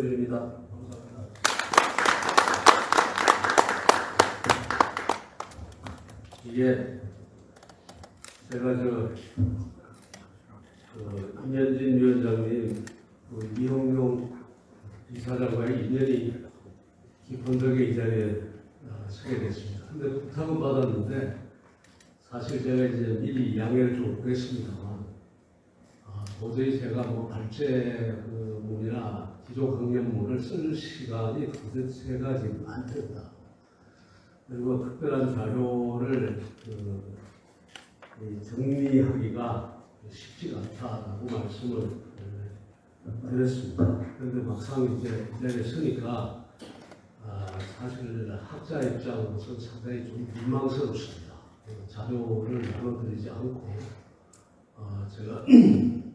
부탁드립니다. 이게 제가 저 그, 임현진 위원장님 그 이홍용 이사장과의 인연이 덕에 이 자리에 어, 서게 됐습니다. 근데 부탁은 받았는데 사실 제가 이제 미리 양해를 좀 구했습니다만 아, 도저히 제가 뭐 발제 그 문이나 기조 강연문을 쓸 시간이 도대체가 지금 안 된다. 그리고 특별한 자료를 그, 이 정리하기가 쉽지가 않다라고 말씀을 에, 드렸습니다. 그런데 막상 이제 이 자리에 서니까 아, 사실 학자 입장으로서 상당히 좀 민망스럽습니다. 그 자료를 나눠드리지 않고 어, 제가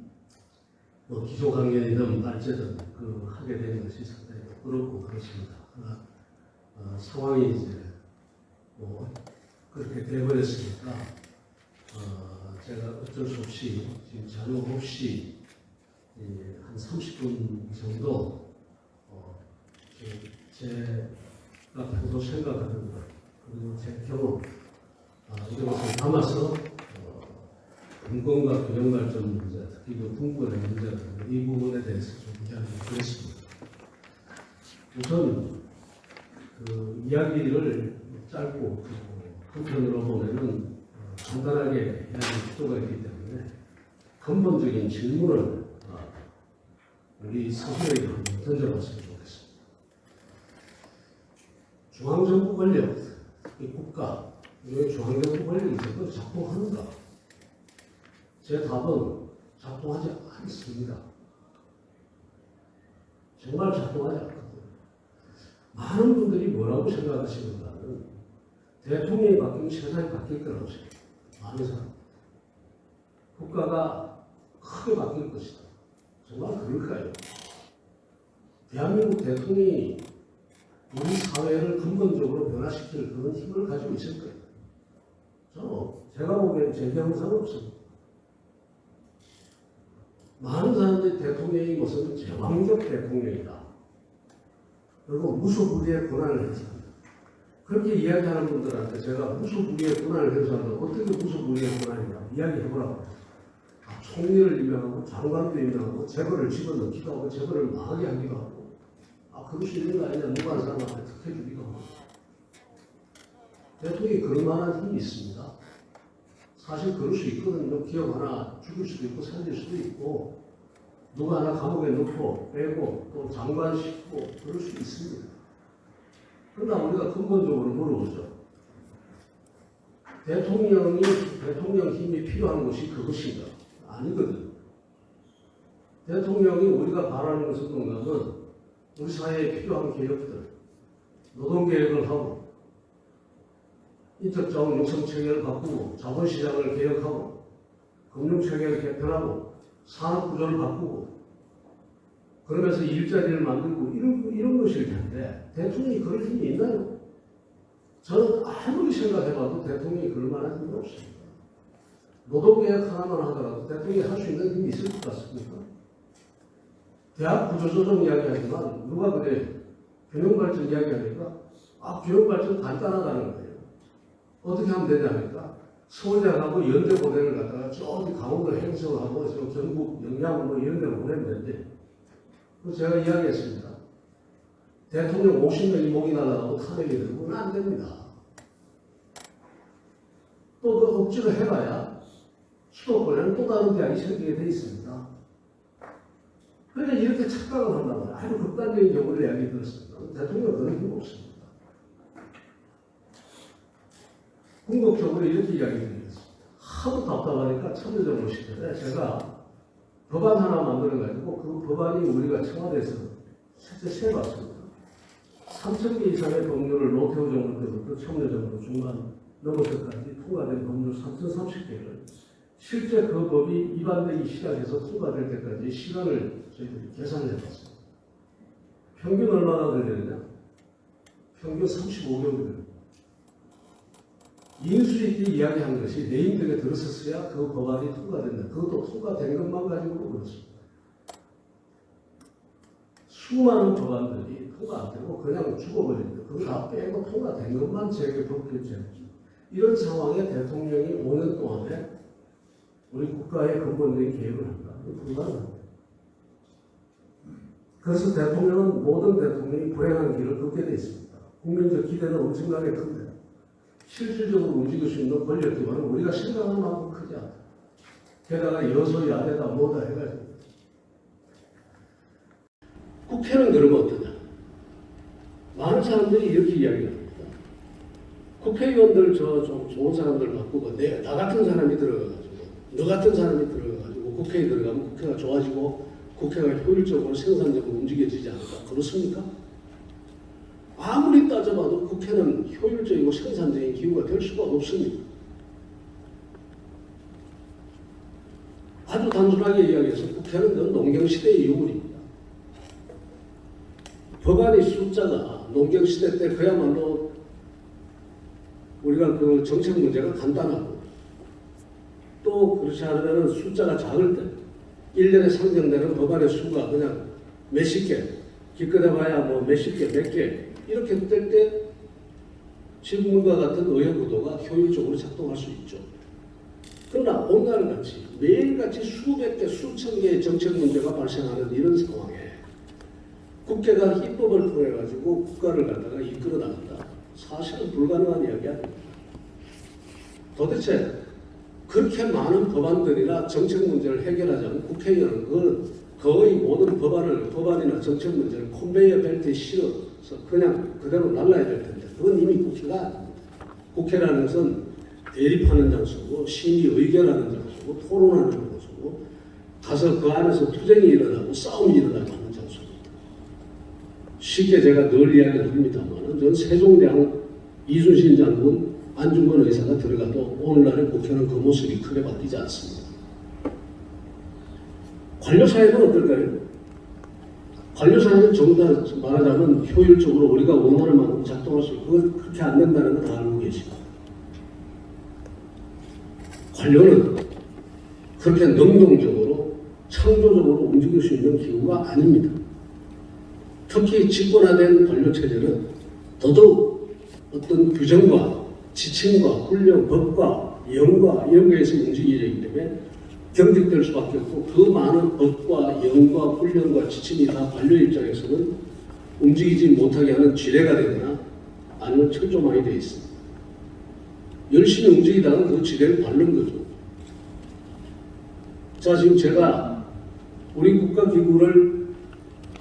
뭐 기초 강연이든 발제든 그 하게 된 것이 상당히 부끄럽고 그렇습니다. 그러나 어, 상황이 이제 뭐 그렇게 돼버렸으니까 어, 제가 어쩔 수 없이 지금 자료 없이 예, 한 30분 정도 어, 그 제가 평소 생각하는 것 그리고 제 경험 아, 이것을 담아서 어, 인권과 균형 발전 문제, 그 분권의 문제 이 부분에 대해서 좀 이야기를 드렸습니다. 우선 그 이야기를 짧고 그 한편으로 보면은 어, 간단하게 해야 할 필요가 있기 때문에 근본적인 질문을 어, 우리 스스로에게 한번 던져봤으면 좋겠습니다. 중앙정부 권력, 이 국가, 왜 중앙정부 권력이 제대로 작동하는가? 제 답은 작동하지 않습니다. 정말 작동하지 않거든요. 많은 분들이 뭐라고 생각하시는가는 대통령이 바뀌면 세상이 바뀔 거라고 생각해요. 많은 사람. 국가가 크게 바뀔 것이다. 정말 그럴까요? 대한민국 대통령이 우리 사회를 근본적으로 변화시킬 그런 힘을 가지고 있을 거예요. 저, 제가 보기엔 제게 항상 없습니다. 많은 사람들이 대통령이 무슨 제왕적 대통령이다. 그리고 무소불위의 권한을 행사한다. 그렇게 이야기하는 분들한테 제가 무소불위의 권한을 행사한다. 어떻게 무소불위의 권한이냐 이야기해보라고. 아, 총리를 임명하고 장관도 임명하고 재벌을 집어넣기도 하고 재벌을 망하게 하기도 하고 아 그럴 수 있는 거 아니냐 누가 한 사람한테 특혜 주기도 하고 대통령이 그럴 만한 힘이 있습니다. 사실 그럴 수 있거든요. 기업 하나 죽일 수도 있고 살릴 수도 있고 누가 하나 감옥에 넣고 빼고 또 장관 시키고 그럴 수 있습니다. 그러나 우리가 근본적으로 물어보죠. 대통령이 대통령 힘이 필요한 것이 그것인가? 아니거든. 대통령이 우리가 바라는 것은 뭔가는 우리 사회에 필요한 개혁들, 노동개혁을 하고 인적 자원 육성 체계를 바꾸고 자본시장을 개혁하고 금융 체계를 개편하고 산업 구조를 바꾸고 그러면서 일자리를 만들고 이런, 이런 것일 텐데 대통령이 그럴 힘이 있나요? 저는 아무리 생각해봐도 대통령이 그럴 만한 힘이 없습니다. 노동개혁 하나만 하더라도 대통령이 할 수 있는 힘이 있을 것 같습니까? 대학 구조조정 이야기하지만 누가 그래 균형발전 이야기하니까 아 균형발전 간단하다는 거예요. 어떻게 하면 되냐니까 서울대하고 연대고대를 갖다가 저기 강원도 행성하고 저 경북 영양 뭐 이런 데로 보내면. 그래서 제가 이야기했습니다. 대통령 50명이 목이 날아가고 탄핵이 되면 안 됩니다. 또 그 억지로 해봐야 수도권에는 또 다른 대학이 생기게 돼 있습니다. 그러니까 이렇게 착각을 말이에요. 아주 극단적인 경우를 이야기 들었습니다. 대통령은 그런 힘 없습니다. 궁극적으로 이렇게 이야기 드리겠습니다. 하도 답답하니까 참여정부 시절에 제가 법안 하나 만들어가지고 그 법안이 우리가 청와대에서 실제 세봤습니다. 3천 개 이상의 법률을 노태우 정부 때부터 참여정부 중간 넘어서까지 통과된 법률 3,030개를 실제 그 법이 위반되기 시작해서 통과될 때까지 시간을 저희들이 계산을 해봤습니다. 평균 얼마나 걸리느냐? 평균 35개월 인수인이 이야기한 것이 내인들에 들었었어야 그 법안이 통과된다. 그것도 통과된 것만 가지고 그렇습니다. 수많은 법안들이 통과 안 되고 그냥 죽어버립니다. 그거 다 빼고 통과된 것만 재개 법규제입니다. 이런 상황에 대통령이 5년 동안에 우리 국가의 근본적인 개혁을 한다. 불가능합니다. 그래서 대통령은 모든 대통령이 불행한 길을 걷게 돼 있습니다. 국민적 기대는 엄청나게 큰데 실질적으로 움직일 수 있는 권력 기반은 우리가 생각하는 만큼 크지 않다. 게다가 여소 야대다 뭐다 해가지고 국회는 그러면 어떠냐? 많은 사람들이 이렇게 이야기를 합니다. 국회의원들 저 좀 좋은 사람들 바꾸고 내, 나 같은 사람이 들어가가지고 너 같은 사람이 들어가가지고 국회에 들어가면 국회가 좋아지고 국회가 효율적으로 생산적으로 움직여지지 않을까 그렇습니까? 아무리 따져봐도 국회는 효율적이고 생산적인 기구가 될 수가 없습니다. 아주 단순하게 이야기해서 국회는 그 농경시대의 유물입니다. 법안의 숫자가 농경시대 때 그야말로 우리가 그 정책 문제가 간단하고 또 그렇지 않으면 숫자가 작을 때 1년에 상정되는 법안의 수가 그냥 몇십 개, 기껏해 봐야 뭐 몇십 개, 몇 개 이렇게 될 때 지금과 같은 의회구도가 효율적으로 작동할 수 있죠. 그러나 오늘같이 매일같이 수백 개, 수천 개의 정책 문제가 발생하는 이런 상황에 국회가 입법을 통해 가지고 국가를 갖다가 이끌어 나간다. 사실은 불가능한 이야기 아닙니다. 도대체 그렇게 많은 법안들이나 정책 문제를 해결하자면 국회의원은 그 거의 모든 법안을 법안이나 정책 문제를 컨베이어 벨트에 실어서 그냥 그대로 날라야 될 텐데 그건 이미 국회가. 국회라는 것은 대립하는 장소고 심의 의결하는 장소고 토론하는 장소고 가서 그 안에서 투쟁이 일어나고 싸움이 일어나고 하는 장소입니다. 쉽게 제가 늘 이야기를 합니다만 저는 세종대왕 이순신 장군 안중근 의사가 들어가도 오늘날의 국회는 그 모습이 크게 바뀌지 않습니다. 관료사회는 어떨까요? 관료사회는 정답 말하자면 효율적으로 우리가 원하는 만큼 작동할 수 있고 그렇게 안 된다는 걸다 알고 계십니다. 관료는 그렇게 능동적으로 창조적으로 움직일 수 있는 기구가 아닙니다. 특히 집권화된 관료체제는 더더욱 어떤 규정과 지침과 훈련, 법과 영과 이런 거에서 움직이기 때문에 경직될 수밖에 없고 그 많은 법과 영과 훈련과 지침이 다 관료 입장에서는 움직이지 못하게 하는 지뢰가 되거나 아니면 철조망이 되어 있습니다. 열심히 움직이다가 그 지뢰를 밟는 거죠. 자, 지금 제가 우리 국가기구를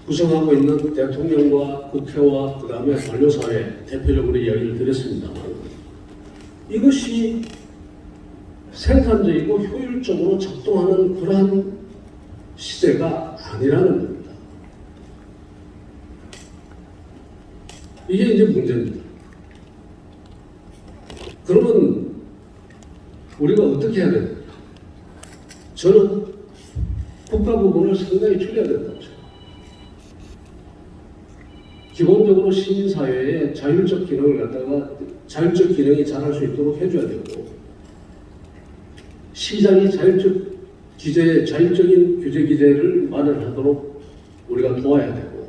구성하고 있는 대통령과 국회와 그 다음에 관료사회 대표적으로 이야기를 드렸습니다만 이것이 생산적이고 효율적으로 작동하는 그러한 시대가 아니라는 겁니다. 이게 이제 문제입니다. 그러면 우리가 어떻게 해야 됩니까? 저는 국가 부분을 상당히 줄여야 된다고 생각합니다. 기본적으로 시민사회의 자율적 기능을 갖다가 자율적 기능이 잘할 수 있도록 해줘야 되고 시장이 자율적 기재, 자율적인 규제 기재를 마련하도록 우리가 도와야 되고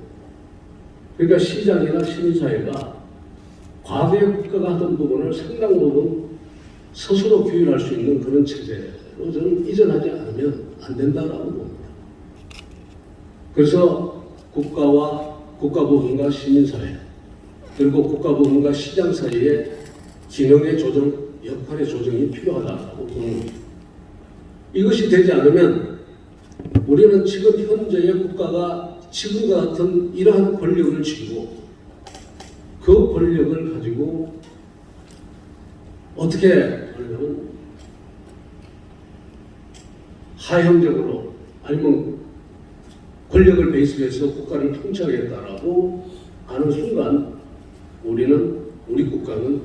그러니까 시장이나 시민사회가 과거에 국가가 하던 부분을 상당 부분 스스로 규율할 수 있는 그런 체제로 저는 이전하지 않으면 안 된다라고 봅니다. 그래서 국가와 국가부분과 시민사회 그리고 국가부분과 시장 사이의 기능의 조정, 역할의 조정이 필요하다고 봅니다. 이것이 되지 않으면 우리는 지금 현재의 국가가 지금과 같은 이러한 권력을 쥐고 그 권력을 가지고 어떻게 하냐면 하향적으로 아니면 권력을 베이스로 해서 국가를 통치하겠다라고 하는 순간 우리는 우리 국가는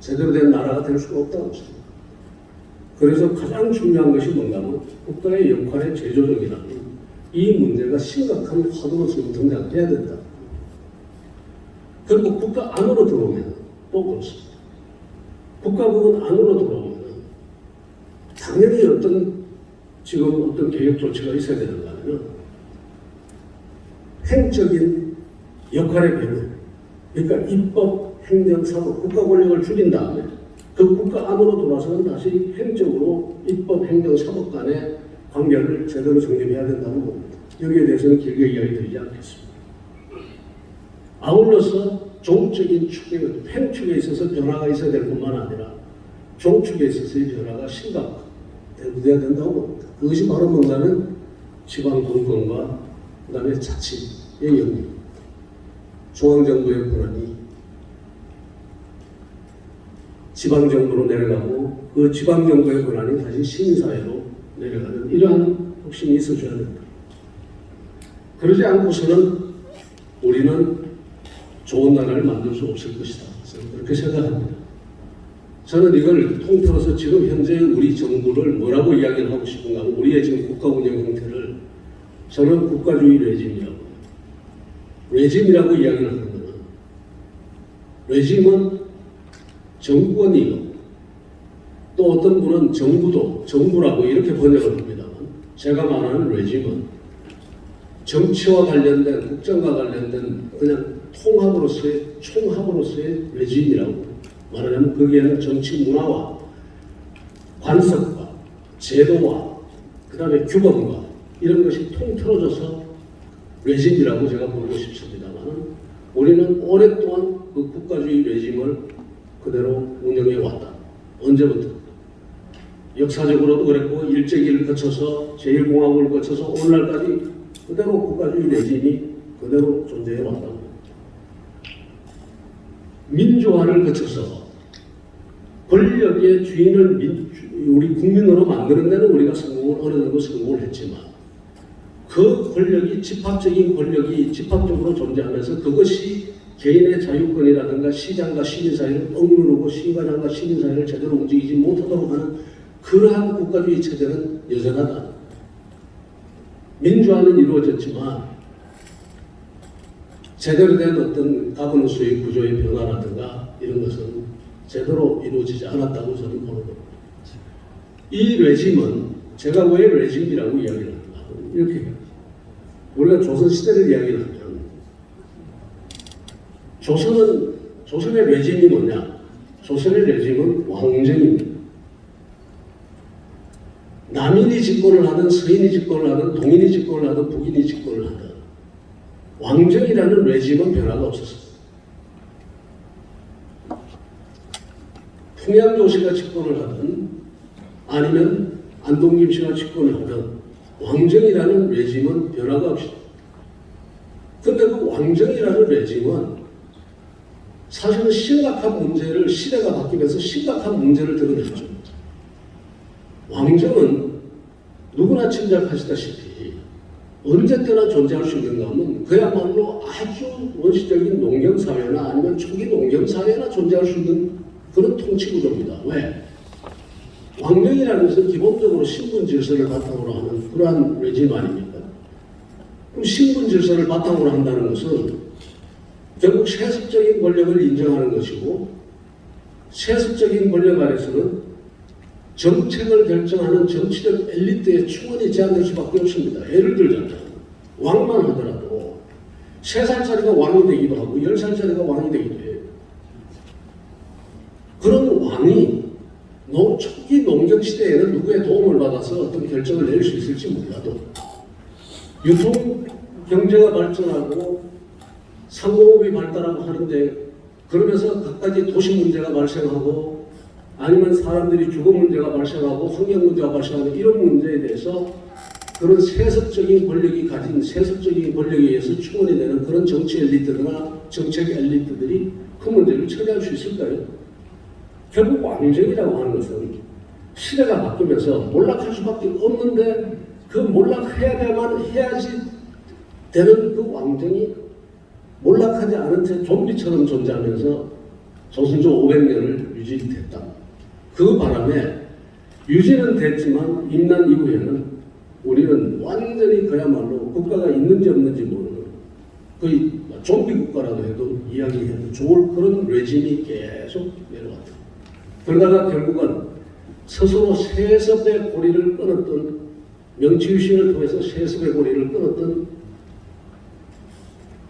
제대로 된 나라가 될 수가 없다고 생각합니다. 그래서 가장 중요한 것이 뭔가면 국가의 역할의 재조정이라는 이 문제가 심각한 화두로 지금 등장해야 된다. 그리고 국가 안으로 들어오면 또 그렇습니다. 국가 부분 안으로 들어오면 당연히 어떤 지금 어떤 개혁 조치가 있어야 되는가 하면 행적인 역할의 변화. 그러니까 입법, 행정, 사법, 국가 권력을 줄인 다음에 그 국가 안으로 돌아서는 다시 행정으로 입법, 행정, 사법 간의 관계를 제대로 정립해야 된다고 봅니다. 여기에 대해서는 길게 이야기 드리지 않겠습니다. 아울러서 종적인 축에, 횡축에 있어서 변화가 있어야 될 뿐만 아니라 종축에 있어서의 변화가 심각해야 된다고 봅니다. 그것이 바로 뭔가는 지방 분권과 그 다음에 자치의 영역, 중앙정부의 권한이 지방정부로 내려가고 그 지방정부의 권한이 다시 시민사회로 내려가는 이러한 혁신이 있어줘야 된다. 그러지 않고서는 우리는 좋은 나라를 만들 수 없을 것이다. 저는 그렇게 생각합니다. 저는 이걸 통틀어서 지금 현재 우리 정부를 뭐라고 이야기를 하고 싶은가 하면 우리의 지금 국가 운영 형태를 저는 국가주의 레짐이라고. 레짐이라고 이야기를 하는 거는 레짐은 정권이요. 또 어떤 분은 정부도 정부라고 이렇게 번역을 합니다만 제가 말하는 레짐은 정치와 관련된 국정과 관련된 그냥 통합으로서의 총합으로서의 레짐이라고 말하자면 거기에는 정치 문화와 관습과 제도와 그 다음에 규범과 이런 것이 통틀어져서 레짐이라고 제가 부르고 싶습니다만 우리는 오랫동안 그 국가주의 레짐을 그대로 운영해 왔다. 언제부터? 역사적으로도 그랬고 일제기를 거쳐서 제1공화국을 거쳐서 오늘날까지 그대로 국가주의 레짐이 그대로 존재해 왔다고. 민주화를 거쳐서 권력의 주인을 민, 우리 국민으로 만드는 데는 우리가 성공을 어느 정도 성공을 했지만 그 권력이 집합적인 권력이 집합적으로 존재하면서 그것이 개인의 자유권이라든가 시장과 시민 사회를 억누르고 시가장과 시민 사회를 제대로 움직이지 못하도록 하는 그러한 국가주의 체제는 여전하다. 민주화는 이루어졌지만 제대로 된 어떤 가버넌스의 구조의 변화라든가 이런 것은 제대로 이루어지지 않았다고 저는 보는 겁니다. 이 레짐은 제가 왜 레짐이라고 이야기를 하는가 이렇게 해요. 우리가 조선시대를 이야기를 하면 조선은 조선의 레짐이 뭐냐? 조선의 레짐은 왕정입니다. 남인이 집권을 하든 서인이 집권을 하든 동인이 집권을 하든 북인이 집권을 하든 왕정이라는 레짐은 변화가 없었습니다. 풍양조 씨가 집권을 하든 아니면 안동김 씨가 집권을 하든 왕정이라는 레짐은 변화가 없습니다. 근데 그 왕정이라는 레짐은 사실은 심각한 문제를 시대가 바뀌면서 심각한 문제를 드러냈죠. 왕정은 누구나 짐작하시다시피 언제 때나 존재할 수 있는가 하면 그야말로 아주 원시적인 농경사회나 아니면 초기 농경사회나 존재할 수 있는 그런 통치구조입니다. 왜? 왕정이라는 것은 기본적으로 신분 질서를 바탕으로 하는 그러한 레짐 아닙니까? 그럼 신분 질서를 바탕으로 한다는 것은 결국 세습적인 권력을 인정하는 것이고 세습적인 권력 아래서는 정책을 결정하는 정치적 엘리트의 충원이 제한될 수밖에 없습니다. 예를 들자면 왕만 하더라도 세 살짜리가 왕이 되기도 하고 열 살짜리가 왕이 되기도 해요. 그런 왕이 농, 초기 농경 시대에는 누구의 도움을 받아서 어떤 결정을 내릴 수 있을지 몰라도 유통 경제가 발전하고 상공업이 발달하고 하는데 그러면서 각가지 도시 문제가 발생하고 아니면 사람들이 주거 문제가 발생하고 환경 문제가 발생하는 이런 문제에 대해서 그런 세습적인 권력이 가진 세습적인 권력에 의해서 충원이 되는 그런 정치 엘리트나 정책 엘리트들이 그 문제를 처리할 수 있을까요? 결국 왕정이라고 하는 것은 시대가 바뀌면서 몰락할 수밖에 없는데 그 몰락해야만 해야지 되는 그 왕정이 몰락하지 않은 채 좀비처럼 존재하면서 조선조 500년을 유지됐다. 그 바람에 유지는 됐지만 임난 이후에는 우리는 완전히 그야말로 국가가 있는지 없는지 모르는 거의 좀비 국가라도 해도 이야기해도 좋을 그런 레짐이 계속 내려왔다. 그러다가 결국은 스스로 세습의 고리를 끊었던 명치유신을 통해서 세습의 고리를 끊었던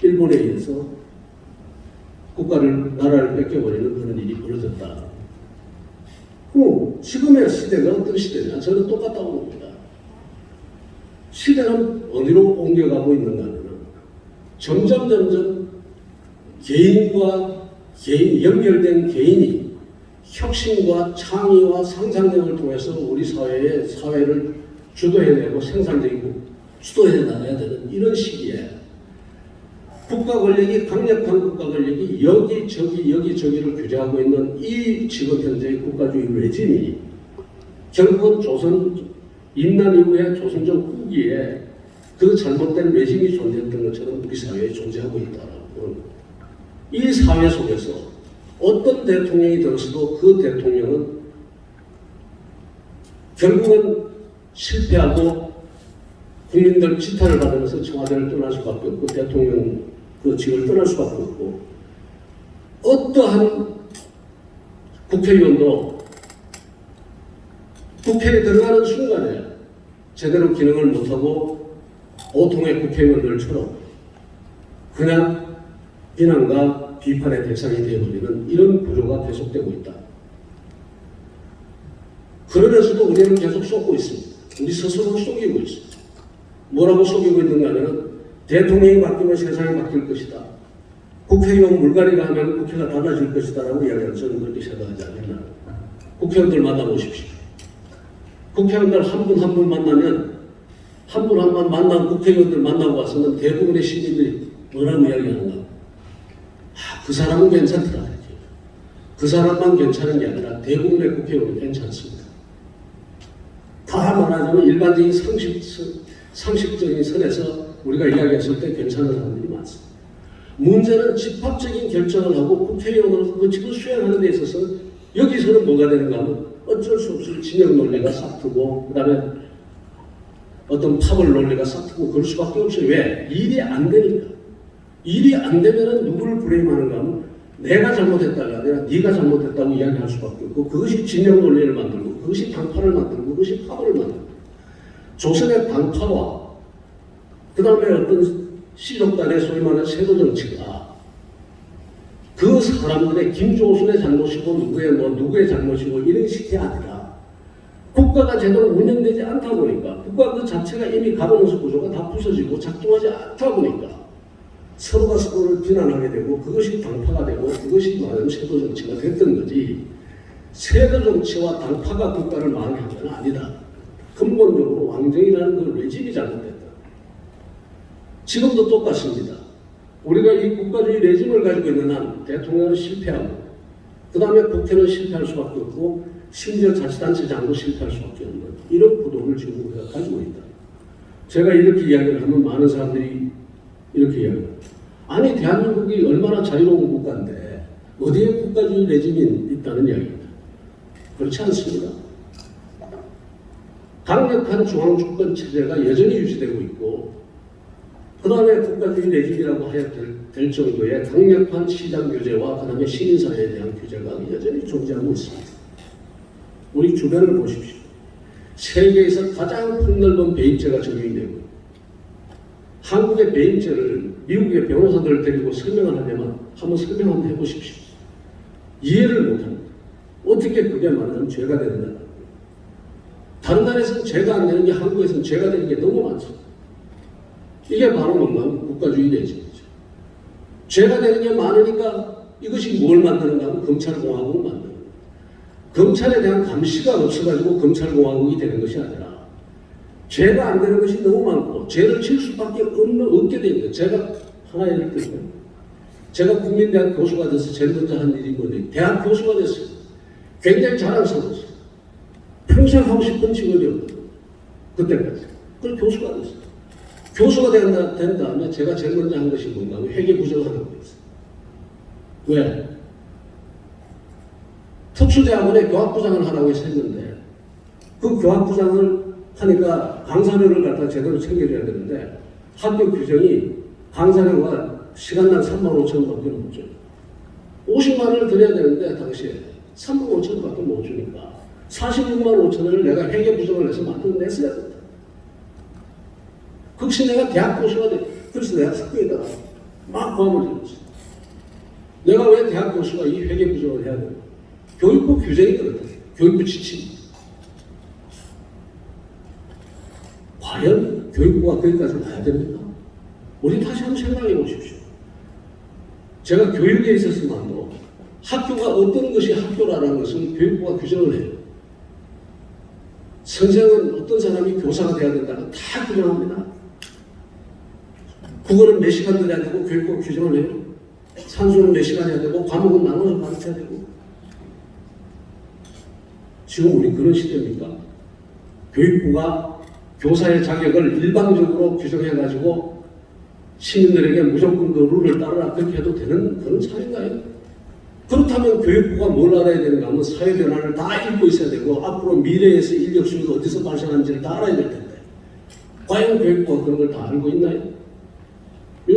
일본에 의해서 국가를 나라를 뺏겨버리는 그런 일이 벌어졌다. 그 지금의 시대가 어떤 시대냐? 저는 똑같다고 봅니다. 시대는 어디로 옮겨가고 있는가 하면 점점 점점 개인과 개인 연결된 개인이 혁신과 창의와 상상력을 통해서 우리 사회의 사회를 주도해내고 생산적이고 주도해 나가야 되는 이런 시기에 국가 권력이 강력한 국가 권력이 여기 저기 여기 저기를 규제하고 있는 이 지금 현재의 국가주의 레짐이 결국은 조선 임난 이후에 조선적 후기에 그 잘못된 레짐이 존재했던 것처럼 우리 사회에 존재하고 있다라고. 이 사회 속에서 어떤 대통령이 들었어도 그 대통령은 결국은 실패하고 국민들 지탄을 받으면서 청와대를 떠날 수밖에 없고 대통령 그 직을 떠날 수밖에 없고 어떠한 국회의원도 국회에 들어가는 순간에 제대로 기능을 못하고 보통의 국회의원들처럼 그냥 비난과 비판의 대상이 되어버리는 이런 구조가 계속되고 있다. 그러면서도 우리는 계속 속고 있습니다. 우리 스스로 속이고 있습니다. 뭐라고 속이고 있는가 하면 대통령이 바뀌면 세상이 바뀔 것이다. 국회의원 물갈이가 하면 국회가 달라질 것이다 라고 이야기하는 저는 그렇게 생각하지 않는다. 국회의원들 만나보십시오. 국회의원들 한 분 한 분 만나면 한 분 한 분 만난 국회의원들 만나고 와서는 대부분의 시민들이 뭐라고 이야기하는가? 아, 그 사람은 괜찮더라. 그 사람만 괜찮은 게 아니라 대부분의 국회의원은 괜찮습니다. 다 말하자면 일반적인 상식, 상식적인 선에서 우리가 이야기했을 때 괜찮은 사람들이 많습니다. 문제는 집합적인 결정을 하고 국회의원으로서 그 직을 수행하는 데 있어서 여기서는 뭐가 되는가 하면 어쩔 수 없이 진영 논리가 싹트고 그 다음에 어떤 파벌 논리가 싹트고 그럴 수밖에 없어요. 왜? 일이 안 되니까. 일이 안 되면은 누구를 브레임하는가 하면 내가 잘못했다가 아니라 네가 잘못했다고 이야기할 수밖에 없고 그것이 진영 논리를 만들고 그것이 당파를 만들고 그것이 파벌을 만들고 조선의 당파와 그 다음에 어떤 시족단의 소위 말하는 세도 정치가 그 사람들의 김조순의 잘못이고 누구의 뭐 누구의 잘못이고 이런 식이 아니라 국가가 제대로 운영되지 않다 보니까 국가 그 자체가 이미 가버넌스 구조가 다 부서지고 작동하지 않다 보니까 서로가 서로를 비난하게 되고 그것이 당파가 되고 그것이 말하는 세도 정치가 됐던 거지 세도 정치와 당파가 국가를 망하는 건 아니다. 근본적으로 왕정이라는 그 레짐이 잘못됐다. 지금도 똑같습니다. 우리가 이 국가주의 레짐을 가지고 있는 한 대통령은 실패하고 그 다음에 국회는 실패할 수밖에 없고 심지어 자치단체장도 실패할 수밖에 없는 이런 구도를 지금 우리가 가지고 있다. 제가 이렇게 이야기를 하면 많은 사람들이 이렇게 이야기합니다. 아니 대한민국이 얼마나 자유로운 국가인데 어디에 국가주의 레짐이 있다는 이야기입니다. 그렇지 않습니다. 강력한 중앙주권 체제가 여전히 유지되고 있고 그 다음에 국가주의 레짐이라고 해야 될, 될 정도의 강력한 시장 규제와 그 다음에 시민사회에 대한 규제가 여전히 존재하고 있습니다. 우리 주변을 보십시오. 세계에서 가장 폭넓은 배임죄가 적용이 되고 한국의 배임죄를 미국의 변호사들을 데리고 설명을 하려면 한번 설명 한번 해보십시오. 이해를 못합니다. 어떻게 그게 말하자면 죄가 되느냐. 다른 나라에서는 죄가 안 되는 게 한국에서는 죄가 되는 게 너무 많습니다. 이게 바로 뭔가 국가주의 레짐이죠. 죄가 되는 게 많으니까 이것이 뭘 만드는가 하면 검찰공화국을 만드는 거예요. 검찰에 대한 감시가 없어가지고 검찰공화국이 되는 것이 아니라 죄가 안 되는 것이 너무 많고 죄를 칠 수밖에 없는, 없게 되는. 제가 하나 예를 들면 제가 국민대학 교수가 돼서 제일 먼저 한 일이 뭐냐 대학 교수가 됐어요. 굉장히 자랑스러웠어요. 평생 하고 싶은 직업이었거든요. 그때까지. 그걸 교수가 됐어요. 교수가 된, 된 다음에 제가 제일 먼저 한 것이 뭔가 하면 회계 부정하는 거였어요. 왜? 특수대학원에 교학부장을 하라고 해서 했는데 그 교학부장을 하니까 강사료를 갖다 제대로 챙겨줘야 되는데 학교 규정이 강사료가 시간당 3만 5천 원밖에 못 줘요. 50만 원을 드려야 되는데 당시에 3만 5천 원밖에 못 주니까 46만 5천 원을 내가 회계 부정을 해서 만들어냈어야 된다. 혹시 내가 대학 교수가 돼. 그래서 내가 학교에다가 막 고함을 질렀어요. 내가 왜 대학 교수가 이 회계 부정을 해야 되나? 교육부 규정이 그렇다. 교육부 지침. 과연 교육부가 거기까지 가야 됩니까? 우리 다시 한번 생각해 보십시오. 제가 교육에 있었으면도 학교가 어떤 것이 학교라는 것을 교육부가 규정을 해요. 선생은 어떤 사람이 교사가 돼야 된다고 다 규정합니다. 국어는 몇 시간 들어야 되고 교육부가 규정을 해요. 산수는 몇 시간 해야 되고 과목은 나눠서 가르쳐야 되고 지금 우리 그런 시대입니까? 교육부가 교사의 자격을 일방적으로 규정해가지고 시민들에게 무조건 그 룰을 따르라 그렇게 해도 되는 그런 사회인가요? 그렇다면 교육부가 뭘 알아야 되는가 하면 사회 변화를 다 읽고 있어야 되고 앞으로 미래에서 인력 수요가 어디서 발생하는지를 다 알아야 될 텐데 과연 교육부가 그런 걸 다 알고 있나요?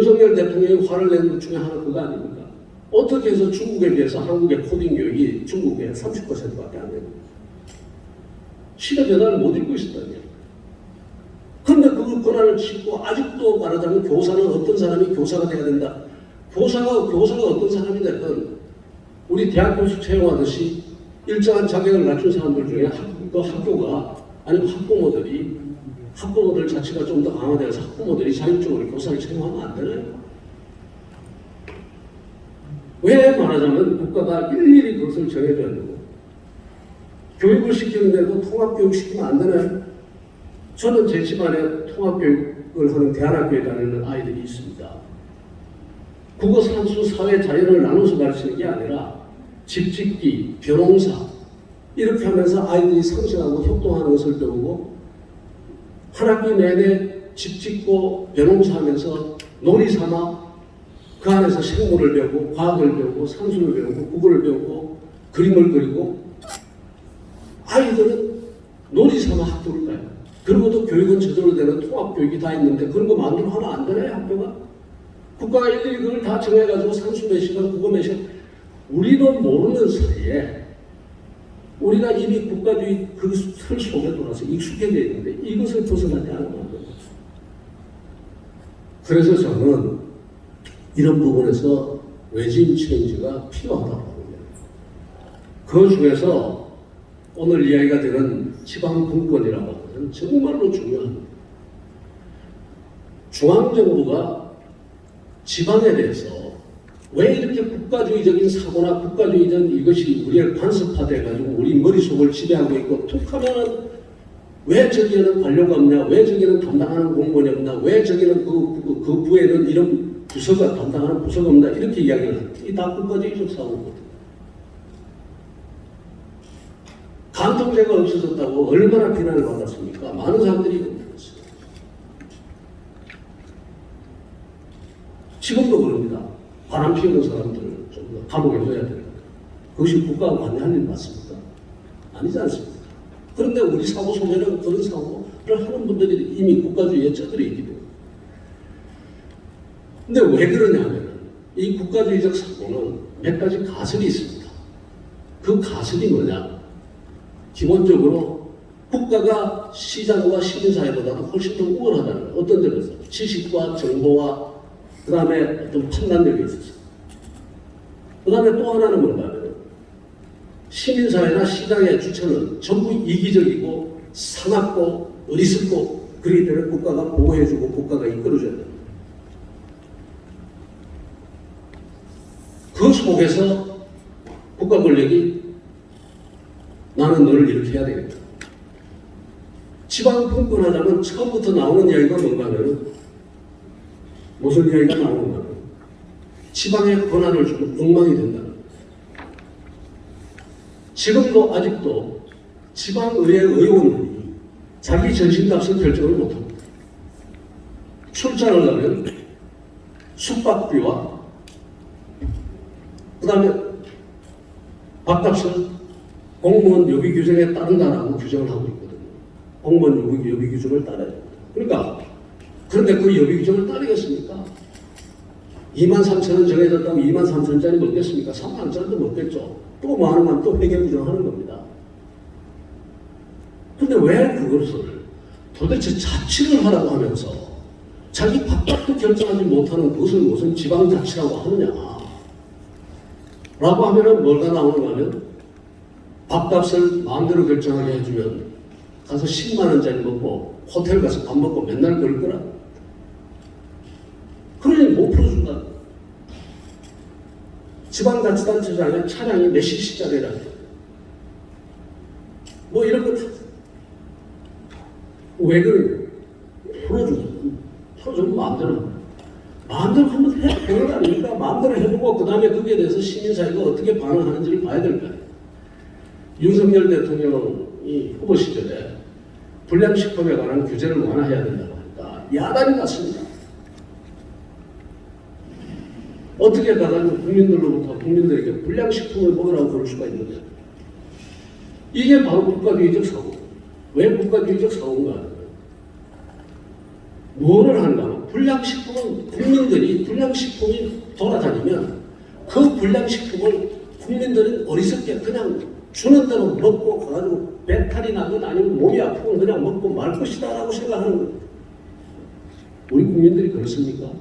윤석열 대통령이 화를 낸 것 중에 하나 그거 아닙니까? 어떻게 해서 중국에 비해서 한국의 코딩 교육이 중국의 30%밖에 안 됩니까? 시대 변화를 못 읽고 있었다니요. 그런데 그 권한을 짓고 아직도 말하자면 교사는 어떤 사람이 교사가 돼야 된다. 교사가 교사가 어떤 사람이 됐든 우리 대학 교수 채용하듯이 일정한 자격을 갖춘 사람들 중에 학, 그 학교가 아니면 학부모들이 학부모들 자체가 좀 더 강화돼서 학부모들이 자율적으로 교사를 채용하면 안 되나요? 왜 말하자면 국가가 일일이 그것을 정해줘야 되고 교육을 시키는데도 통합교육 시키면 안 되나요? 저는 제 집안에 통합교육을 하는 대안학교에 다니는 아이들이 있습니다. 국어, 산수, 사회, 자연을 나눠서 가르치는 게 아니라 집짓기, 벼농사 이렇게 하면서 아이들이 상생하고 협동하는 것을 배우고 한 학기 내내 집 짓고 벼농사 하면서 놀이 삼아 그 안에서 생물을 배우고 과학을 배우고 산수를 배우고 국어를 배우고 그림을 그리고 아이들은 놀이 삼아 학교를 가요. 그리고도 교육은 제대로 되는 통합교육이 다 있는데 그런 거 마음대로 하면 안 되나요 학교가? 국가가 일일이 그걸 다 정해가지고 산수 몇 시간 국어 몇 시간 우리는 모르는 사이에 우리가 이미 국가주의 그 틀 속에 돌아서 익숙해져 있는데 이것을 벗어나지 않으면. 그래서 저는 이런 부분에서 외진 체인지가 필요하다고 봅니다. 그 중에서 오늘 이야기가 되는 지방분권이라고 하는 정말로 중요합니다. 중앙정부가 지방에 대해서 왜 이렇게 국가주의적인 사고나 국가주의적인 이것이 우리를 간섭화돼가지고 우리 머릿속을 지배하고 있고 툭 하면은 왜 저기에는 관료가 없냐, 왜 저기에는 담당하는 공무원이 없냐, 왜 저기는 그, 그, 그 부에는 이런 부서가 담당하는 부서가 없냐 이렇게 이야기를 합니다. 이다 국가주의적 사고거든요. 간통죄가 없어졌다고 얼마나 비난을 받았습니까? 많은 사람들이. 지금도 그럽니다. 바람 피우는 사람들 좀 감옥에 넣어야 된다. 그것이 국가가 관여할 일 맞습니까? 아니지 않습니까? 그런데 우리 사고 속에는 그런 사고를 하는 분들이 이미 국가주의에 쩌들어 있기 때문에. 근데 왜 그러냐면 이 국가주의적 사고는 몇 가지 가설이 있습니다. 그 가설이 뭐냐? 기본적으로 국가가 시장과 시민사회보다도 훨씬 더 우월하다는 어떤 점에서 지식과 정보와 그 다음에 어떤 판단력이 있어서 그 다음에 또 하나는 뭔가 하면 시민사회나 시장의 주체는 전부 이기적이고 사납고 어리석고 그렇기 때문에 국가가 보호해주고 국가가 이끌어줘야 됩니다. 그 속에서 국가 권력이 나는 너를 이렇게 해야 되겠다. 지방 분권하자면 처음부터 나오는 이야기가 뭔가 하면 무슨 이야기가 나오는가? 지방에 권한을 주고 엉망이 된다. 지금도 아직도 지방의회 의원이 자기 전신값을 결정을 못합니다. 출장을 가면 숙박비와 그 다음에 밥값을 공무원 요비 규정에 따른다라고 규정을 하고 있거든요. 공무원 요비 규정을 따라야 됩니다. 그러니까 그런데 그予備 규정을 따르겠습니까? 2만 3천 원 정해졌다고 2만 3천 원짜리 먹겠습니까? 3만 원짜리도 먹겠죠. 또뭐 하는 건또 회계 규정하는 겁니다. 근데 왜 그것을 도대체 자치를 하라고 하면서 자기 밥값도 결정하지 못하는 그것을 무슨 지방자치라고 하느냐. 라고 하면은 뭐가 나오는가 하면 밥값을 마음대로 결정하게 해주면 가서 10만 원짜리 먹고 호텔 가서 밥 먹고 맨날 그럴 거라. 그러니 못 풀어준다. 지방자치단체장에 차량이 몇 cc짜리라. 뭐 이런 거 다. 왜 그러냐. 풀어주고, 풀어주면 마음대로. 마음대로 한번 해, 되는 거 아닙니까? 마음대로 해보고, 그 다음에 거기에 대해서 시민사회가 어떻게 반응하는지를 봐야 될거 아니에요. 윤석열 대통령이 후보 시절에 불량식품에 관한 규제를 완화해야 된다고 하니까 야단이 났습니다. 어떻게 가가지고 국민들로부터 국민들에게 불량식품을 먹으라고 그럴 수가 있느냐. 이게 바로 국가주의적 사고. 왜 국가주의적 사고인가? 뭐를 하는가 불량식품은 국민들이 불량식품이 돌아다니면 그 불량식품을 국민들은 어리석게 그냥 주는 대로 먹고 가가지고 배탈이 나든 아니면 몸이 아프면 그냥 먹고 말 것이다 라고 생각하는 거예요. 우리 국민들이 그렇습니까?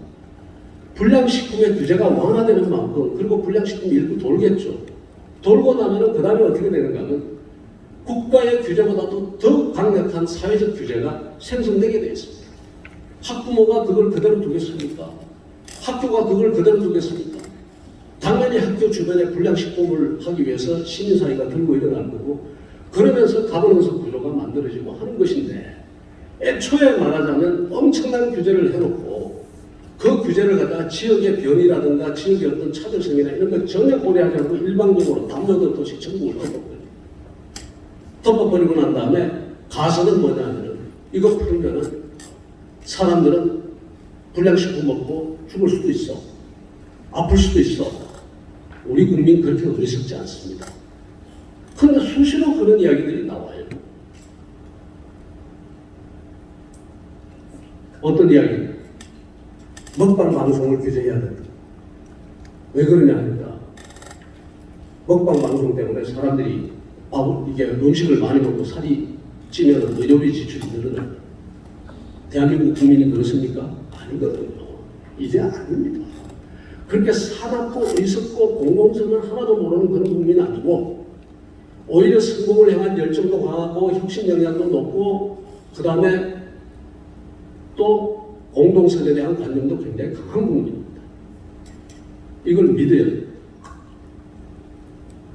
불량식품의 규제가 완화되는 만큼 그리고 불량식품이 일부 돌겠죠. 돌고 나면은 그 다음에 어떻게 되는가 하면 국가의 규제보다도 더 강력한 사회적 규제가 생성되게 되어 있습니다. 학부모가 그걸 그대로 두겠습니까? 학교가 그걸 그대로 두겠습니까? 당연히 학교 주변에 불량식품을 하기 위해서 시민사회가 들고 일어날 거고 그러면서 가버넌스 구조가 만들어지고 하는 것인데 애초에 말하자면 엄청난 규제를 해놓고 그 규제를 갖다가 지역의 변이라든가 지역의 어떤 차별성이나 이런 걸 전혀 고려하지 않고 일방적으로 담요들 도시 전국을 덮어버려요. 덮어버리고 난 다음에 가서는 뭐냐면은 이거 풀면은 사람들은 불량식품 먹고 죽을 수도 있어. 아플 수도 있어. 우리 국민 그렇게 어리석지 않습니다. 그런데 수시로 그런 이야기들이 나와요. 어떤 이야기? 먹방 방송을 규제해야 된다. 왜 그러냐 하니까 먹방 방송 때문에 사람들이 밥, 이게 음식을 많이 먹고 살이 찌면 의료비 지출이 늘어나요. 대한민국 국민이 그렇습니까? 아니거든요. 이제 아닙니다. 그렇게 사납고 어리석고 공공성을 하나도 모르는 그런 국민이 아니고 오히려 성공을 향한 열정도 강하고 혁신 역량도 높고 그 다음에 또 공동선에 대한 관념도 굉장히 강한 국민입니다. 이걸 믿어야 돼요.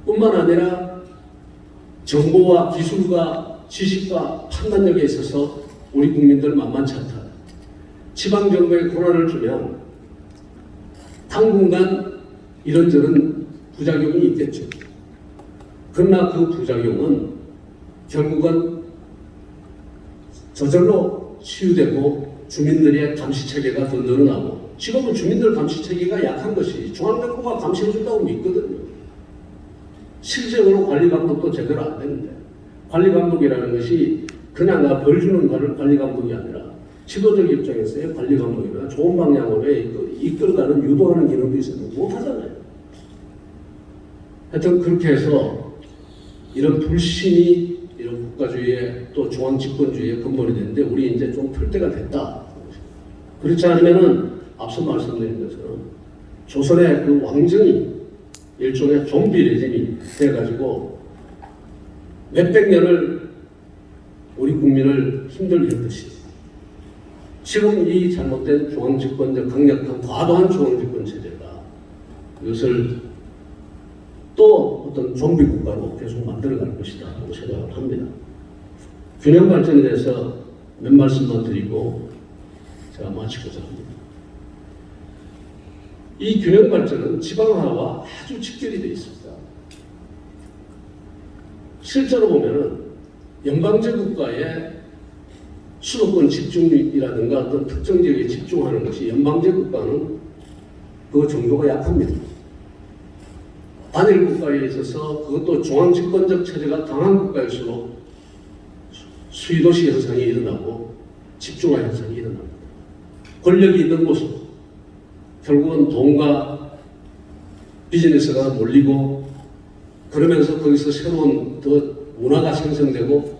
뿐만 아니라 정보와 기술과 지식과 판단력에 있어서 우리 국민들 만만치 않다. 지방정부에 권한을 주면 당분간 이런저런 부작용이 있겠죠. 그러나 그 부작용은 결국은 저절로 치유되고 주민들의 감시 체계가 더 늘어나고 지금은 주민들 감시 체계가 약한 것이 중앙정부가 감시해준다고 믿거든요. 실제로 관리 감독도 제대로 안 되는데 관리 감독이라는 것이 그냥 나 벌 주는 거를 관리 감독이 아니라 지도적 입장에서의 관리 감독이나 좋은 방향으로 이끌- 이끌어가는 유도하는 기능도 있었는데 못하잖아요. 하여튼 그렇게 해서 이런 불신이 국가주의의 또 중앙집권주의의 근본이 되는데 우리 이제 좀 풀 때가 됐다. 그렇지 않으면은 앞서 말씀드린 것처럼 조선의 그 왕정이 일종의 좀비 레짐이 돼가지고 몇백 년을 우리 국민을 힘들게 했듯이 지금 이 잘못된 중앙집권적 강력한 과도한 중앙집권 체제가 이것을 또 어떤 좀비 국가로 계속 만들어갈 것이다 라고 생각을 합니다. 균형 발전에 대해서 몇 말씀만 드리고 제가 마치고자 합니다. 이 균형 발전은 지방화와 아주 직결이 되어 있습니다. 실제로 보면은 연방제 국가의 수도권 집중이라든가 어떤 특정 지역에 집중하는 것이 연방제 국가는 그 정도가 약합니다. 단일 국가에 있어서 그것도 중앙집권적 체제가 강한 국가일수록 수위도시 현상이 일어나고 집중화 현상이 일어납니다. 권력이 있는 곳은 결국은 돈과 비즈니스가 몰리고 그러면서 거기서 새로운 더 문화가 생성되고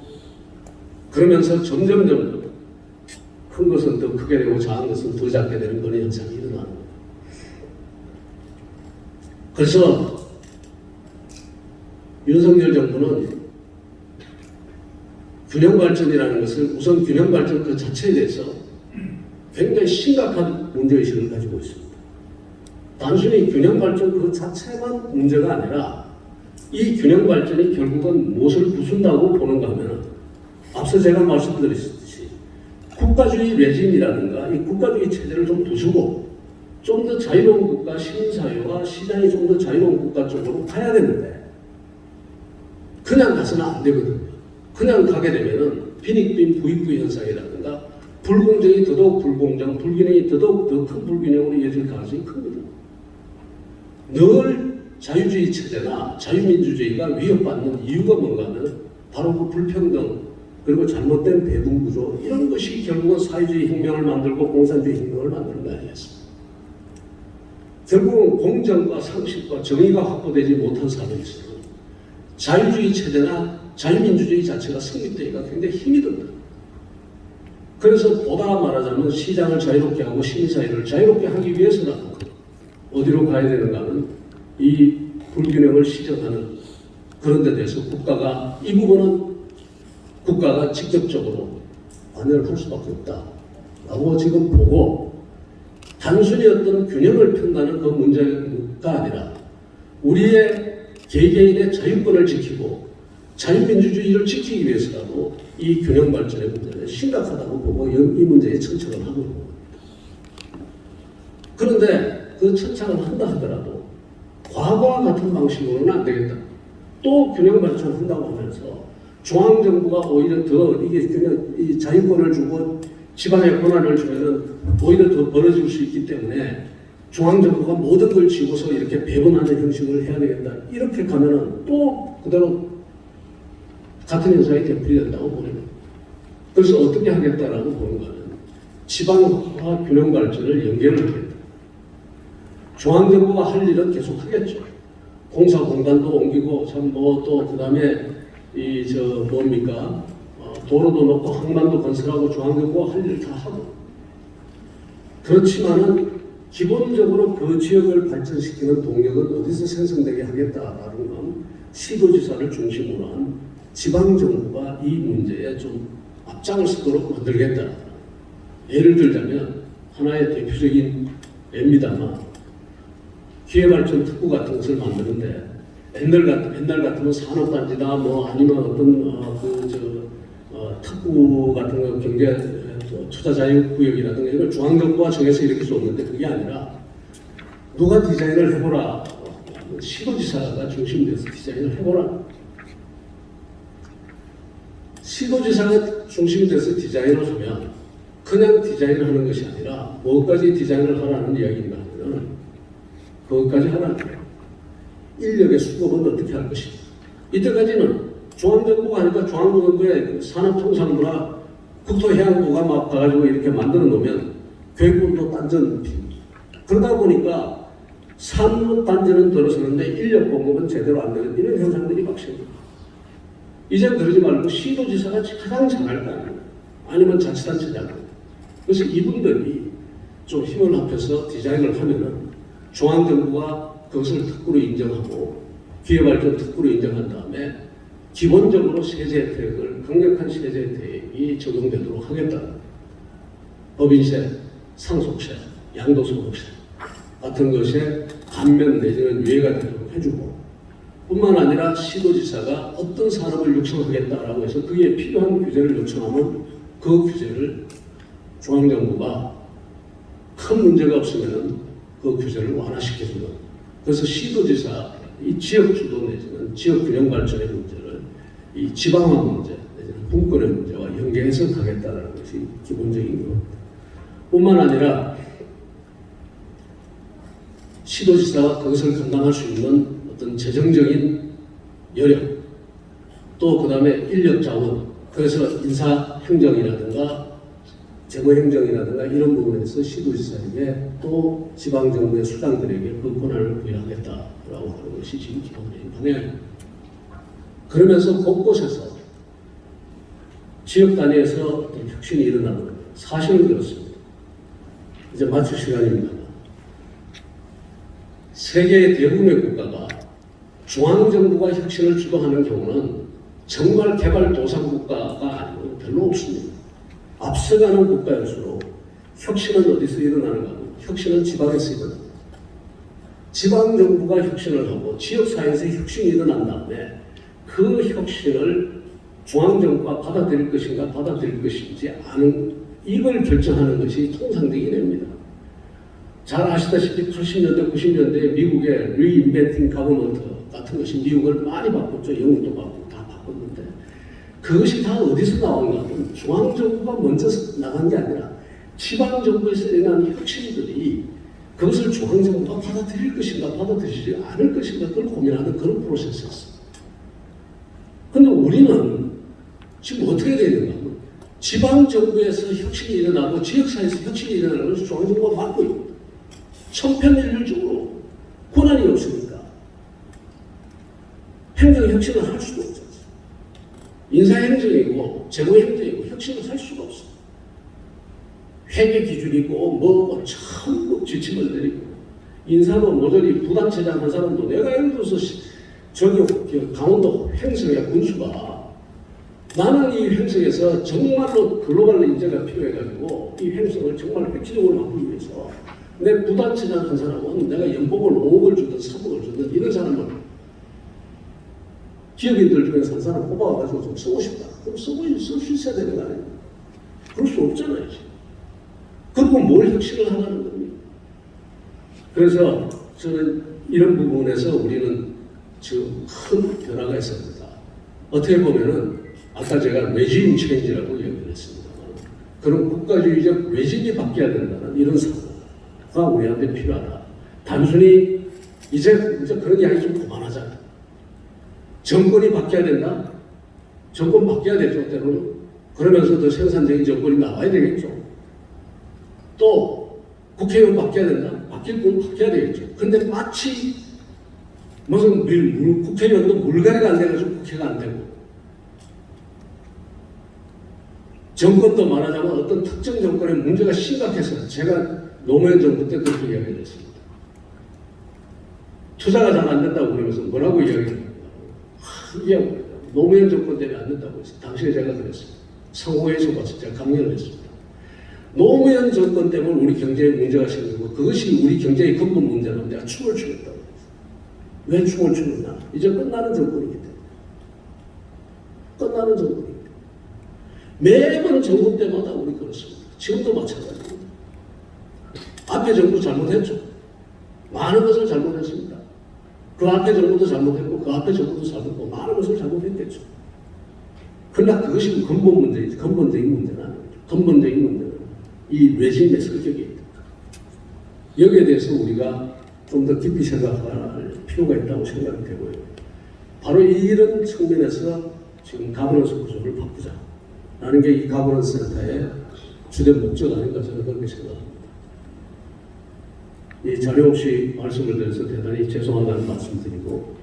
그러면서 점점점 큰 것은 더 크게 되고 작은 것은 더 작게 되는 그런 현상이 일어나는 거예요. 그래서 윤석열 정부는 균형 발전이라는 것을 우선 균형 발전 그 자체에 대해서 굉장히 심각한 문제의식을 가지고 있습니다. 단순히 균형 발전 그 자체만 문제가 아니라 이 균형 발전이 결국은 무엇을 부순다고 보는가 하면 앞서 제가 말씀드렸듯이 국가주의 레짐이라든가 이 국가주의 체제를 좀 부수고 좀 더 자유로운 국가, 시민사회와 시장이 좀 더 자유로운 국가 쪽으로 가야 되는데 그냥 가서는 안 되거든요. 그냥 가게 되면은 빈익빈 부익부 현상이라든가 불공정이 더더욱 불공정, 불균형이 더더욱 더 큰 불균형으로 이어질 가능성이 크거든요. 늘 자유주의 체제나 자유민주주의가 위협받는 이유가 뭔가 하면 바로 그 불평등 그리고 잘못된 배분 구조 이런 것이 결국은 사회주의 혁명을 만들고 공산주의 혁명을 만드는 거 아니겠습니까? 결국은 공정과 상식과 정의가 확보되지 못한 사회에서는 자유주의 체제나 자유민주주의 자체가 성립되기가 굉장히 힘이 듭니다. 그래서 보다 말하자면 시장을 자유롭게 하고 시민사회를 자유롭게 하기 위해서라도 어디로 가야 되는가 하면 이 불균형을 시정하는 그런 데 대해서 국가가 이 부분은 국가가 직접적으로 관여를 할 수밖에 없다 라고 지금 보고 단순히 어떤 균형을 편다는 그 문제가 아니라 우리의 개개인의 자유권을 지키고 자유민주주의를 지키기 위해서라도 이 균형 발전의 문제는 심각하다고 보고 이 문제에 천착을 하고 있는 겁니다. 그런데 그 천착을 한다 하더라도 과거와 같은 방식으로는 안 되겠다. 또 균형 발전한다고 하면서 중앙정부가 오히려 더 이게 균형, 이 자유권을 주고 지방의 권한을 주면은 오히려 더 벌어질 수 있기 때문에 중앙정부가 모든 걸 쥐고서 이렇게 배분하는 형식을 해야 되겠다. 이렇게 가면은 또 그대로 같은 현상이 되풀이된다고 보는 거예요. 그래서 어떻게 하겠다라고 보는 거는 지방화 균형 발전을 연계를 하겠다. 중앙정부가 할 일은 계속 하겠죠. 공사공단도 옮기고 참 뭐 또 그 다음에 이 저 뭡니까 어, 도로도 놓고 항만도 건설하고 중앙정부가 할일다 하고 그렇지만은 기본적으로 그 지역을 발전시키는 동력은 어디서 생성되게 하겠다라는 건 시도지사를 중심으로 한 지방정부가 이 문제에 좀 앞장을 서도록 만들겠다. 예를 들자면 하나의 대표적인 예입니다만 기회발전 특구 같은 것을 만드는데 옛날 같 옛날 같으면 산업단지다 뭐 아니면 어떤 어, 그저 어, 특구 같은 거 경제 어, 투자 자유 구역이라든가 이걸 중앙정부가 정해서 이렇게 줬는데 그게 아니라 누가 디자인을 해보라 시도지사가 중심돼서 디자인을 해보라 시도지사가 중심이 돼서 디자인을 하면 그냥 디자인을 하는 것이 아니라 뭐까지 디자인을 하라는 이야기인가 하면 그것까지 하라는 거예요. 인력의 수급은 어떻게 할 것인가. 이때까지는 중앙정부가 하니까 중앙정부의 그 산업통상부나 국토해양부가 막 가가지고 이렇게 만들어 놓으면 교육부도 딴전 그러다 보니까 산업 단지는 들어서는데 인력 공급은 제대로 안 되는 이런 현상들이 발생합니다. 이제 그러지 말고 시도지사가 가장 잘할 거 아니에요. 아니면 자치단체장. 그래서 이분들이 좀 힘을 합해서 디자인을 하면은 중앙정부가 그것을 특구로 인정하고 기회발전 특구로 인정한 다음에 기본적으로 세제 혜택을 강력한 세제 혜택이 적용되도록 하겠다. 법인세, 상속세, 양도소득세 같은 것에 감면 내지는 유예가 되도록 해주고 뿐만 아니라 시도지사가 어떤 산업을 육성하겠다라고 해서 그에 필요한 규제를 요청하면 그 규제를 중앙정부가 큰 문제가 없으면 그 규제를 완화시켜주는 그래서 시도지사 이 지역 주도 내지는 지역 균형 발전의 문제를 이 지방화 문제 내지는 분권의 문제와 연계해서 가겠다는 것이 기본적인 겁니다. 뿐만 아니라 시도지사가 그것을 감당할 수 있는 어떤 재정적인 여력 또 그 다음에 인력 자원 그래서 인사 행정이라든가 재무 행정이라든가 이런 부분에서 시도지사에게 또 지방정부의 수장들에게 그 권한을 부여하겠다라고 하는 것이 지금 기본적인 방향입니다. 그러면서 곳곳에서 지역 단위에서 혁신이 일어나는. 사실은 그렇습니다. 이제 마칠 시간입니다. 세계 대부분의 국가가 중앙정부가 혁신을 주도하는 경우는 정말 개발도상국가가 아니고 별로 없습니다. 앞서가는 국가일수록 혁신은 어디서 일어나는가 하면 혁신은 지방에서 일어납니다. 지방정부가 혁신을 하고 지역사회에서 혁신이 일어난 다음에 그 혁신을 중앙정부가 받아들일 것인가 받아들일 것인지 아는 이걸 결정하는 것이 통상적인 애입니다. 잘 아시다시피 80년대, 90년대 미국의 리인벤팅 가버먼트 같은 것이 미국을 많이 바꿨죠. 영국도 바꾸고 다 바꿨는데 그것이 다 어디서 나온가 하면 중앙정부가 먼저 나간 게 아니라 지방정부에서 일어난 혁신들이 그것을 중앙정부가 받아들일 것인가 받아들이지 않을 것인가 그걸 고민하는 그런 프로세스였어요. 근데 우리는 지금 어떻게 되는가 하면 지방정부에서 혁신이 일어나고 지역사회에서 혁신이 일어나는 것을 중앙정부가 막고 있고 천편일률적으로 권한이 없으니까 행정 혁신을 할 수가 없잖아요. 인사행정이고 재무행정이고 혁신을 할 수가 없어. 회계 기준이고 뭐 전부 지침을 내리고 인사도 모조리 부단체장 한 사람도 내가 예를 들어서 시- 저기 그 강원도 횡성의 군수가 나는 이 횡성에서 정말로 글로벌 인재가 필요해가지고 이 횡성을 정말 획기적으로 바꾸기 위해서 내 부단체장 한 사람은 내가 연봉을 5억을 주든 3억을 주든 이런 사람을 기업인들 중에서 한 사람 뽑아가지고 좀 쓰고 싶다. 그럼 쓰고 쓸수 있어야 되는 거 아니에요? 그럴 수 없잖아요. 그리고 뭘 혁신을 하라는 겁니까? 그래서 저는 이런 부분에서 우리는 지금 큰 변화가 있습니다. 어떻게 보면은 아까 제가 regime change라고 얘기를 했습니다만 그런 국가주의적 regime이 바뀌어야 된다는 이런 사고가 우리한테 필요하다. 단순히 이제 이제 그런 이야기 좀 그만하자. 정권이 바뀌어야 된다. 정권 바뀌어야 되죠 때로는 그러면서 더 생산적인 정권이 나와야 되겠죠. 또 국회의원 바뀌어야 된다. 바뀔 분 바뀌어야 되겠죠. 근데 마치 무슨 물, 물- 국회의원도 물갈이가 안 돼가지고 국회가 안 되고 정권도 말하자면 어떤 특정 정권의 문제가 심각해서 제가 노무현 정부 때 그렇게 이야기를 했습니다. 투자가 잘 안 된다고 그러면서 뭐라고 이야기했냐면 이게 노무현 정권 때문에 안 된다고 했어요. 당시에 제가 그랬어요. 상호회에서 봐서 제가 강연을 했습니다. 노무현 정권 때문에 우리 경제에 문제가 생기고 그것이 우리 경제의 근본 문제라면 내가 춤을 추겠다고 했어요. 왜 춤을 추느냐? 이제 끝나는 정권이기 때문에. 끝나는 정권이기 때문에. 매번 정권 때마다 우리 그렇습니다. 지금도 마찬가지입니다. 앞에 정부 잘못했죠. 많은 것을 잘못했습니다. 그 앞에 정부도 잘못했고 그 앞에 정부도 잘못했고 많은 것을 잘못했겠죠. 그러나 그것이 근본 문제이지 근본적인 문제는. 근본적인 문제는 이 레짐의 성격이 있다. 여기에 대해서 우리가 좀 더 깊이 생각할 필요가 있다고 생각이 되고요. 바로 이런 측면에서 지금 가버넌스 구조를 바꾸자. 라는 게 이 가버넌스 센터의 주된 목적 아닌가 저는 그렇게 생각합니다. 이 자료 없이 말씀을 드려서 대단히 죄송하다는 말씀드리고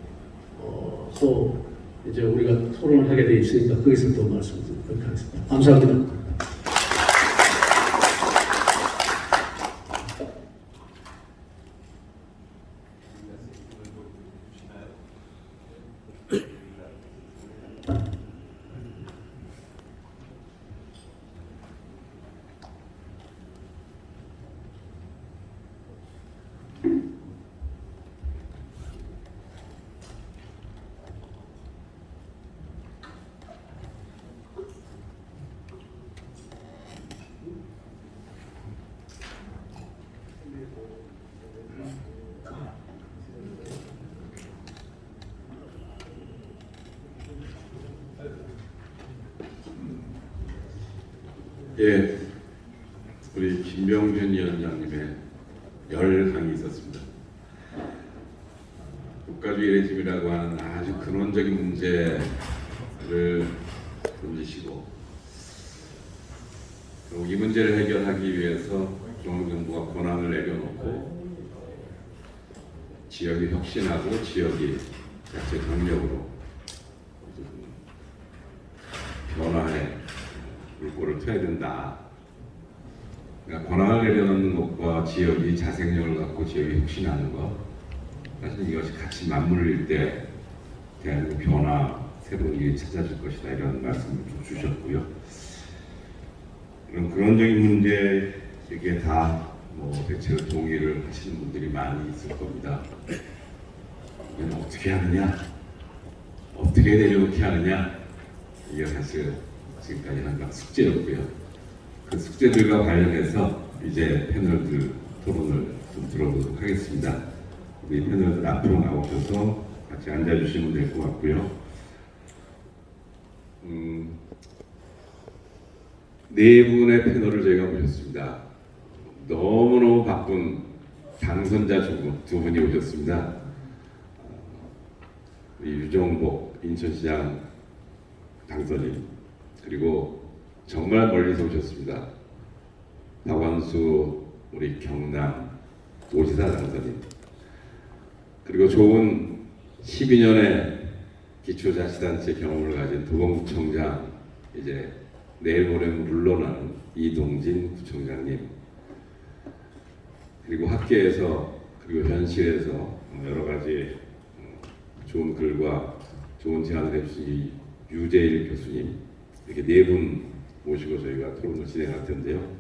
어, 또 이제 우리가 토론을 하게 돼 있으니까 거기서 또 말씀드리도록 하겠습니다. 감사합니다. 예, 우리 김병준 위원장님의 열강이 있었습니다. 국가주의 레짐이라고 하는 아주 근원적인 문제를 던지시고 그리고 이 문제를 해결하기 위해서 중앙정부가 권한을 내려놓고 지역이 혁신하고 지역이 자체 강력으로 변화해 물꼬를 트야 된다. 그러니까 권한을 내려놓는 것과 지역이 자생력을 갖고 지역이 혁신하는 것 사실 이것이 같이 맞물릴 때 대한민국 변화 새로운 일이 찾아질 것이다 이런 말씀을 좀 주셨고요. 그런 그런적인 문제 이게 다뭐 대체로 동의를 하시는 분들이 많이 있을 겁니다. 이건 어떻게 하느냐, 어떻게 내려놓게 하느냐 이게 사실 지금까지 한각 숙제였고요. 그 숙제들과 관련해서 이제 패널들 토론을 좀 들어보도록 하겠습니다. 우리 패널들 앞으로 나오셔서 같이 앉아주시면 될 것 같고요. 음, 네 분의 패널을 저희가 모셨습니다. 너무너무 바쁜 당선자 두, 분이 오셨습니다. 유정복 인천시장 당선인 그리고 정말 멀리서 오셨습니다. 박완수 우리 경남 도지사 당선인 그리고 좋은 12년의 기초자치단체 경험을 가진 도봉구청장 이제 내일 모레 물러나는 이동진 구청장님 그리고 학계에서 그리고 현실에서 여러 가지 좋은 글과 좋은 제안을 해주신 이 유재일 교수님 이렇게 네 분 모시고 저희가 토론을 진행할 텐데요.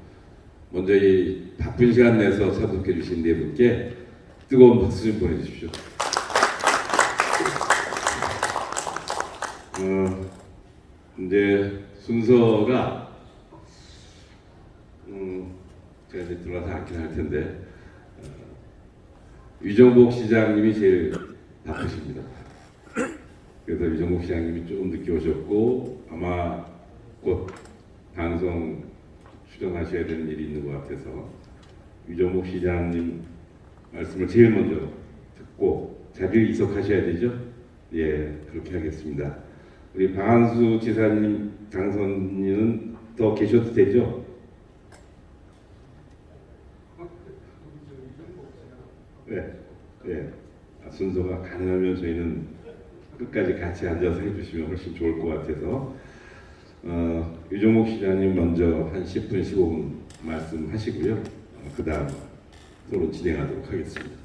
먼저 이 바쁜 시간 내서 참석해 주신 네 분께 뜨거운 박수 좀 보내주십시오. 어, 이제 순서가 음, 제가 이제 들어와서 앉긴 할 텐데 어, 유정복 시장님이 제일 바쁘십니다. 그래서 유정복 시장님이 조금 늦게 오셨고 아마 곧 방송 출연하셔야 되는 일이 있는 것 같아서 유정복 시장님 말씀을 제일 먼저 듣고 자리를 이석하셔야 되죠? 예, 그렇게 하겠습니다. 우리 방한수 지사님 당선인은 더 계셔도 되죠? 네, 네. 아, 순서가 가능하면 저희는 끝까지 같이 앉아서 해주시면 훨씬 좋을 것 같아서 어, 유종목 시장님 먼저 한 10분, 15분 말씀하시고요. 어, 그 다음 토론 진행하도록 하겠습니다.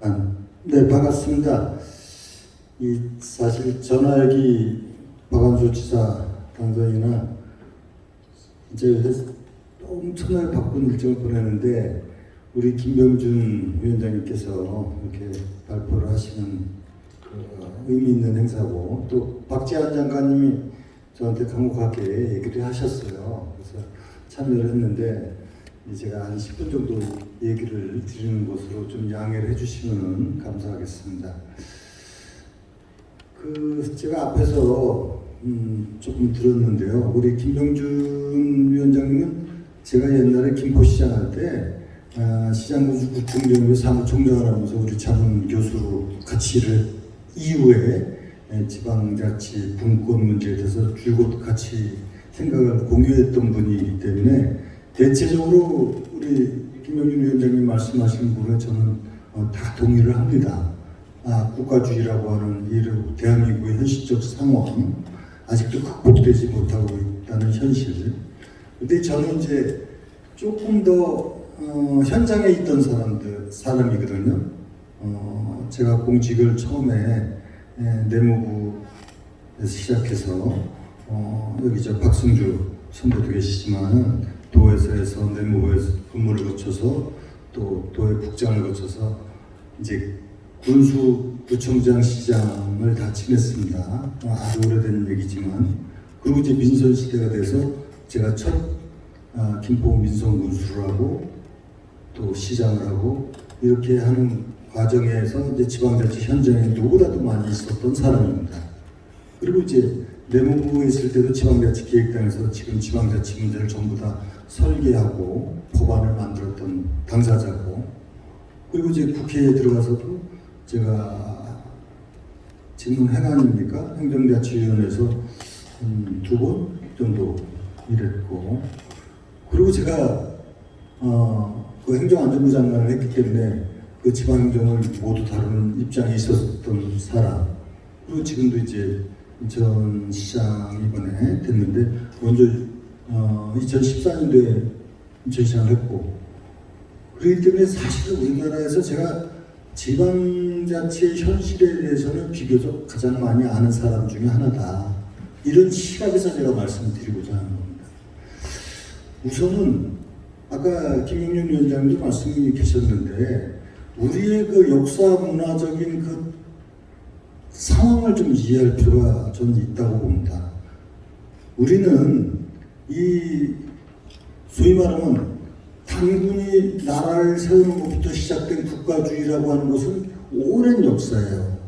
아, 네, 반갑습니다. 이 사실 전화기 박완수 지사 당선이나 이제 엄청나게 바쁜 일정을 보내는데 우리 김병준 위원장님께서 이렇게 발표를 하시는 그 의미 있는 행사고 또 박지한 장관님이 저한테 간곡하게 얘기를 하셨어요. 그래서 참여를 했는데 제가 한 10분 정도 얘기를 드리는 것으로 좀 양해를 해주시면 감사하겠습니다. 그 제가 앞에서 음 조금 들었는데요. 우리 김병준 위원장님은 제가 옛날에 김포시장 할때 아, 시장구청정부 사무총장을 하면서 우리 차분 교수로 같이 일을 이후에 예, 지방자치 분권 문제에 대해서 줄곧 같이 생각을 공유했던 분이기 때문에 대체적으로 우리 김영준 위원장님 말씀하신 부분에 저는 어, 다 동의를 합니다. 아, 국가주의라고 하는 이 대한민국의 현실적 상황 아직도 극복되지 못하고 있다는 현실. 근데 저는 이제 조금 더 어, 현장에 있던 사람들 사람이거든요. 어, 제가 공직을 처음에 에, 내무부에서 시작해서 어, 여기 저 박승주 선배도 계시지만 도에서 해서 내무부에서 근무를 거쳐서 또 도의 국장을 거쳐서 이제 군수구청장 시장을 다 지냈습니다. 아주 오래된 얘기지만 그리고 이제 민선 시대가 돼서 제가 첫 아, 김포 민선 군수를 하고 또 시장을 하고 이렇게 하는 과정에서 이제 지방자치 현장에 누구보다도 많이 있었던 사람입니다. 그리고 이제 내무부에 있을 때도 지방자치 기획단에서 지금 지방자치 문제를 전부 다 설계하고 법안을 만들었던 당사자고 그리고 이제 국회에 들어가서도 제가 지금 행안입니까? 행정자치위원회에서 음, 두번 정도 일했고 그리고 제가 어, 그 행정안전부 장관을 했기 때문에 그 지방행정을 모두 다루는 입장에 있었던 사람 그리고 지금도 이제 인천 시장 이번에 됐는데 먼저 어, 2014년도에 인천 시장을 했고 그렇기 때문에 사실 우리나라에서 제가 지방자치 현실에 대해서는 비교적 가장 많이 아는 사람 중에 하나다. 이런 시각에서 제가 말씀을 드리고자 하는 겁니다. 우선은 아까 김영윤 위원장님도 말씀이 계셨는데 우리의 그 역사 문화적인 그 상황을 좀 이해할 필요가 저는 있다고 봅니다. 우리는 이 소위 말하면 단군이 나라를 세우는 것부터 시작된 국가주의라고 하는 것은 오랜 역사예요.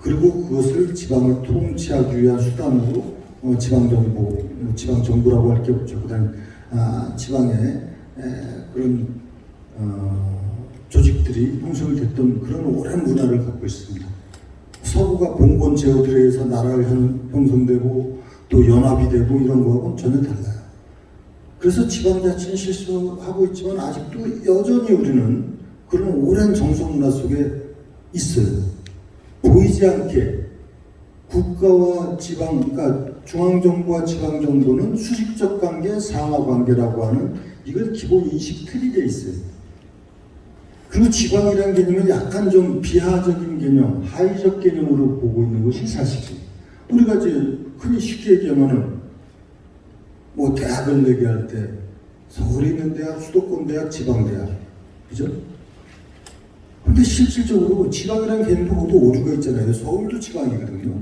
그리고 그것을 지방을 통치하기 위한 수단으로 어, 지방정부, 뭐 지방정부라고 할 게 없죠. 그 다음 아, 지방의 에, 그런 어, 조직들이 형성이 됐던 그런 오랜 문화를 갖고 있습니다. 서구가 봉건 제도들에 의해서 나라를 형- 형성되고 또 연합이 되고 이런 거하고는 전혀 달라요. 그래서 지방자치는 실수하고 있지만 아직도 여전히 우리는 그런 오랜 정서 문화 속에 있어요. 보이지 않게 국가와 지방, 그러니까 중앙정부와 지방정부는 수직적 관계, 상하 관계라고 하는 이건 기본 인식 틀이 돼 있어요. 그리고 지방이라는 개념은 약간 좀 비하적인 개념, 하위적 개념으로 보고 있는 것이 사실이에요. 우리가 이제 흔히 쉽게 얘기하면은 뭐 대학을 얘기할 때 서울에 있는 대학, 수도권 대학, 지방 대학, 그죠? 근데 실질적으로 지방이라는 개념도 오류가 있잖아요. 서울도 지방이거든요.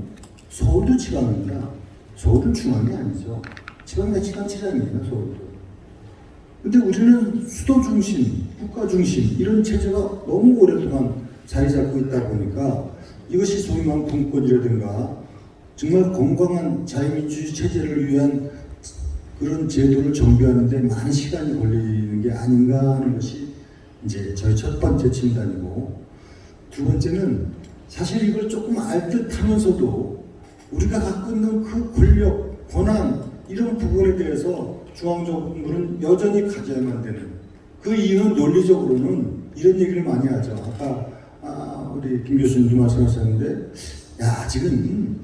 서울도 지방입니다. 서울은 중앙이 아니죠. 지방자치단체장이에요, 서울도. 근데 우리는 수도 중심, 국가 중심 이런 체제가 너무 오랫동안 자리 잡고 있다 보니까 이것이 소위 말하는 분권이라든가 정말 건강한 자유민주주의 체제를 위한 그런 제도를 정비하는데 많은 시간이 걸리는 게 아닌가 하는 것이 이제 저희 첫 번째 진단이고 두 번째는 사실 이걸 조금 알듯 하면서도 우리가 갖고 있는 그 권력, 권한 이런 부분에 대해서 중앙정부는 여전히 가져야만 되는 그 이유는 논리적으로는 이런 얘기를 많이 하죠. 아까 아, 우리 김 교수님도 말씀하셨는데 야 아직은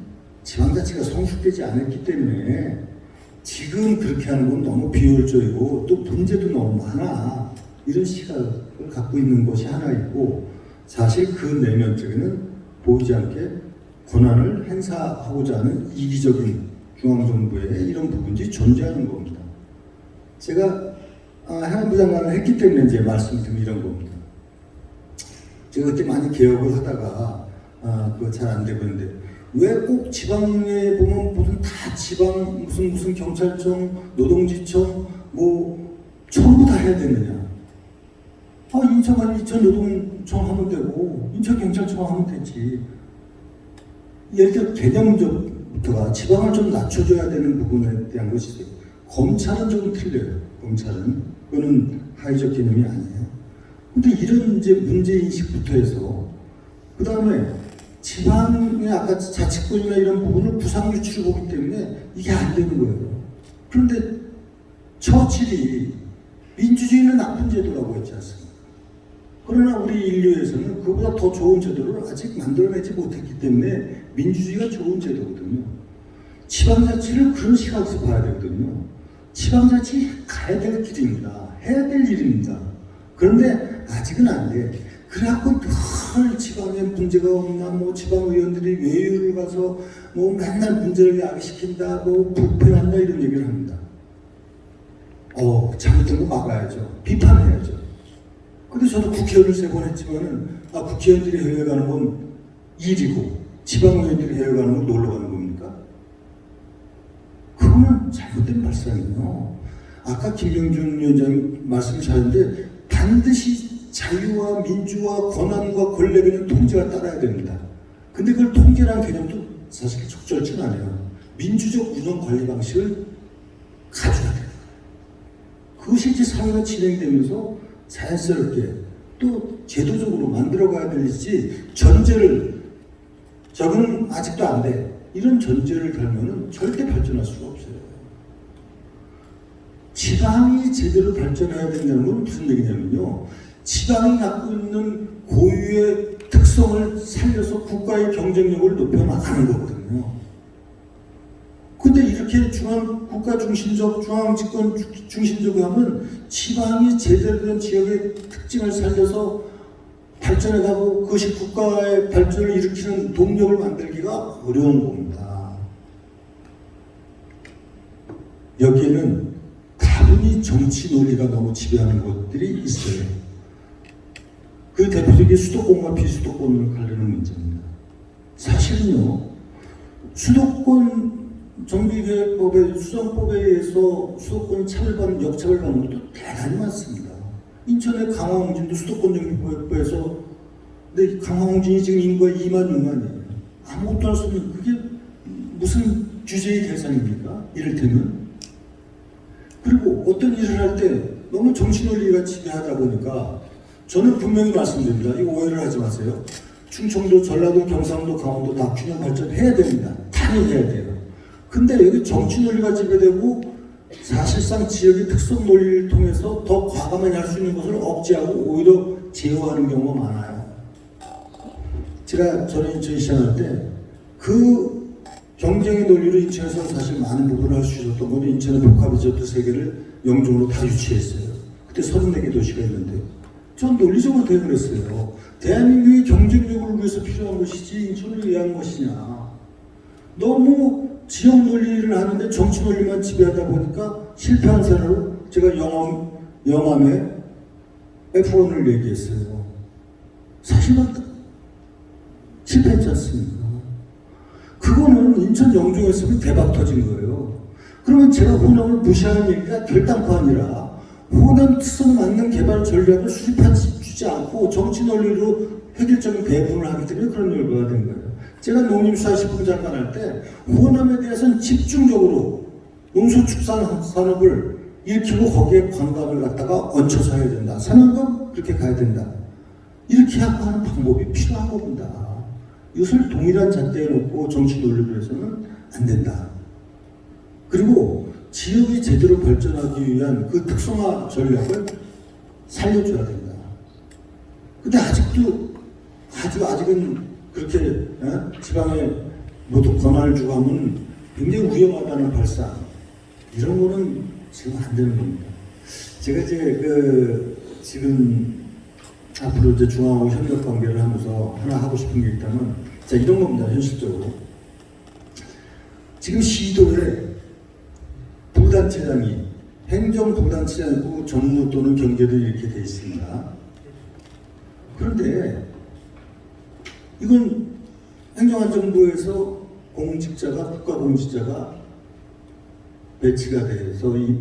지방자치가 성숙되지 않았기 때문에 지금 그렇게 하는 건 너무 비효율적이고 또 문제도 너무 많아 이런 시각을 갖고 있는 것이 하나 있고 사실 그 내면적에는 보이지 않게 권한을 행사하고자 하는 이기적인 중앙정부의 이런 부분이 존재하는 겁니다. 제가 아, 행안부 장관을 했기 때문에 이제 말씀드린 이런 겁니다. 제가 그때 많이 개혁을 하다가 아, 그거 잘 안 되고 있는데 왜 꼭 지방에 보면 무슨 다 지방 무슨 무슨 경찰청, 노동지청 뭐 전부 다 해야 되느냐? 아 인천은 인천 노동청 하면 되고 인천 경찰청 하면 되지. 이렇게 개념적부터가 지방을 좀 낮춰줘야 되는 부분에 대한 것이 있어요. 검찰은 좀 틀려요. 검찰은 그거는 하위적 개념이 아니에요. 근데 이런 이제 문제 인식부터 해서 그 다음에 지방의 아까 자치권이나 이런 부분을 구상 유치를 보기 때문에 이게 안 되는 거예요. 그런데 처칠이 민주주의는 나쁜 제도라고 했지 않습니까? 그러나 우리 인류에서는 그보다 더 좋은 제도를 아직 만들어내지 못했기 때문에 민주주의가 좋은 제도거든요. 지방자치를 그런 시각에서 봐야 되거든요. 지방자치 가야 될 길입니다. 해야 될 일입니다. 그런데 아직은 안 돼. 그래갖고 늘 지방에 문제가 없나, 뭐 지방의원들이 외유를 가서 뭐 맨날 문제를 야기시킨다, 뭐 부패한다 이런 얘기를 합니다. 어, 잘못된 거 막아야죠. 비판해야죠. 근데 저도 국회의원을 세 번 했지만은, 아, 국회의원들이 해외 가는 건 일이고, 지방의원들이 해외 가는 건 놀러 가는 겁니까? 그거는 잘못된 발상이에요. 아까 김병준 위원장님 말씀을 잘했는데, 반드시 자유와 민주와 권한과 권력에는 통제가 따라야 됩니다. 근데 그걸 통제라는 개념도 사실 적절치 않아요. 민주적 운영 관리 방식을 가져야 돼요. 그것이 이제 사회가 진행되면서 자연스럽게 또 제도적으로 만들어가야 될지 전제를 저거는 아직도 안 돼. 이런 전제를 달면은 절대 발전할 수가 없어요. 지방이 제대로 발전해야 된다는 건 무슨 얘기냐면요. 지방이 갖고 있는 고유의 특성을 살려서 국가의 경쟁력을 높여 나가는 거거든요. 근데 이렇게 중앙 국가 중심적 중앙 집권 주- 중심적으로 하면 지방이 제대로 된 지역의 특징을 살려서 발전해가고 그것이 국가의 발전을 일으키는 동력을 만들기가 어려운 겁니다. 여기에는 다분히 정치 논리가 너무 지배하는 것들이 있어요. 그 대표적인 수도권과 비수도권을 가르는 문제입니다. 사실은요, 수도권 정비계획법의 수정법에 의해서 수도권이 차별받는 역차별받는 것도 대단히 많습니다. 인천의 강화홍진도 수도권 정비계획법에서 근데 강화홍진이 지금 인구가 2만 6만이에요. 아무것도 할 수 없는 그게 무슨 규제의 대상입니까? 이를테면 그리고 어떤 일을 할 때 너무 정신논리가 지배하다 보니까 저는 분명히 말씀드립니다. 이거 오해를 하지 마세요. 충청도, 전라도, 경상도, 강원도 다 균형 발전해야 됩니다. 당연해야 돼요. 근데 여기 정치 논리가 지배되고 사실상 지역의 특성 논리를 통해서 더 과감하게 할 수 있는 것을 억제하고 오히려 제어하는 경우가 많아요. 제가 전에 인천 시장할 때 그 경쟁의 논리로 인천에서 사실 많은 부분을 할 수 있었던 건 인천의 복합리조트 세 개를 영종으로 다 유치했어요. 그때 34개 도시가 있는데 전 논리적으로 대응을 했어요. 대한민국의 경쟁력을 위해서 필요한 것이지 인천을 위한 것이냐. 너무 지역 논리를 하는데 정치 논리만 지배하다 보니까 실패한 사례로 제가 영암, 영암에 F1을 얘기했어요. 사실은 실패했지 않습니까? 그거는 인천 영종했으면 대박 터진 거예요. 그러면 제가 호남을 무시하는 얘기가 결단코 아니라 호남 특성 맞는 개발 전략을 수립하지 않고 정치 논리로 획일적인 배분을 하기 때문에 그런 결과가 된 거예요. 제가 농림수산식품 장관 할 때 호남에 대해서는 집중적으로 농수축산산업을 일으키고 거기에 관광을 갖다가 얹혀서 해야 된다. 산업은 그렇게 가야 된다. 이렇게 하고 하는 방법이 필요한 겁니다. 이것을 동일한 잣대에 놓고 정치 논리로 해서는 안 된다. 그리고 지역이 제대로 발전하기 위한 그 특성화 전략을 살려줘야 된다. 근데 아직도 아직 아직은 그렇게 어? 지방에 모두 권한을 주고 하면 굉장히 위험하다는 발상 이런 거는 지금 안 되는 겁니다. 제가 이제 그 지금 앞으로 이제 중앙하고 협력 관계를 하면서 하나 하고 싶은 게 있다면 자 이런 겁니다 현실적으로 지금 시도에 부단체장이 행정부단체장이고 정무 또는 경제도 이렇게 돼 있습니다. 그런데 이건 행정안전부에서 공직자가 국가공직자가 배치가 돼서 이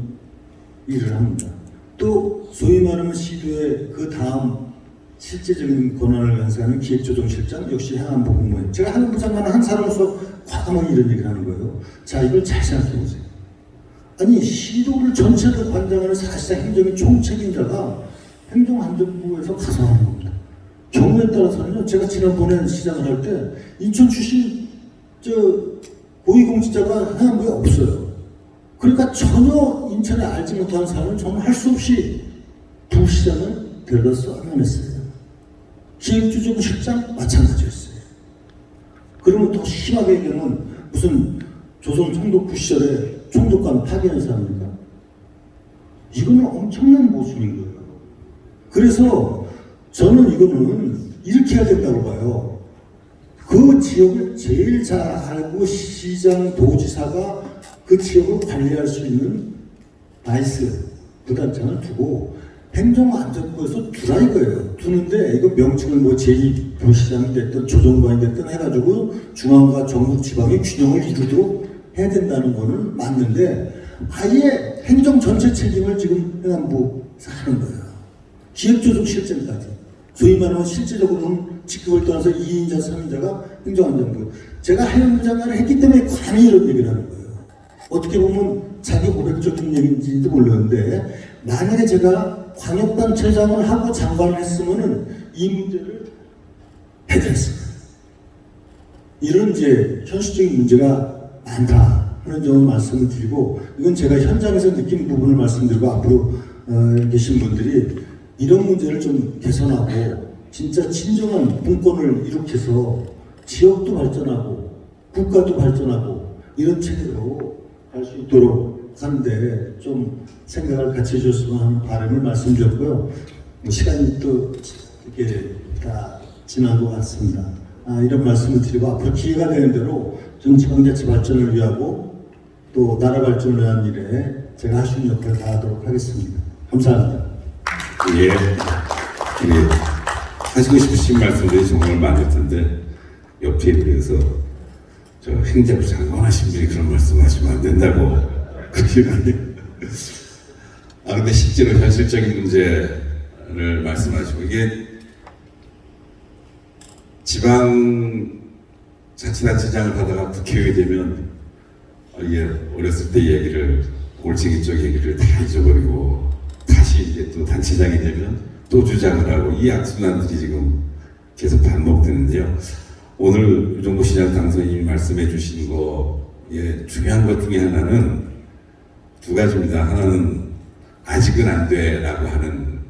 일을 합니다. 또 소위 말하면 시도의 그 다음 실제적인 권한을 간사하는 기획조정실장 역시 행안부 공무원. 제가 행안부 장관은 한 사람으로서 과감하게 이런 얘기를 하는 거예요. 자 이걸 잘 생각해 보세요. 아니 시도를 전체를 관장하는 사실상 행정의 총책임자가 행정안전부에서 가서 하는 겁니다. 경우에 따라서는요. 제가 지난번에 시장을 할 때 인천 출신 저 고위공직자가 행안부에 없어요. 그러니까 전혀 인천에 알지 못하는 사람은 정말 할 수 없이 부시장을 데려가서 안냈어요 기획조정실장 마찬가지였어요. 그러면 더 심하게 얘기하면 무슨 조선 총독부 시절에 총독관 파견한 사람입니까? 이거는 엄청난 모순인 거예요. 그래서 저는 이거는 해야 된다고 봐요. 그 지역을 제일 잘 알고 시장, 도지사가 그 지역을 관리할 수 있는 vice 부단장을 두고 행정안전부에서 두라 이거예요. 두는데 이거 명칭을 뭐 제2부시장이 됐든 조정관이 됐든 해가지고 중앙과 전국 지방의 균형을 이루도록 해야 된다는 거는 맞는데 아예 행정 전체 책임을 지금 행안부에서 하는 거예요. 기획조정실장까지. 소위 말하면 실제적으로는 직급을 떠나서 2인자, 3인자가 행정안전부. 제가 행안부 장관을 했기 때문에 감히 이런 얘기를 하는 거예요. 어떻게 보면 자기 고백적인 얘기인지도 모르는데 만약에 제가 광역단체장을 하고 장관을 했으면 은 이 문제를 해결했습니다. 이런 이제 현실적인 문제가 많다. 하는 점을 말씀을 드리고 이건 제가 현장에서 느낀 부분을 말씀드리고 앞으로 어, 계신 분들이 이런 문제를 좀 개선하고 진짜 진정한 분권을 일으켜서 지역도 발전하고 국가도 발전하고 이런 체계로 갈 수 있도록 하는데 좀 생각을 같이 해줬으면 하는 바람을 말씀드렸고요. 뭐 시간이 또 이렇게 다 지난 것 같습니다. 아, 이런 말씀을 드리고 앞으로 기회가 되는 대로 좀 지방자치 발전을 위하고 또 나라 발전을 위한 일에 제가 할 수 있는 역할을 다하도록 하겠습니다. 감사합니다. 예. 예. 하시고 싶으신 말씀들이 정말 많을 텐데 옆 테이블에서 저 행자부 장관 하신 분이 그런 말씀하시면 안 된다고 그러시거든요. 아 근데 실제로 현실적인 문제를 말씀하시고 이게 지방 자치단체장을 하다가 국회의원이 되면 아, 이게 어렸을 때 얘기를 올챙이 쪽 얘기를 다 잊어버리고 다시 이제 또 단체장이 되면 또 주장을 하고 이 악순환들이 지금 계속 반복되는데요. 오늘 유정보 시장 당선인이 말씀해 주신 거에 중요한 것 중에 하나는 두 가지입니다. 하나는 아직은 안 돼라고 하는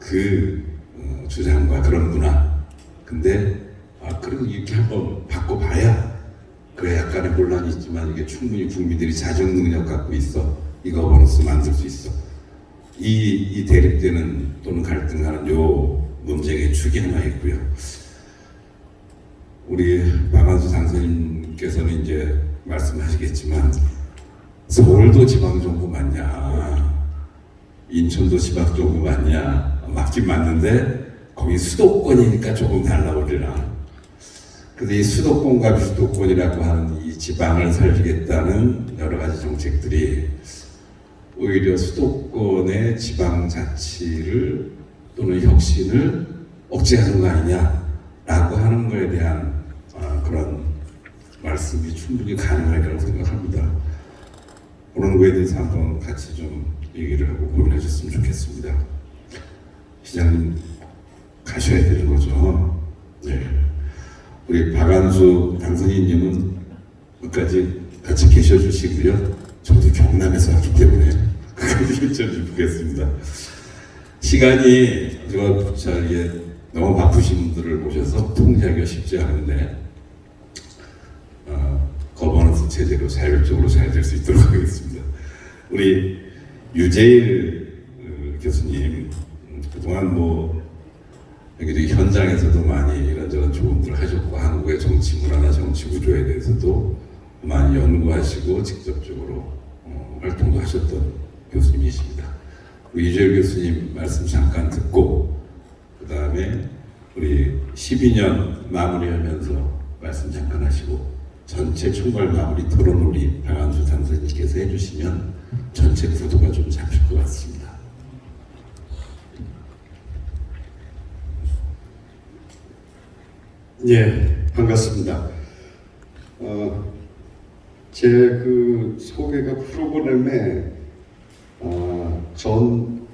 그 어, 주장과 그런 문화. 근데 아 그래도 이렇게 한번 바꿔봐야 그래 약간의 혼란이 있지만 이게 충분히 국민들이 자정 능력 갖고 있어. 이 거버넌스 만들 수 있어. 이, 이 대립되는 또는 갈등하는 요 논쟁의 축이 하나 있고요. 우리 박완수 당선인께서는 이제 말씀하시겠지만 서울도 지방정부 맞냐? 인천도 지방정부 맞냐? 맞긴 맞는데 거기 수도권이니까 조금 달라 우리랑 근데 이 수도권과 비수도권이라고 하는 이 지방을 살리겠다는 여러 가지 정책들이 오히려 수도권의 지방자치를 또는 혁신을 억제하는 거 아니냐라고 하는 거에 대한 아, 그런 말씀이 충분히 가능하리라고 생각합니다. 그런 거에 대해서 한번 같이 좀 얘기를 하고 고민하셨으면 좋겠습니다. 시장님 가셔야 되는 거죠. 네. 우리 박안수 당선인님은 끝까지 같이 계셔 주시고요. 저도 경남에서 왔기 때문에 끝까지 해줘 보겠습니다. 시간이 저게 너무 바쁘신 분들을 모셔서 통제하기가 쉽지 않은데 어, 거버넌스 체제로 자율적으로 잘 될 수 있도록 하겠습니다. 우리 유재일 어, 교수님 음, 그동안 뭐 여기 현장에서도 많이 이런저런 조언들을 하셨고 한국의 정치 문화나 정치 구조에 대해서도 많이 연구하시고 직접적으로 어, 활동도 하셨던 교수님이십니다. 우리 이재일 교수님 말씀 잠깐 듣고 그 다음에 우리 12년 마무리하면서 말씀 잠깐 하시고 전체 총괄 마무리 토론 우리 박한수 당선인께서 해주시면 전체 구도가 좀 잡힐 것 같습니다. 예, 반갑습니다. 어, 제그 소개가 프로그램에 어, 전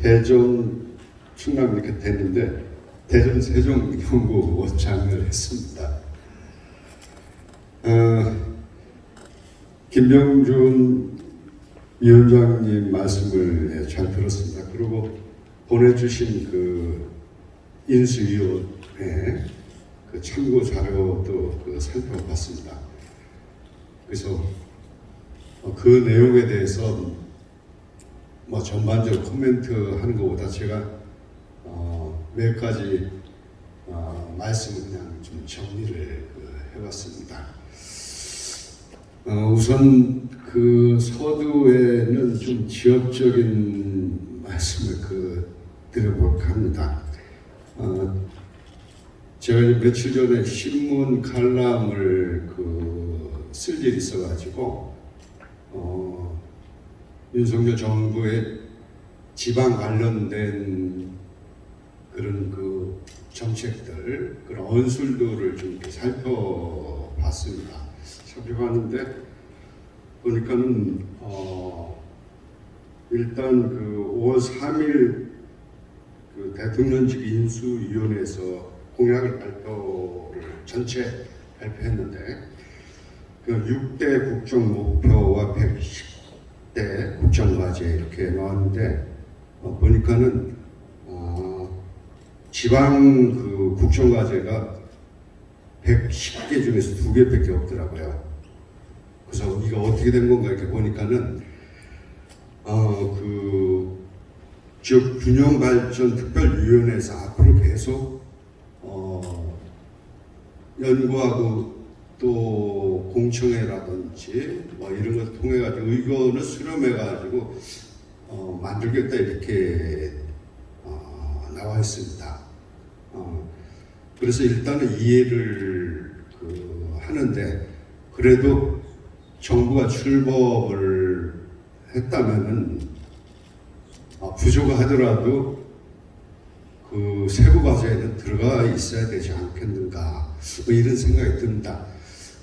대전 충남 이렇게 됐는데 대전 세종 연구 원장을 했습니다. 어, 김병준 위원장님 말씀을 예, 잘 들었습니다. 그리고 보내주신 그 인수위원회 그 참고 자료도 그 살펴봤습니다. 그래서 어, 그 내용에 대해서 뭐 전반적 코멘트 하는 것보다 제가 어, 몇 가지 어, 말씀을 그냥 좀 정리를 그 해봤습니다. 어, 우선 그 서두에는 좀 지역적인 말씀을 그 드려볼까 합니다. 어, 제가 며칠 전에 신문 칼럼을 그 쓸 일이 있어가지고 어, 윤석열 정부의 지방 관련된 그런 그 정책들 그런 언술들을 좀 이렇게 살펴봤습니다. 살펴봤는데 보니까는 어, 일단 그 5월 3일 그 대통령직 인수위원회에서 공약을 발표를 전체 발표했는데 그 6대 국정 목표와 110대 국정 과제 이렇게 나왔는데 어, 보니까는 어, 지방 그 국정 과제가 110개 중에서 두 개밖에 없더라고요. 그래서 이거 어떻게 된 건가 이렇게 보니까는 어 그 지역 균형 발전 특별위원회에서 앞으로 계속 어 연구하고 또 공청회라든지 뭐 이런 걸 통해 가지고 의견을 수렴해 가지고 어 만들겠다 이렇게 어 나와 있습니다. 어 그래서 일단은 이해를 그 하는데 그래도 정부가 출범을 했다면은 아, 부족하더라도 그 세부 과제에는 들어가 있어야 되지 않겠는가 뭐 이런 생각이 듭니다.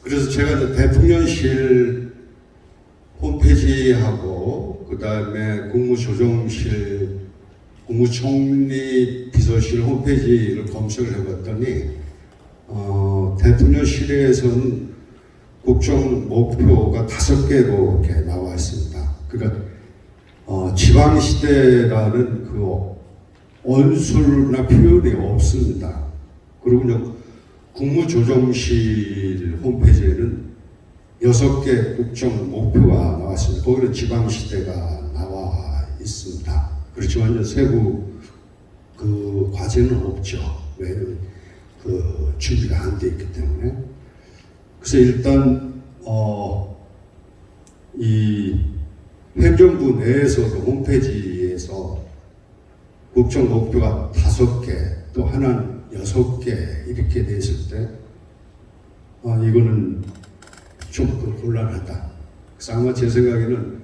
그래서 제가 대통령실 홈페이지하고 그 다음에 국무조정실 국무총리 비서실 홈페이지를 검색을 해봤더니 어, 대통령실에서는 국정 목표가 다섯 개로 이렇게 나와 있습니다. 그러니까 어, 지방시대라는 그 언술이나 표현이 없습니다. 그리고 국무조정실 홈페이지에는 여섯 개 국정 목표가 나왔습니다. 거기는 지방시대가 나와 있습니다. 그렇지만 세부 그 과제는 없죠. 왜냐면 그 준비가 안 돼 있기 때문에. 그래서 일단 어, 이 행정부 내에서도 홈페이지에서 국정 목표가 다섯 개, 또 하나는 여섯 개 이렇게 돼 있을 때, 아, 이거는 좀그 곤란하다. 그래서 아마 제 생각에는,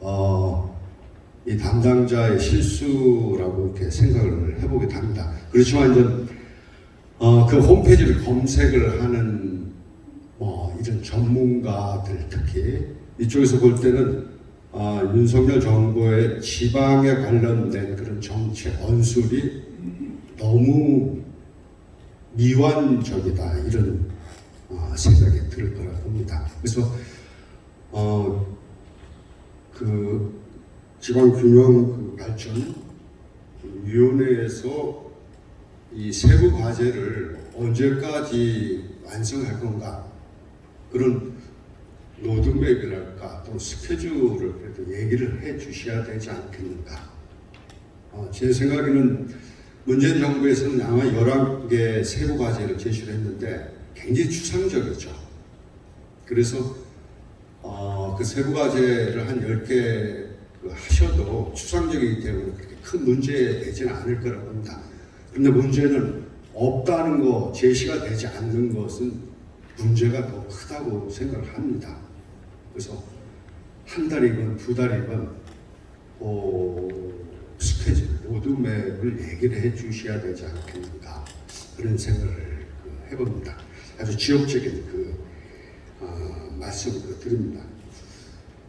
어, 이 담당자의 실수라고 이렇게 생각을 해보게 됩니다. 그렇지만 이제, 어, 그 홈페이지를 검색을 하는 뭐 이런 전문가들 특히 이쪽에서 볼 때는 아, 윤석열 정부의 지방에 관련된 그런 정책 언술이 너무 미완적이다 이런 어, 생각이 들 거라 봅니다. 그래서 어, 그 지방균형 그 발전 위원회에서 이 세부 과제를 언제까지 완성할 건가 그런 로드맵이랄까 또 스케줄을 그래도 얘기를 해 주셔야 되지 않겠는가. 어, 제 생각에는 문재인 정부에서는 아마 11개 세부 과제를 제시를 했는데 굉장히 추상적이죠. 그래서 어, 그 세부 과제를 한 10개 그 하셔도 추상적이기 때문에 그렇게 큰 문제 되지는 않을 거라고 봅니다. 그런데 문제는 없다는 거, 제시가 되지 않는 것은 문제가 더 크다고 생각을 합니다. 그래서 한 달이건 두 달이건 어, 스케줄, 로드맵을 얘기를 해 주셔야 되지 않겠는가 그런 생각을 그 해봅니다. 아주 지역적인 그 어, 말씀을 그 드립니다.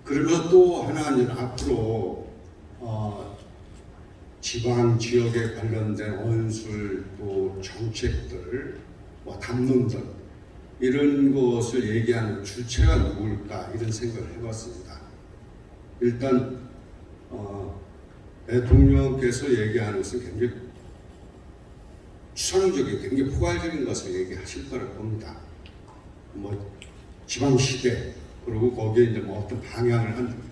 그리고 또 하나는 앞으로 어, 지방 지역에 관련된 언술 또 정책들, 뭐 담론들 이런 것을 얘기하는 주체가 누굴까 이런 생각을 해봤습니다. 일단 어, 대통령께서 얘기하는 것은 굉장히 추상적인, 굉장히 포괄적인 것을 얘기하실 거라고 봅니다. 뭐 지방 시대 그리고 거기에 이제 뭐 어떤 방향을 한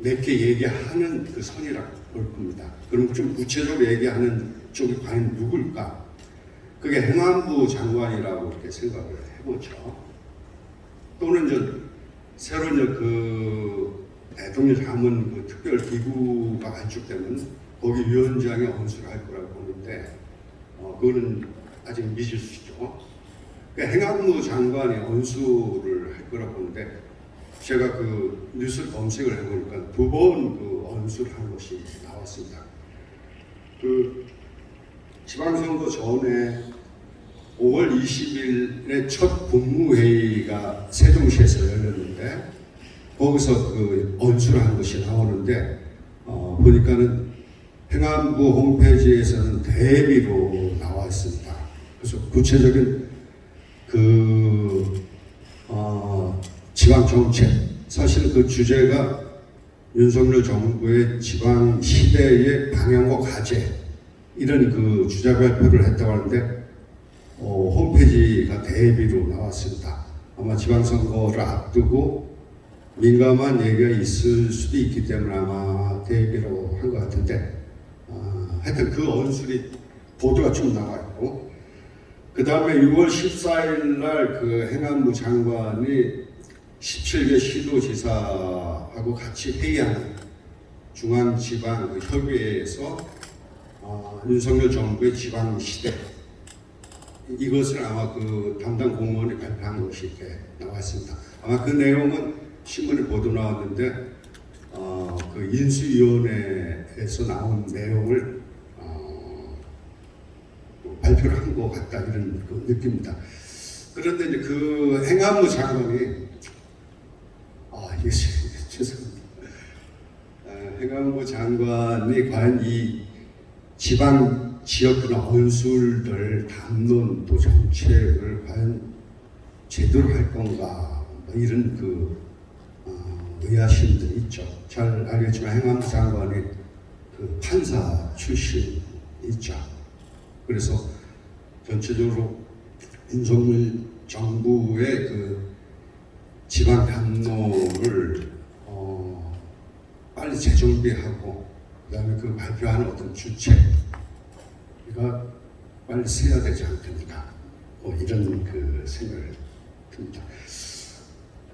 몇 개 얘기하는 그 선이라고 볼 겁니다. 그럼 좀 구체적으로 얘기하는 쪽이 과연 누굴까? 그게 행안부 장관이라고 이렇게 생각을 해보죠. 또는 이제 새로 이제 그 대통령 자문 그 특별 기구가 발족되면 거기 위원장이 언수를 할 거라고 보는데 어, 그거는 아직 미지수죠. 그 행안부 장관이 언수를 할 거라고 보는데 제가 그 뉴스 검색을 해보니까 두 번 그 언수를 한 것이 나왔습니다. 그 지방선거 전에 5월 20일에 첫 국무회의가 세종시에서 열렸는데 거기서 그 언수를 한 것이 나오는데 어, 보니까는 행안부 홈페이지에서는 대비로 나와 있습니다. 그래서 구체적인 그 어, 지방 정책 사실 그 주제가 윤석열 정부의 지방 시대의 방향과 과제 이런 그 주제 발표를 했다고 하는데 어, 홈페이지가 대비로 나왔습니다. 아마 지방선거를 앞두고 민감한 얘기가 있을 수도 있기 때문에 아마 대비로 한 것 같은데 아, 하여튼 그 언술이 보도가 좀 나와 있고 그 다음에 6월 14일 날 그 행안부 장관이 17개 시도지사하고 같이 회의하는 중앙지방 그 협의회에서 어, 윤석열 정부의 지방 시대 이것을 아마 그 담당 공무원이 발표한 것이 이렇게 나왔습니다. 아마 그 내용은 신문에 보도 나왔는데 어, 그 인수위원회에서 나온 내용을 어, 발표를 한 것 같다 이런 그 느낌입니다. 그런데 이제 그 행안부 장관이 아 이게 죄송합니다. 아, 행안부 장관이 과연 이 지방 지역이나 언술들 담론도 정책을 과연 제대로 할 건가 뭐 이런 그 어, 의아심들이 있죠. 잘 알겠지만 행안부 장관이 그 판사 출신이죠. 그래서 전체적으로 윤석열 정부의 그 지방 담론을 어, 빨리 재정비하고 그다음에 그 발표하는 어떤 주체가 빨리 세야 되지 않겠는가 뭐 이런 그 생각을 듭니다.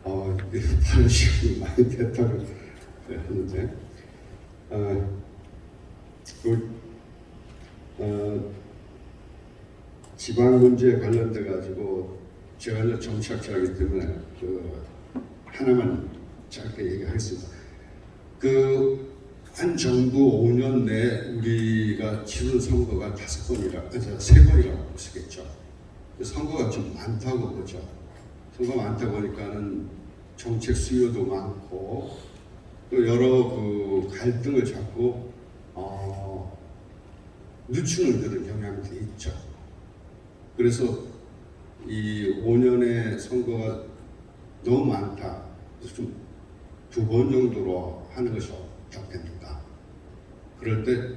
어, 다른 시간이 많이 됐다고 하는데 어, 그, 어, 지방 문제에 관련돼 가지고 제가 이제 정치학자이기 때문에 그 하나만 짧게 얘기하겠습니다. 그 한 정부 5년 내에 우리가 치른 선거가 다섯 번이라, 아니, 세 번이라고 있겠죠. 그 선거가 좀 많다고 보죠. 선거 많다 보니까는 정책 수요도 많고 또 여러 그 갈등을 잡고 어, 늦추는 그런 경향도 있죠. 그래서 이 5년의 선거가 너무 많다. 그래서 좀 두 번 정도로 하는 것이 어떻겠는가. 그럴 때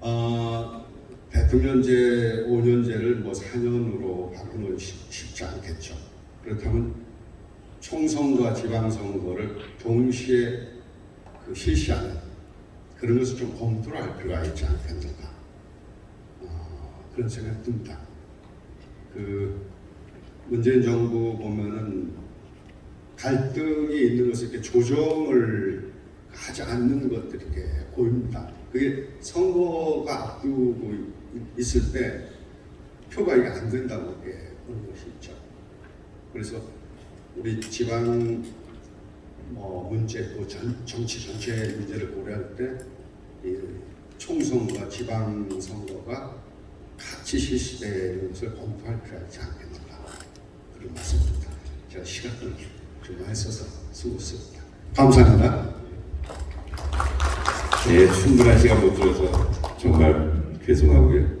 어, 대통령제 5년제를 뭐 4년으로 바꾸는 쉽지 않겠죠. 그렇다면 총선과 지방선거를 동시에 그 실시하는 그런 것을 좀 검토를 할 필요가 있지 않겠는가. 어, 그런 생각이 듭니다. 그 문재인 정부 보면은 갈등이 있는 것을 이렇게 조정을 하지 않는 것들이 이렇게 보입니다. 그게 선거가 앞두고 있- 있을 때 표가 이게 안 된다고 있죠. 그래서 우리 지방 뭐 문제 또 전, 정치 전체 문제를 고려할 때이 총선과 지방 선거가 같이 실시되는 것을 검토할 필요가 있지 않겠는가 그런 말씀입니다. 제가 시간을 좀 많이 써서 수고했습니다. 감사합니다. 예, 충분한 시간 못 들어서 정말 죄송하고요.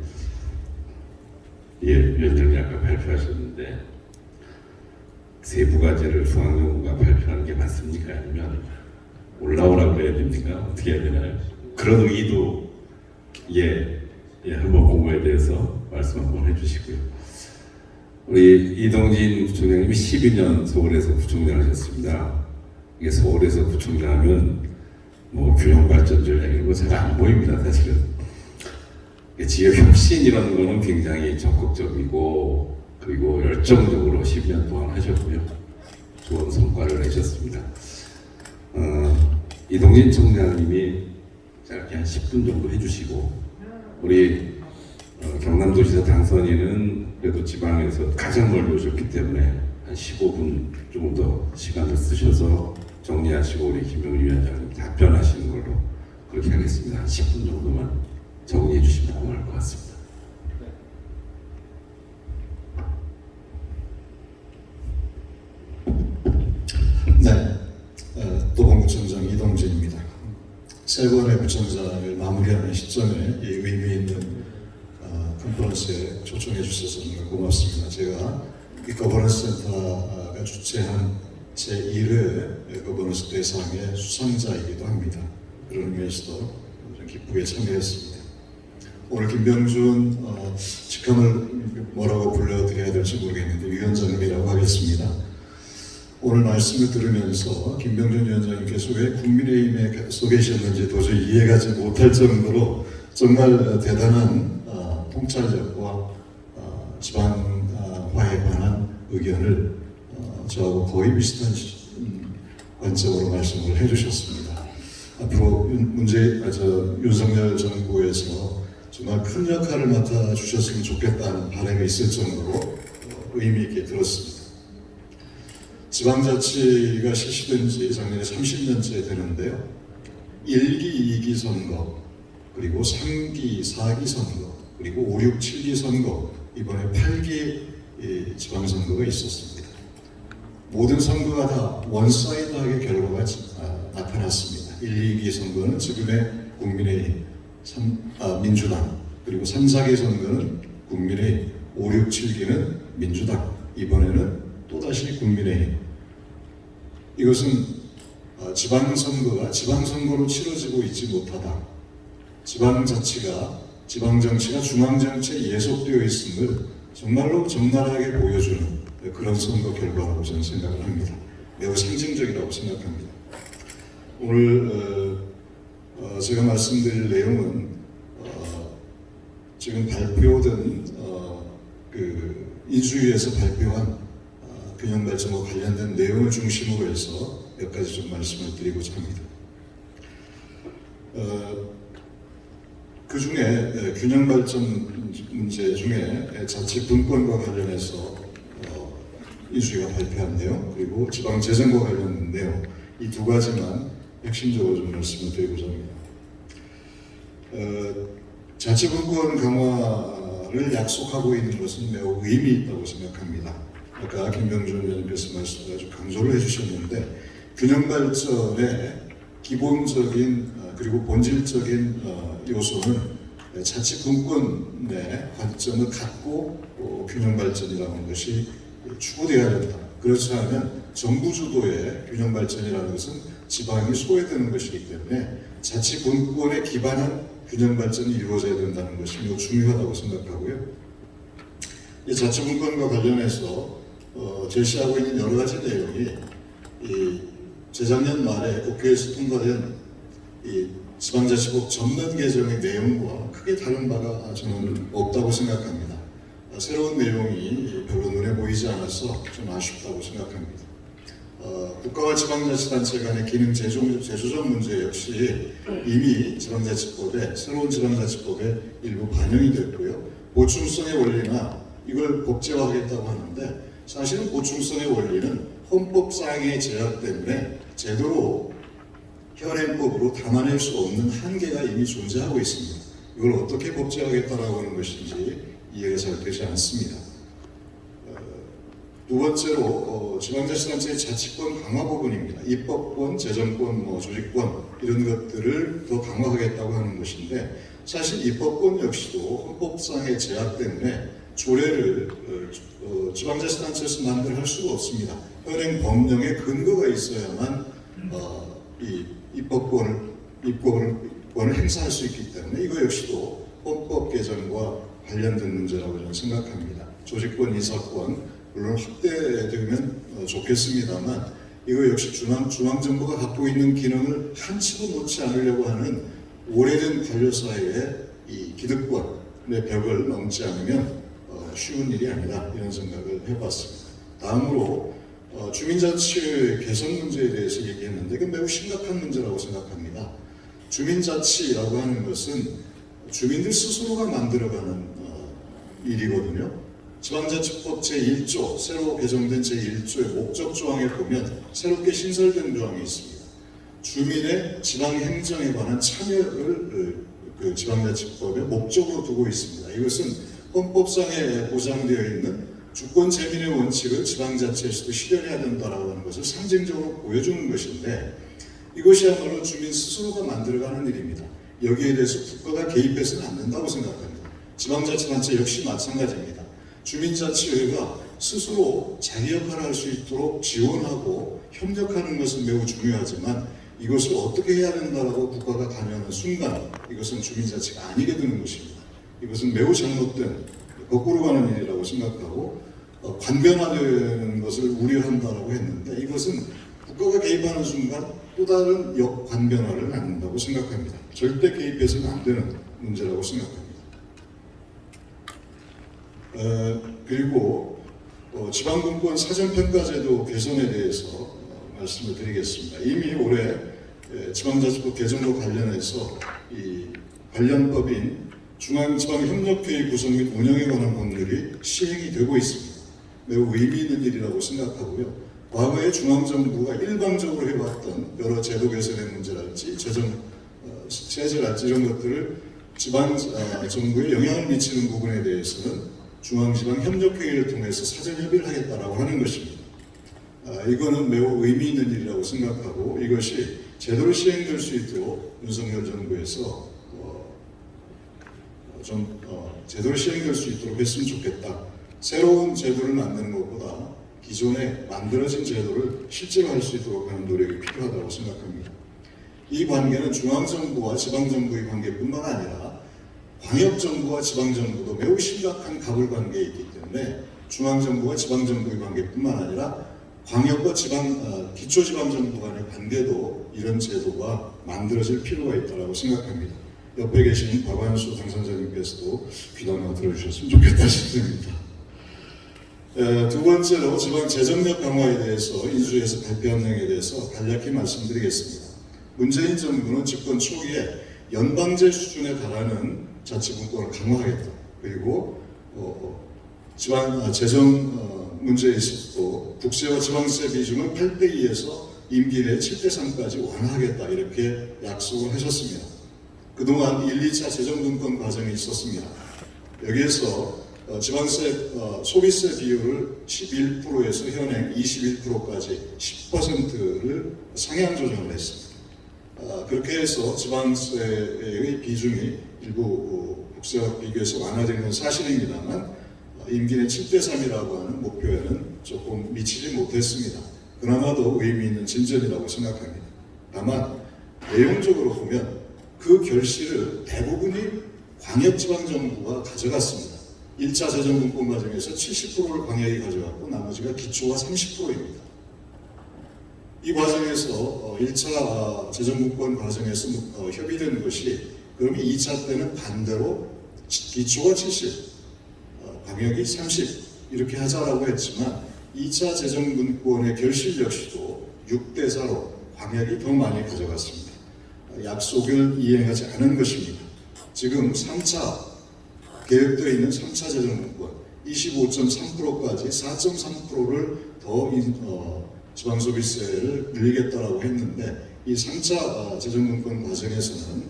예, 위원장님 아까 발표하셨는데 세부 과제를 중앙정부가 발표하는 게 맞습니까? 아니면 올라오라고 해야 됩니까? 어떻게 해야 되나요? 그런 의도 예, 예 한번 공부에 대해서 말씀 한번 해주시고요. 우리 이동진 부총장님이 12년 서울에서 부총장 하셨습니다. 이게 서울에서 부총장 하면 뭐 균형 발전 전략 이런 거 잘 안 보입니다 사실은 이게 지역 혁신 이런 거는 굉장히 적극적이고 그리고 열정적으로 10년 동안 하셨고요 좋은 성과를 내셨습니다 어, 이동진 총장님이 짧게 한 10분 정도 해주시고 우리 어, 경남도지사 당선인은 그래도 지방에서 가장 멀리 오셨기 때문에 한 15분 조금 더 시간을 쓰셔서 정리하시고 우리 김영희 위원장님 답변하시는 걸로 그렇게 하겠습니다. 한 10분 정도만 정리해 주시면 고마울 것 같습니다. 네, 어, 도봉구청장 이동진입니다. 세 번의 구청장을 마무리하는 시점에 이 의미 있는 어, 컨퍼런스에 초청해 주셔서 정말 고맙습니다. 제가 이 거버넌스 센터가 주최한 제1회 거버넌스 대상의 수상자이기도 합니다. 그런 의미에서도 좀 기쁘게 참여했습니다. 오늘 김병준 어, 직함을 뭐라고 불러드려야 될지 모르겠는데 위원장님이라고 하겠습니다. 오늘 말씀을 들으면서 김병준 위원장님께서 왜 국민의힘에 서 계셨는지 도저히 이해가지 못할 정도로 정말 대단한 어, 통찰력과 어, 지방화에 관한 의견을 어, 저하고 거의 비슷한 시- 음, 관점으로 말씀을 해주셨습니다. 앞으로 윤, 문재, 아, 저, 윤석열 정부에서 정말 큰 역할을 맡아주셨으면 좋겠다는 바람이 있을 정도로 어, 의미 있게 들었습니다. 지방자치가 실시된 지 작년에 30년째 되는데요. 1기, 2기 선거, 그리고 3기, 4기 선거, 그리고 5, 6, 7기 선거, 이번에 8기 이 지방선거가 있었습니다. 모든 선거가 다 one side하게 결과가 지- 아, 나타났습니다. 1, 2기 선거는 지금의 국민의힘, 삼- 아, 민주당, 그리고 3, 4기 선거는 국민의힘, 5, 6, 7기는 민주당, 이번에는 또다시 국민의힘. 이것은 아, 지방선거가 지방선거로 치러지고 있지 못하다. 지방자치가 지방정치가 중앙정치에 예속되어 있음을 정말로 적나라하게 보여주는 그런 선거 결과라고 저는 생각을 합니다. 매우 상징적이라고 생각합니다. 오늘 어, 어, 제가 말씀드릴 내용은 어, 지금 발표된 어, 그 인수위에서 발표한 어, 균형 발전과 관련된 내용을 중심으로 해서 몇 가지 좀 말씀을 드리고자 합니다. 어, 그 중에 균형 발전 문제 중에 자치 분권과 관련해서 어, 인수위가 발표한 내용 그리고 지방 재정과 관련 내용 이 두 가지만 핵심적으로 좀 말씀을 드리고자 합니다. 어, 자치 분권 강화를 약속하고 있는 것은 매우 의미 있다고 생각합니다. 아까 김병준 의원님께서 말씀 아주 강조를 해주셨는데 균형 발전의 기본적인 어, 그리고 본질적인 어, 요소는 자치 분권의 관점을 갖고 어, 균형 발전이라는 것이 추구되어야 된다. 그렇지 않으면 정부 주도의 균형 발전이라는 것은 지방이 소외되는 것이기 때문에 자치 분권에 기반한 균형 발전이 이루어져야 된다는 것이 매우 중요하다고 생각하고요. 이 자치 분권과 관련해서 어, 제시하고 있는 여러 가지 내용이 이 재작년 말에 국회에서 통과된 이 지방자치법 전면 개정의 내용과 크게 다른 바가 저는 없다고 생각합니다. 아, 새로운 내용이 별로 눈에 보이지 않아서 좀 아쉽다고 생각합니다. 어, 국가와 지방자치단체 간의 기능 재조, 재조정 문제 역시 이미 지방자치법에 새로운 지방자치법에 일부 반영이 됐고요. 보충성의 원리나 이걸 법제화하겠다고 하는데 사실은 보충성의 원리는 헌법상의 제약 때문에 제대로 현행법으로 담아낼 수 없는 한계가 이미 존재하고 있습니다. 이걸 어떻게 법제화하겠다라고 하는 것인지 이해가 잘 되지 않습니다. 어, 두 번째로 어, 지방자치단체의 자치권 강화 부분입니다. 입법권, 재정권, 뭐 조직권 이런 것들을 더 강화하겠다고 하는 것인데 사실 입법권 역시도 헌법상의 제약 때문에 조례를 어, 어, 지방자치단체에서 만들 할 수가 없습니다. 현행 법령에 근거가 있어야만 어, 이 입법권을 입법을 권을 행사할 수 있기 때문에 이거 역시도 헌법 개정과 관련된 문제라고 저는 생각합니다. 조직권, 인사권 물론 확대되면 어, 좋겠습니다만 이거 역시 중앙 중앙 정부가 갖고 있는 기능을 한치도 놓지 않으려고 하는 오래된 관료 사회의 이 기득권의 벽을 넘지 않으면 어, 쉬운 일이 아니다 이런 생각을 해봤습니다. 다음으로 어, 주민자치 개선 문제에 대해서 얘기했는데 이건 매우 심각한 문제라고 생각합니다. 주민자치라고 하는 것은 주민들 스스로가 만들어가는 어, 일이거든요. 지방자치법 제1조 새로 개정된 제1조의 목적 조항에 보면 새롭게 신설된 조항이 있습니다. 주민의 지방행정에 관한 참여를 그 지방자치법의 목적으로 두고 있습니다. 이것은 헌법상에 보장되어 있는 주권 재민의 원칙을 지방자치에서도 실현해야 된다라고 하는 것을 상징적으로 보여주는 것인데 이것이야말로 주민 스스로가 만들어가는 일입니다. 여기에 대해서 국가가 개입해서는 안 된다고 생각합니다. 지방자치단체 역시 마찬가지입니다. 주민자치회가 스스로 자기 역할을 할 수 있도록 지원하고 협력하는 것은 매우 중요하지만 이것을 어떻게 해야 된다라고 국가가 관여하는 순간 이것은 주민자치가 아니게 되는 것입니다. 이것은 매우 잘못된 거꾸로 가는 일이라고 생각하고 어, 관변화되는 것을 우려한다라고 했는데 이것은 국가가 개입하는 순간 또 다른 역관변화를 낳는다고 생각합니다. 절대 개입해서는 안 되는 문제라고 생각합니다. 어, 그리고 어, 지방분권 사전평가제도 개선에 대해서 어, 말씀을 드리겠습니다. 이미 올해 예, 지방자치법 개정과 관련해서 이 관련법인 중앙지방협력회의 구성 및 운영에 관한 법률이 시행이 되고 있습니다. 매우 의미 있는 일이라고 생각하고요. 과거에 중앙정부가 일방적으로 해왔던 여러 제도 개선의 문제랄지 재정 어, 세제랄지 이런 것들을 지방 어, 정부에 영향을 미치는 부분에 대해서는 중앙지방협력회의를 통해서 사전협의를 하겠다라고 하는 것입니다. 아, 이거는 매우 의미 있는 일이라고 생각하고 이것이 제대로 시행될 수 있도록 윤석열 정부에서 어, 좀 어, 제대로 시행될 수 있도록 했으면 좋겠다. 새로운 제도를 만드는 것보다 기존에 만들어진 제도를 실제로 할 수 있도록 하는 노력이 필요하다고 생각합니다. 이 관계는 중앙정부와 지방정부의 관계뿐만 아니라 광역정부와 지방정부도 매우 심각한 있기 때문에 중앙정부와 지방정부의 관계뿐만 아니라 광역과 지방, 어, 기초지방정부 간의 관계도 이런 제도가 만들어질 필요가 있다고 생각합니다. 옆에 계신 박완수 당선자님께서도 귀담아 들어주셨으면 좋겠다 싶습니다. 에, 두 번째로 지방 재정력 강화에 대해서 인수위에서 발표한 내용에 대해서 간략히 말씀드리겠습니다. 문재인 정부는 집권 초기에 연방제 수준에 달하는 자치분권을 강화하겠다. 그리고 어, 지방 아, 재정 어, 문제에 있어서도 국세와 지방세 비중을 8대 2에서 임기 내 7대 3까지 완화하겠다 이렇게 약속을 하셨습니다. 그동안 1, 2차 재정분권 과정이 있었습니다. 여기에서 어, 지방세 어, 소비세 비율을 11%에서 현행 21%까지 10%를 상향 조정을 했습니다. 아, 그렇게 해서 지방세의 비중이 일부 어, 국세와 비교해서 완화된 건 사실입니다만 어, 임기 내 7대 3이라고 하는 목표에는 조금 미치지 못했습니다. 그나마도 의미 있는 진전이라고 생각합니다. 다만 내용적으로 보면 그 결실을 대부분이 광역지방정부가 가져갔습니다. 1차 재정분권 과정에서 70%를 광역이 가져갔고 나머지가 기초가 30%입니다. 이 과정에서 어, 1차 재정분권 과정에서 어, 협의된 것이 그러면 2차 때는 반대로 기초가 70, 어, 광역이 30 이렇게 하자라고 했지만 2차 재정분권의 결실 역시도 6대 4로 광역이 더 많이 가져갔습니다. 어, 약속을 이행하지 않은 것입니다. 지금 3차 계획되어 있는 3차 재정분권 25.3%까지 4.3%를 더 인- 어, 지방소비세를 늘리겠다라고 했는데 이 3차 어, 재정분권 과정에서는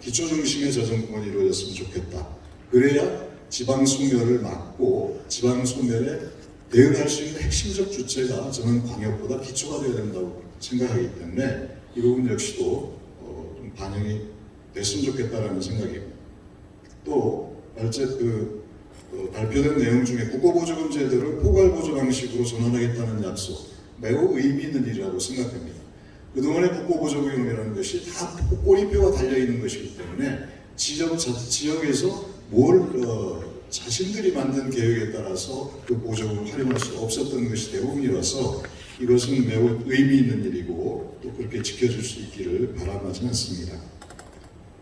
기초 중심의 재정분권이 이루어졌으면 좋겠다. 그래야 지방 소멸을 막고 지방 소멸에 대응할 수 있는 핵심적 주체가 저는 광역보다 기초가 되어야 된다고 생각하기 때문에 이 부분 역시도 반영이 됐으면 좋겠다라는 생각입니다. 또 발제 그 어, 발표된 내용 중에 국고보조금 제도를 포괄보조 방식으로 전환하겠다는 약속 매우 의미 있는 일이라고 생각합니다. 그동안의 국고보조금이라는 것이 다 꼬리표가 달려있는 것이기 때문에 지역, 자, 지역에서 뭘 어, 자신들이 만든 계획에 따라서 그 보조금을 활용할 수 없었던 것이 대부분이라서 이것은 매우 의미 있는 일이고 또 그렇게 지켜줄 수 있기를 바람하지 않습니다.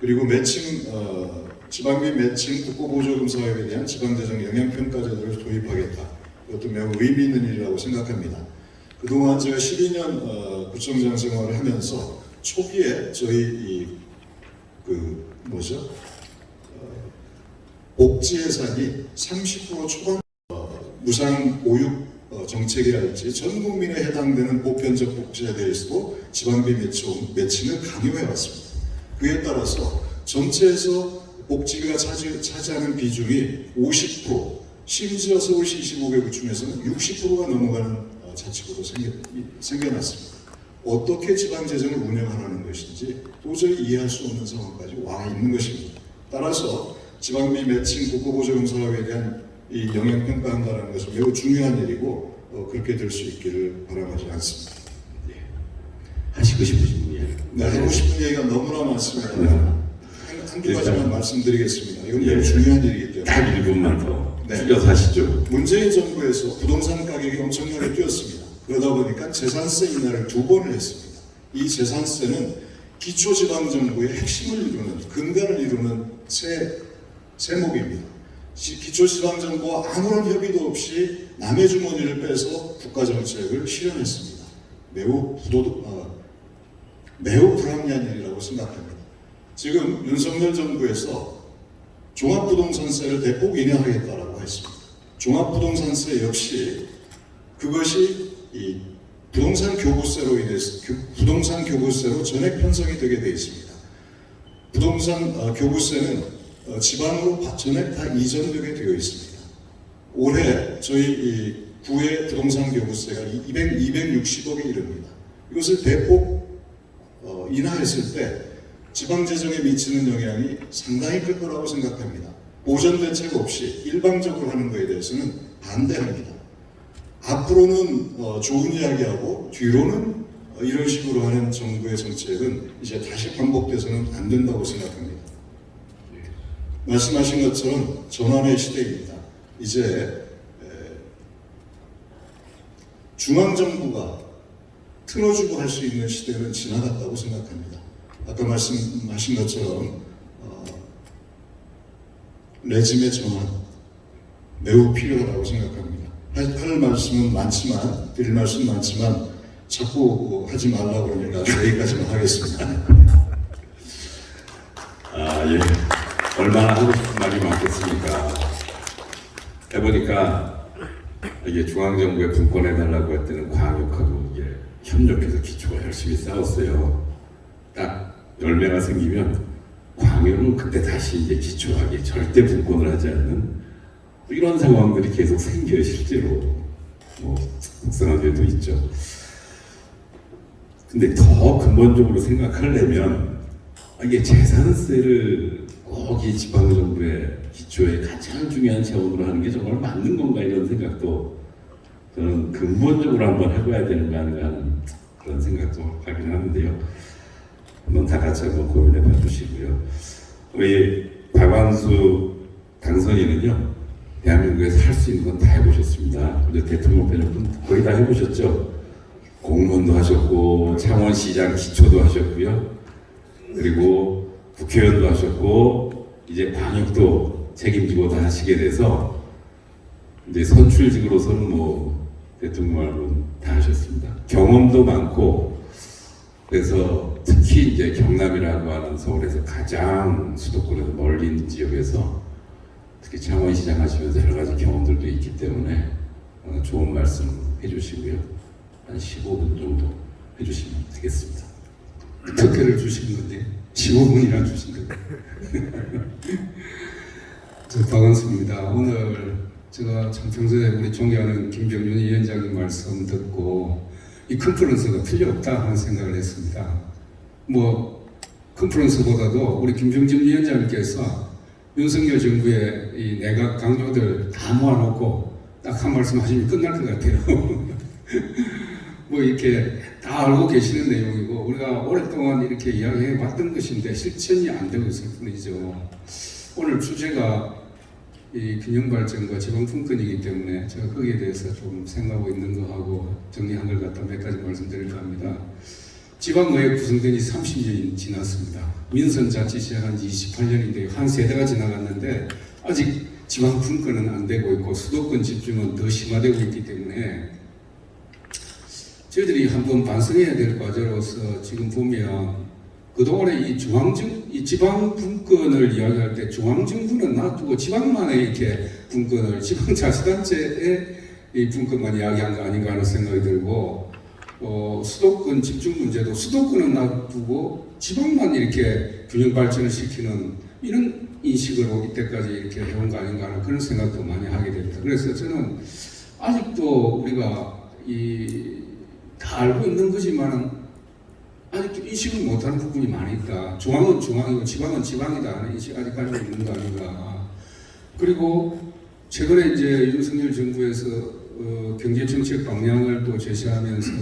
그리고 매칭 어, 지방비 매칭 국고보조금 사업에 대한 지방재정 영향평가제도를 도입하겠다. 이것도 매우 의미 있는 일이라고 생각합니다. 그동안 제가 12년 어, 구청장 생활을 하면서 초기에 저희 이, 그 뭐죠? 어, 복지 예산이 30% 초반 어, 무상 보육 어, 정책이랄지 전 국민에 해당되는 보편적 복지에 대해서도 지방비 매칭, 매칭을 강요해 왔습니다. 그에 따라서 전체에서 복지가 차지, 차지하는 비중이 50% 심지어 서울시 25개 구청에서는 60%가 넘어가는 어, 자치구도 생겨, 이- 생겨 났습니다. 어떻게 지방재정을 운영하라는 것인지 도저히 이해할 수 없는 상황까지 와 있는 것입니다. 따라서 지방비 매칭 국고보조금 사업에 대한 이 영향 평가한다는 것은 매우 중요한 일이고 어, 그렇게 될 수 있기를 바람하지 않습니다. 하시고 싶으신 분이에요. 네, 하고 싶은 얘기가 너무나 많습니다. 네. 한- 한두 가지만 말씀드리겠습니다. 이건 매우 예. 중요한 일이기 때문에. 딱 1분만 더 네. 줄여서 하시죠. 문재인 정부에서 부동산 가격이 엄청나게 뛰었습니다. 그러다 보니까 재산세 인하를 두 번을 했습니다. 이 재산세는 기초지방정부의 핵심을 이루는 근간을 이루는 세, 세목입니다. 시- 기초지방정부와 아무런 협의도 없이 남의 주머니를 빼서 국가정책을 실현했습니다. 매우 부도, 어, 매우 불합리한 일이라고 생각합니다. 지금 윤석열 정부에서 종합부동산세를 대폭 인하하겠다라고 했습니다. 종합부동산세 역시 그것이 이 부동산 교부세로 인해서 교- 부동산 교부세로 전액 편성이 되게 되어 있습니다. 부동산 어, 교부세는 어, 지방으로 바- 전액 다 이전되게 되어 있습니다. 올해 저희 이 구의 부동산 교부세가 200, 260억에 이릅니다. 이것을 대폭 어, 인하했을 때 지방 재정에 미치는 영향이 상당히 클 거라고 생각합니다. 보전 대책 없이 일방적으로 하는 것에 대해서는 반대합니다. 앞으로는 어, 좋은 이야기하고 뒤로는 어, 이런 식으로 하는 정부의 정책은 이제 다시 반복돼서는 안 된다고 생각합니다. 말씀하신 것처럼 전환의 시대입니다. 이제 에, 중앙정부가 틀어주고 할 수 있는 시대는 지나갔다고 생각합니다. 아까 말씀하신 것처럼 어, 레짐의 전환 매우 필요하다고 생각합니다. 할, 할 말씀은 많지만 드릴 말씀 많지만 자꾸 하지 말라고 그러니까 여기까지만 하겠습니다. 아, 예. 얼마나 하고 싶은 말이 많겠습니까? 해보니까 이게 중앙정부에 분권해달라고 할 때는 광역하고 이게 협력해서 기초가 열심히 싸웠어요. 딱 열매가 생기면 광역은 그때 다시 이제 기초하게 절대 분권을 하지 않는 이런 상황들이 계속 생겨요, 실제로. 뭐, 속상하게도 있죠. 근데 더 근본적으로 생각하려면 아, 이게 재산세를 꼭 이 지방정부의 기초의 가장 중요한 차원으로 하는 게 정말 맞는 건가 이런 생각도 저는 근본적으로 한번 해봐야 되는 거 아닌가 하는 그런 생각도 하긴 하는데요. 한번 다 같이 한번 고민해 봐 주시고요. 우리 박완수 당선인은요, 대한민국에서 할 수 있는 건 다 해보셨습니다. 우리 대통령 빼놓고 거의 다 해보셨죠. 공무원도 하셨고, 창원시장 기초도 하셨고요. 그리고 국회의원도 하셨고 이제 방역도 책임지고 다 하시게 돼서 이제 선출직으로서는 뭐 대통령 말고는 다 하셨습니다. 경험도 많고 그래서 특히 이제 경남이라고 하는 서울에서 가장 수도권에서 있는 지역에서 특히 창원시장 하시면서 여러 가지 경험들도 있기 때문에 어, 좋은 말씀 해주시고요. 한 15분 정도 해주시면 되겠습니다. 특혜를 주신 건데 15분이나 주신 건데 저 박원수입니다. 오늘 제가 참 평소에 우리 존경하는 김병준 위원장님 말씀 듣고 이 컨퍼런스가 필요 없다 하는 생각을 했습니다. 뭐 컨퍼런스보다도 우리 김병준 위원장님께서 윤석열 정부의 이 내각 강조들 다 모아놓고 딱 한 말씀 하시면 끝날 것 같아요. 뭐 이렇게 다 알고 계시는 내용이고 우리가 오랫동안 이렇게 이야기해 왔던 것인데 실천이 안 되고 있을 뿐이죠. 오늘 주제가 이 균형 발전과 지방 분권이기 때문에 제가 거기에 대해서 좀 생각하고 있는 거하고 정리한 걸 갖다 몇 가지 말씀드릴까 합니다. 지방의회 구성된 지 30년이 지났습니다. 민선자치 시작한 지 28년인데 한 세대가 지나갔는데 아직 지방 분권은 안 되고 있고 수도권 집중은 더 심화되고 있기 때문에 저희들이 한번 반성해야 될 과제로서 지금 보면 그동안에 이 중앙정, 이 지방 분권을 이야기할 때 중앙정부는 놔두고 지방만의 이렇게 분권을 지방자치단체의 이 분권만 이야기한 거 아닌가 하는 생각이 들고 어, 수도권 집중 문제도 수도권은 놔두고 지방만 이렇게 균형 발전을 시키는 이런 인식으로 이때까지 이렇게 해온 거 아닌가 하는 그런 생각도 많이 하게 됩니다. 그래서 저는 아직도 우리가 이 다 알고 있는 거지만은 아직도 인식을 못하는 부분이 있다. 중앙은 중앙이고 지방은 지방이다 하는 인식 아직 가지고 있는 거 아닌가. 그리고 최근에 이제 윤석열 정부에서 어, 경제정책 방향을 또 제시하면서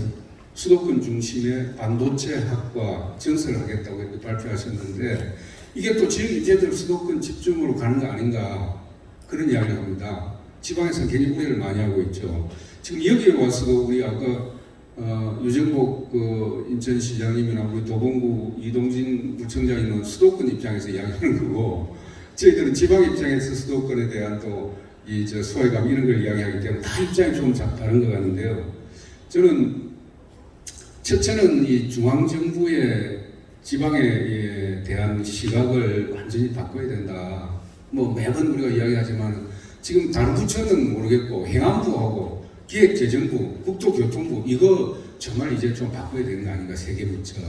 수도권 중심의 반도체 학과 증설하겠다고 이렇게 발표하셨는데 이게 또 지역 인재들 수도권 집중으로 가는 거 아닌가 그런 이야기를 합니다. 지방에서는 굉장히 우려를 많이 하고 있죠. 지금 여기에 와서도 우리 아까 어, 유정복 그 인천시장님이나 우리 도봉구 이동진 구청장님은 수도권 입장에서 이야기하는 거고 저희들은 지방 입장에서 수도권에 대한 또 이 저 소외감 이런 걸 이야기하기 때문에 다 입장이 좀 자- 다른 것 같은데요. 저는 첫째는 이 중앙 정부의 지방에 대한 시각을 완전히 바꿔야 된다. 뭐 매번 우리가 이야기하지만 지금 다른 부처는 모르겠고 행안부하고 기획재정부, 국토교통부 이거 정말 이제 좀 바꿔야 되는 거 아닌가 세계 부처.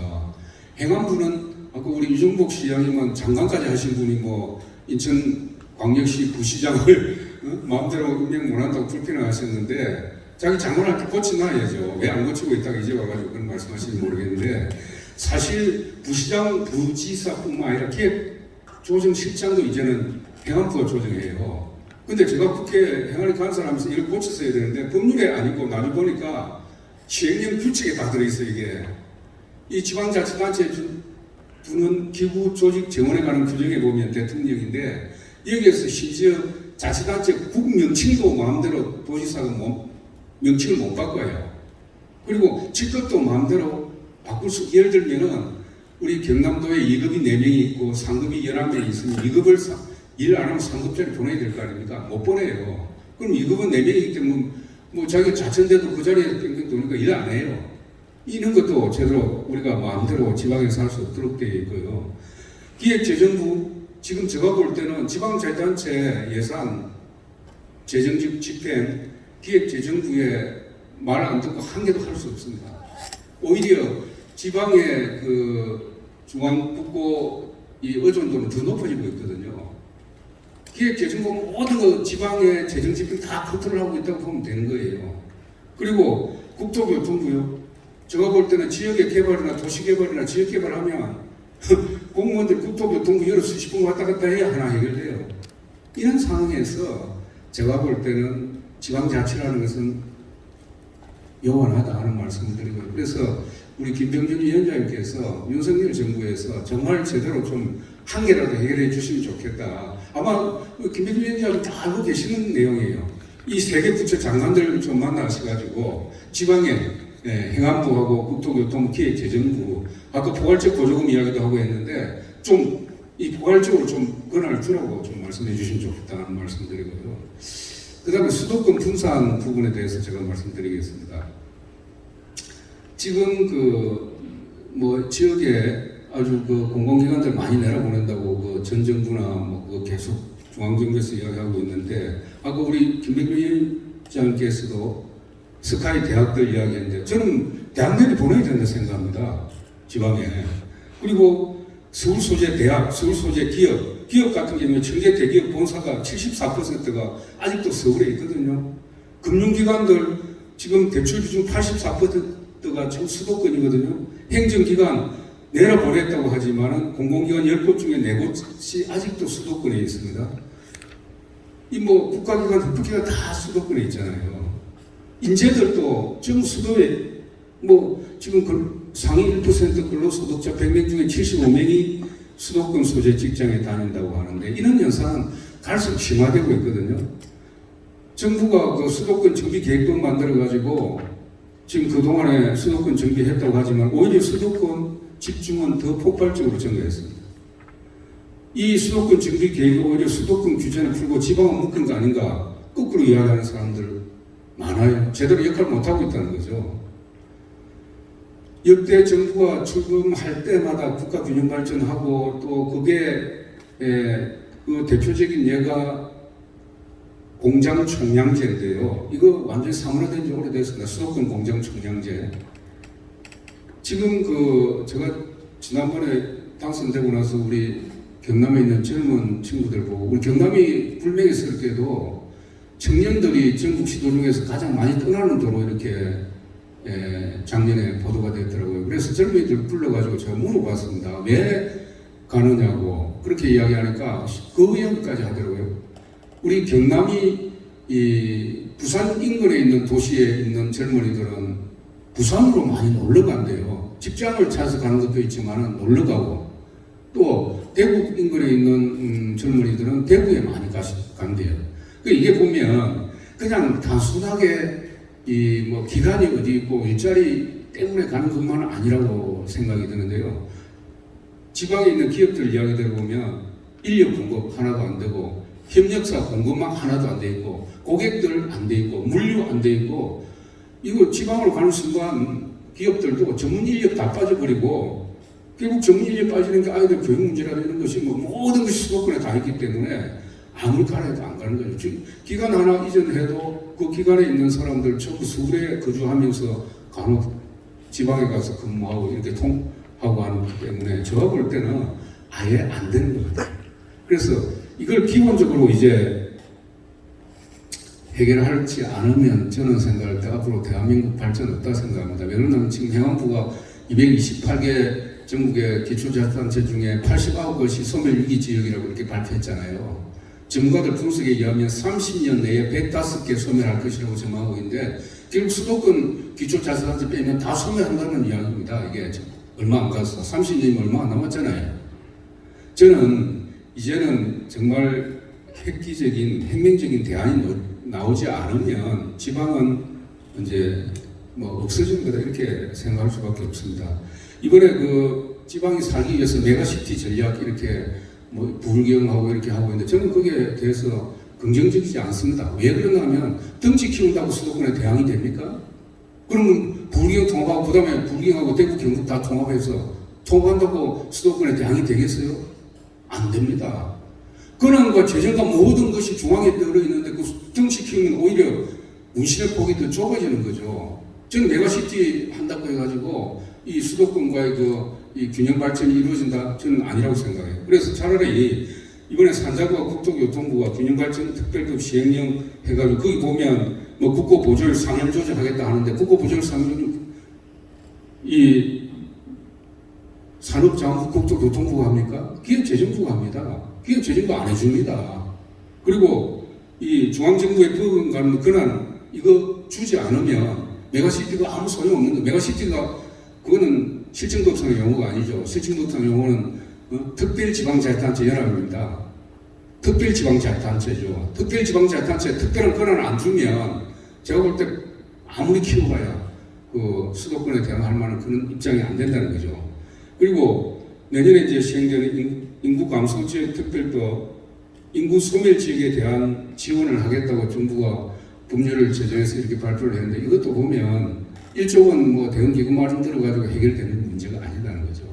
행안부는 아까 우리 유정복 시장님은 장관까지 하신 분이 뭐 인천 광역시 부시장을 어? 마음대로 임명 못한다고 불편해하셨는데 자기 장관할 때 고쳐놔야죠. 왜 안 고치고 있다가 이제 와가지고 그런 말씀하시는지 모르겠는데 사실 부시장, 부지사뿐만 아니라 기획 조정실장도 이제는 행안부가 조정해요. 근데 제가 국회 행안위 간사하면서 이걸 고쳤어야 되는데 법률에 아니고 나중에 보니까 시행령 규칙에 다 들어있어요 이게. 이 지방자치단체 주- 주는 기구 조직 정원에 관한 규정에 보면 대통령인데 여기에서 심지어 자치단체 국명칭도 마음대로 도지사가 못- 명칭을 못 바꿔요. 그리고 직급도 마음대로 바꿀 수 예를 들면은 우리 경남도에 2급이 4명이 있고 상급이 11명이 있으면 2급을 일안 하면 상급자를 보내야 될 거 아닙니까? 못 보내요. 그럼 2급은 4명이기 때문에 뭐 자기가 자천돼도 그 자리에 뺑뺑 도니까 일 안 해요. 이런 것도 제대로 우리가 마음대로 지방에서 할 수 없도록 되어 있고요. 기획재정부 지금 제가 볼 때는 지방자치단체 예산 재정직 집행 기획재정부에 말안 듣고 한 개도 할 수 없습니다. 오히려 지방의 그 중앙국고 이 의존도는 더 높아지고 있거든요. 기획재정부 모든 거 지방의 재정 집행 다 컨트롤하고 있다고 보면 되는 거예요. 그리고 국토교통부요. 제가 볼 때는 지역의 개발이나 도시 개발이나 지역 개발하면 공무원들 국토교통부 여러 수십 분 왔다 갔다 해야 하나 해결돼요. 이런 상황에서 제가 볼 때는 지방자치라는 것은 영원하다 하는 말씀을 드리고요. 그래서 우리 김병준 위원장님께서 윤석열 정부에서 정말 제대로 좀 한 개라도 해결해 주시면 좋겠다. 아마 그 김병준 위원장님 다 알고 계시는 내용이에요. 이 세 개 부처 장관들 좀 만나셔가지고 지방에 예, 행안부하고 국토교통부 기획재정부 아까 포괄적 보조금 이야기도 하고 했는데 좀 이 포괄적으로 좀 권한을 주라고 좀 말씀해 주시면 좋겠다는 말씀드리고요. 그 다음에 수도권 분산 부분에 대해서 제가 말씀드리겠습니다. 지금 그 뭐 지역에 아주 그 공공기관들 많이 내려보낸다고 그 전 정부나 뭐 그 계속 중앙정부에서 이야기하고 있는데 아까 우리 김백규 위원장께서도 스카이 대학들 이야기했는데 저는 대학내리 보내야 된다 생각합니다. 지방에. 그리고 서울 소재 대학, 서울 소재 기업, 기업 같은 경우에 청계 대기업 본사가 74%가 아직도 서울에 있거든요. 금융기관들 지금 대출 비중 84% 가 지금 수도권이거든요. 행정기관 내려보냈다고 하지만은 공공기관 10곳 중에 4곳이 아직도 수도권에 있습니다. 이 뭐 국가기관 흡기가 다 수도권에 있잖아요. 인재들도 지금 수도에 뭐 지금 그 상위 1% 근로소득자 100명 중에 75명이 수도권 소재 직장에 다닌다고 하는데 이런 현상은 갈수록 심화되고 있거든요. 정부가 그 수도권 정비 계획도 만들어 가지고 지금 그동안에 수도권 정비했다고 하지만 오히려 수도권 집중은 더 폭발적으로 증가했습니다. 이 수도권 정비 계획이 오히려 수도권 규제를 풀고 지방은 묶은 거 아닌가 거꾸로 이야기하는 사람들 많아요. 제대로 역할을 못하고 있다는 거죠. 역대 정부가 출범할 때마다 국가 균형 발전하고 또 그게 에, 그 대표적인 예가 공장 총량제인데요. 이거 완전히 사문화된 지 오래됐습니다. 수도권 공장 총량제. 지금 그 제가 지난번에 당선되고 나서 우리 경남에 있는 젊은 친구들 보고 우리 경남이 불명예스럽게도 청년들이 전국 시도 중에서 가장 많이 떠나는 도로 이렇게 예, 작년에 보도가 됐더라고요. 그래서 젊은이들 불러가지고 제가 물어봤습니다. 왜 가느냐고 그렇게 이야기하니까 그 이야기까지 하더라고요. 우리 경남이 이 부산 인근에 있는 도시에 있는 젊은이들은 부산으로 많이 놀러 간대요. 직장을 찾아서 가는 것도 있지만 놀러 가고 또 대구 인근에 있는 음, 젊은이들은 대구에 많이 가시, 간대요. 그 이게 보면 그냥 단순하게 이 뭐 기간이 어디 있고 일자리 때문에 가는 것만은 아니라고 생각이 드는데요. 지방에 있는 기업들 이야기 들어보면 인력 공급 하나도 안 되고 협력사 공급망 하나도 안 돼 있고 고객들 안 돼 있고 물류 안 돼 있고 이거 지방으로 가는 순간 기업들도 전문 인력 다 빠져버리고 결국 전문 인력 빠지는 게 아이들 교육 문제라는 것이 뭐 모든 것이 수도권에 다 있기 때문에 아무리 가라해도 안 가는 거죠. 지- 기간 하나 이전해도 그 기간에 있는 사람들 전부 서울에 거주하면서 간혹 지방에 가서 근무하고 이렇게 통하고 하는 것 때문에 제가 볼 때는 아예 안 되는 것 같아요. 그래서 이걸 기본적으로 이제 해결하지 않으면 저는 생각할 때 앞으로 대한민국 발전 없다 생각합니다. 왜냐하면 지금 행안부가 228개 전국의 기초자치단체 중에 89곳이 소멸 위기 지역이라고 이렇게 발표했잖아요. 전문가들 분석에 의하면 30년 내에 105개 소멸할 것이라고 전망하고 있는데 결국 수도권 기초자치단체 빼면 다 소멸한다는 이야기입니다. 이게 얼마 안 가서 30년이면 얼마 안 남았잖아요. 저는 이제는 정말 획기적인 혁명적인 대안이 노- 나오지 않으면 지방은 이제 뭐 없어지는 거다 이렇게 생각할 수밖에 없습니다. 이번에 그 지방이 살기 위해서 메가시티 전략 이렇게 뭐 부울경하고 이렇게 하고 있는데 저는 거기에 대해서 긍정적이지 않습니다. 왜 그러냐면 덩치 키운다고 수도권에 대항이 됩니까? 그러면 부울경 통합하고 그 다음에 부울경하고 대구 경북 다 통합해서 통합한다고 수도권에 대항이 되겠어요? 안 됩니다. 권한과 재정과 모든 것이 중앙에 쏠려 있는데 그 키우면 오히려 운신의 폭이 더 좁아지는 거죠. 저는 메가시티 한다고 해가지고 이 수도권과의 그 이 균형 발전이 이루어진다 저는 아니라고 생각해요. 그래서 차라리 이번에 산자부와 국토교통부가 균형 발전 특별법 시행령 해가지고 거기 보면 뭐 국고 보조율 상향 조정하겠다 하는데 국고 보조율 상향 조정 이 산업자원부 국토교통부가 합니까? 기획재정부가 합니다. 기획재정부 안 해줍니다. 그리고 이 중앙정부의 버금가는 권한 이거 주지 않으면 메가시티가 아무 소용없는 거. 메가시티가 그거는 실정법상의 용어가 아니죠. 실정법상 용어는 어? 특별지방자치단체 연합입니다. 특별지방자치단체죠. 특별지방자치단체 특별한 권한을 안 주면 제가 볼 때 아무리 키워봐야 그 수도권에 대항할 만한 그런 입장이 안 된다는 거죠. 그리고 내년에 이제 시행되는 인- 인구 감소 지역 특별법 인구 소멸 지역에 대한 지원을 하겠다고 정부가 법률을 제정해서 이렇게 발표를 했는데 이것도 보면 1조 원뭐 대응 기금 마련 들어가지고 해결되는 문제가 아니라는 거죠.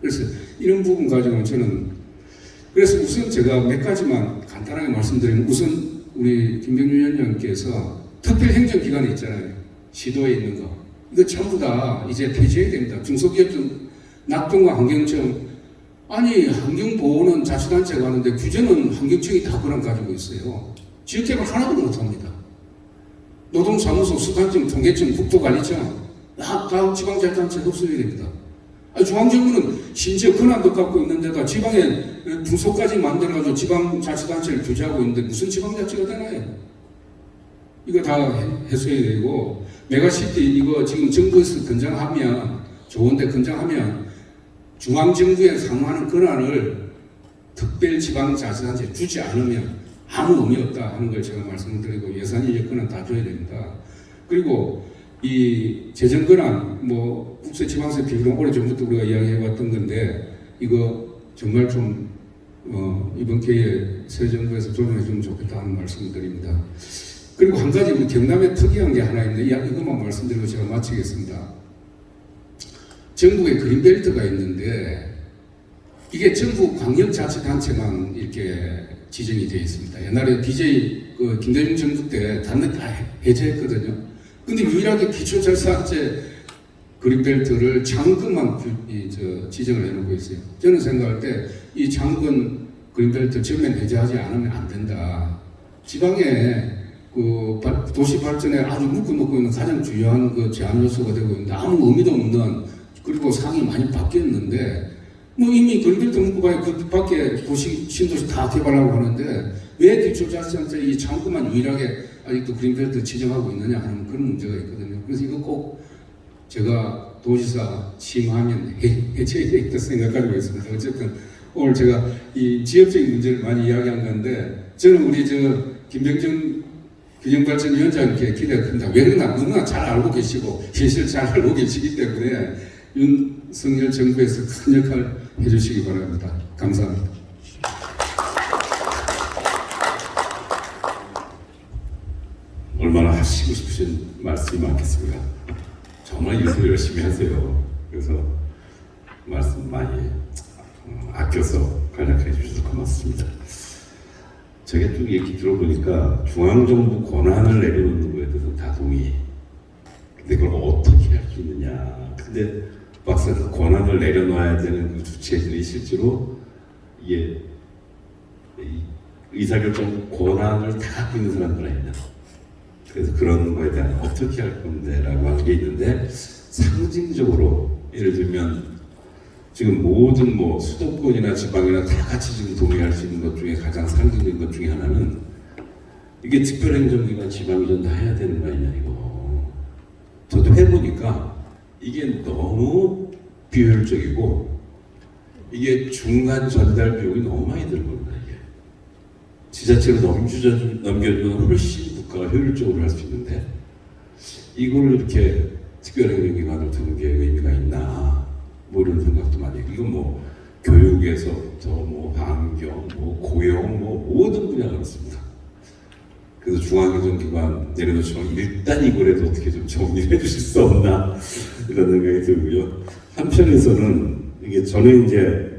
그래서 이런 부분 가지고는 저는 그래서 우선 제가 몇 가지만 간단하게 말씀드리면 우선 우리 김병준 위원장께서 특별 행정기관이 있잖아요. 시도에 있는 거. 이거 전부 다 이제 폐지해야 됩니다. 중소기업청 낙동과 환경청 아니 환경보호는 자치단체가 하는데 규제는 환경청이 다 그런 가지고 있어요. 지역개발 하나도 못합니다. 노동사무소, 수단청, 통계청, 국토관리청 다, 다 지방자치단체 흡수해야 됩니다. 아니, 중앙정부는 심지어 권한도 갖고 있는데다 지방에 중소까지 만들어가지고 지방자치단체를 규제하고 있는데 무슨 지방자치가 되나요? 이거 다 해- 해소해야 되고 메가시티 이거 지금 정부에서 권장하면 좋은데 권장하면 중앙정부에 상응하는 권한을 특별지방자치단체에 주지 않으면 아무 의미 없다 하는 걸 제가 말씀드리고 예산 여건은 다 줘야 됩니다. 그리고 이 재정 권한 뭐 국세 지방세 비율은 오래 전부터 우리가 이야기해왔던 건데 이거 정말 좀 어, 이번 기회에 새 정부에서 조정해 주면 좋겠다 하는 말씀을 드립니다. 그리고 한 가지 우리 경남에 특이한 게 하나 있는데 이- 이것만 말씀드리고 제가 마치겠습니다. 전국에 그린벨트가 있는데 이게 전부 광역자치단체만 이렇게 지정이 되어 있습니다. 옛날에 DJ 그 김대중 정부 때 단내 다 해- 해제했거든요. 근데 유일하게 기초자치단체 그린벨트를 장군만 지정을 해놓고 있어요. 저는 생각할 때 이 장군 그린벨트 전면 해제하지 않으면 안 된다. 지방에 그 발- 도시 발전에 아주 묶어놓고 있는 가장 중요한 그 제한 요소가 되고 있는데 아무 의미도 없는 그리고 상이 많이 바뀌었는데 뭐 이미 그린벨트 문구가 그 밖에 도시 신도시 다 개발하고 하는데 왜 기초자치단체 이 창구만 유일하게 아직도 그린벨트 지정하고 있느냐 하는 그런 문제가 있거든요. 그래서 이거 꼭 제가 도지사 취임하면 해, 해체해야 되겠다 생각하고 있습니다. 어쨌든 오늘 제가 이 지역적인 문제를 많이 이야기한 건데 저는 우리 저 김병준 균형발전위원장께 기대가 큽니다. 왜 그러나 너무나 잘 알고 계시고 현실을 잘 알고 계시기 때문에 윤석열 정부에서 큰 역할 해주시기 바랍니다. 감사합니다. 얼마나 하시고 싶으신 말씀이 많겠습니까? 정말 일도 열심히 하세요. 그래서 말씀 많이 어, 아껴서 간략해 주셔서 고맙습니다. 제가 쭉 얘기 들어보니까 중앙정부 권한을 내려놓는 거에 대해서 다 동의. 근데 그걸 어떻게 할 수 있느냐. 근데 그 권한을 내려놔야 되는 그 주체들이 실제로 이게 이 의사결정 권한을 다 갖고 있는 사람들 아니냐. 그래서 그런 거에 대한 어떻게 할 건데 라고 하는 게 있는데 상징적으로 예를 들면 지금 모든 뭐 수도권이나 지방이나 다 같이 지금 동의할 수 있는 것 중에 가장 상징적인 것 중에 하나는 이게 특별행정기관 지방이전 다 해야 되는 거 아니냐 이거 저도 해보니까 이게 너무 비효율적이고 이게 중간 전달 비용이 너무 많이 드는 겁니다 이게 지자체로 넘겨주, 넘겨주면 훨씬 국가가 효율적으로 할 수 있는데 이걸 이렇게 특별행정기관을 두는 게 의미가 있나 뭐 이런 생각도 많이 해요. 이건 뭐 교육에서부터 뭐 환경, 뭐 고용, 뭐 모든 분야가 그렇습니다. 그래서 중앙행정기관 내려놓지만 일단 이거라도 어떻게 좀 정리해 주실 수 없나 이런 생각이 들고요. 한편에서는 이게 저는 이제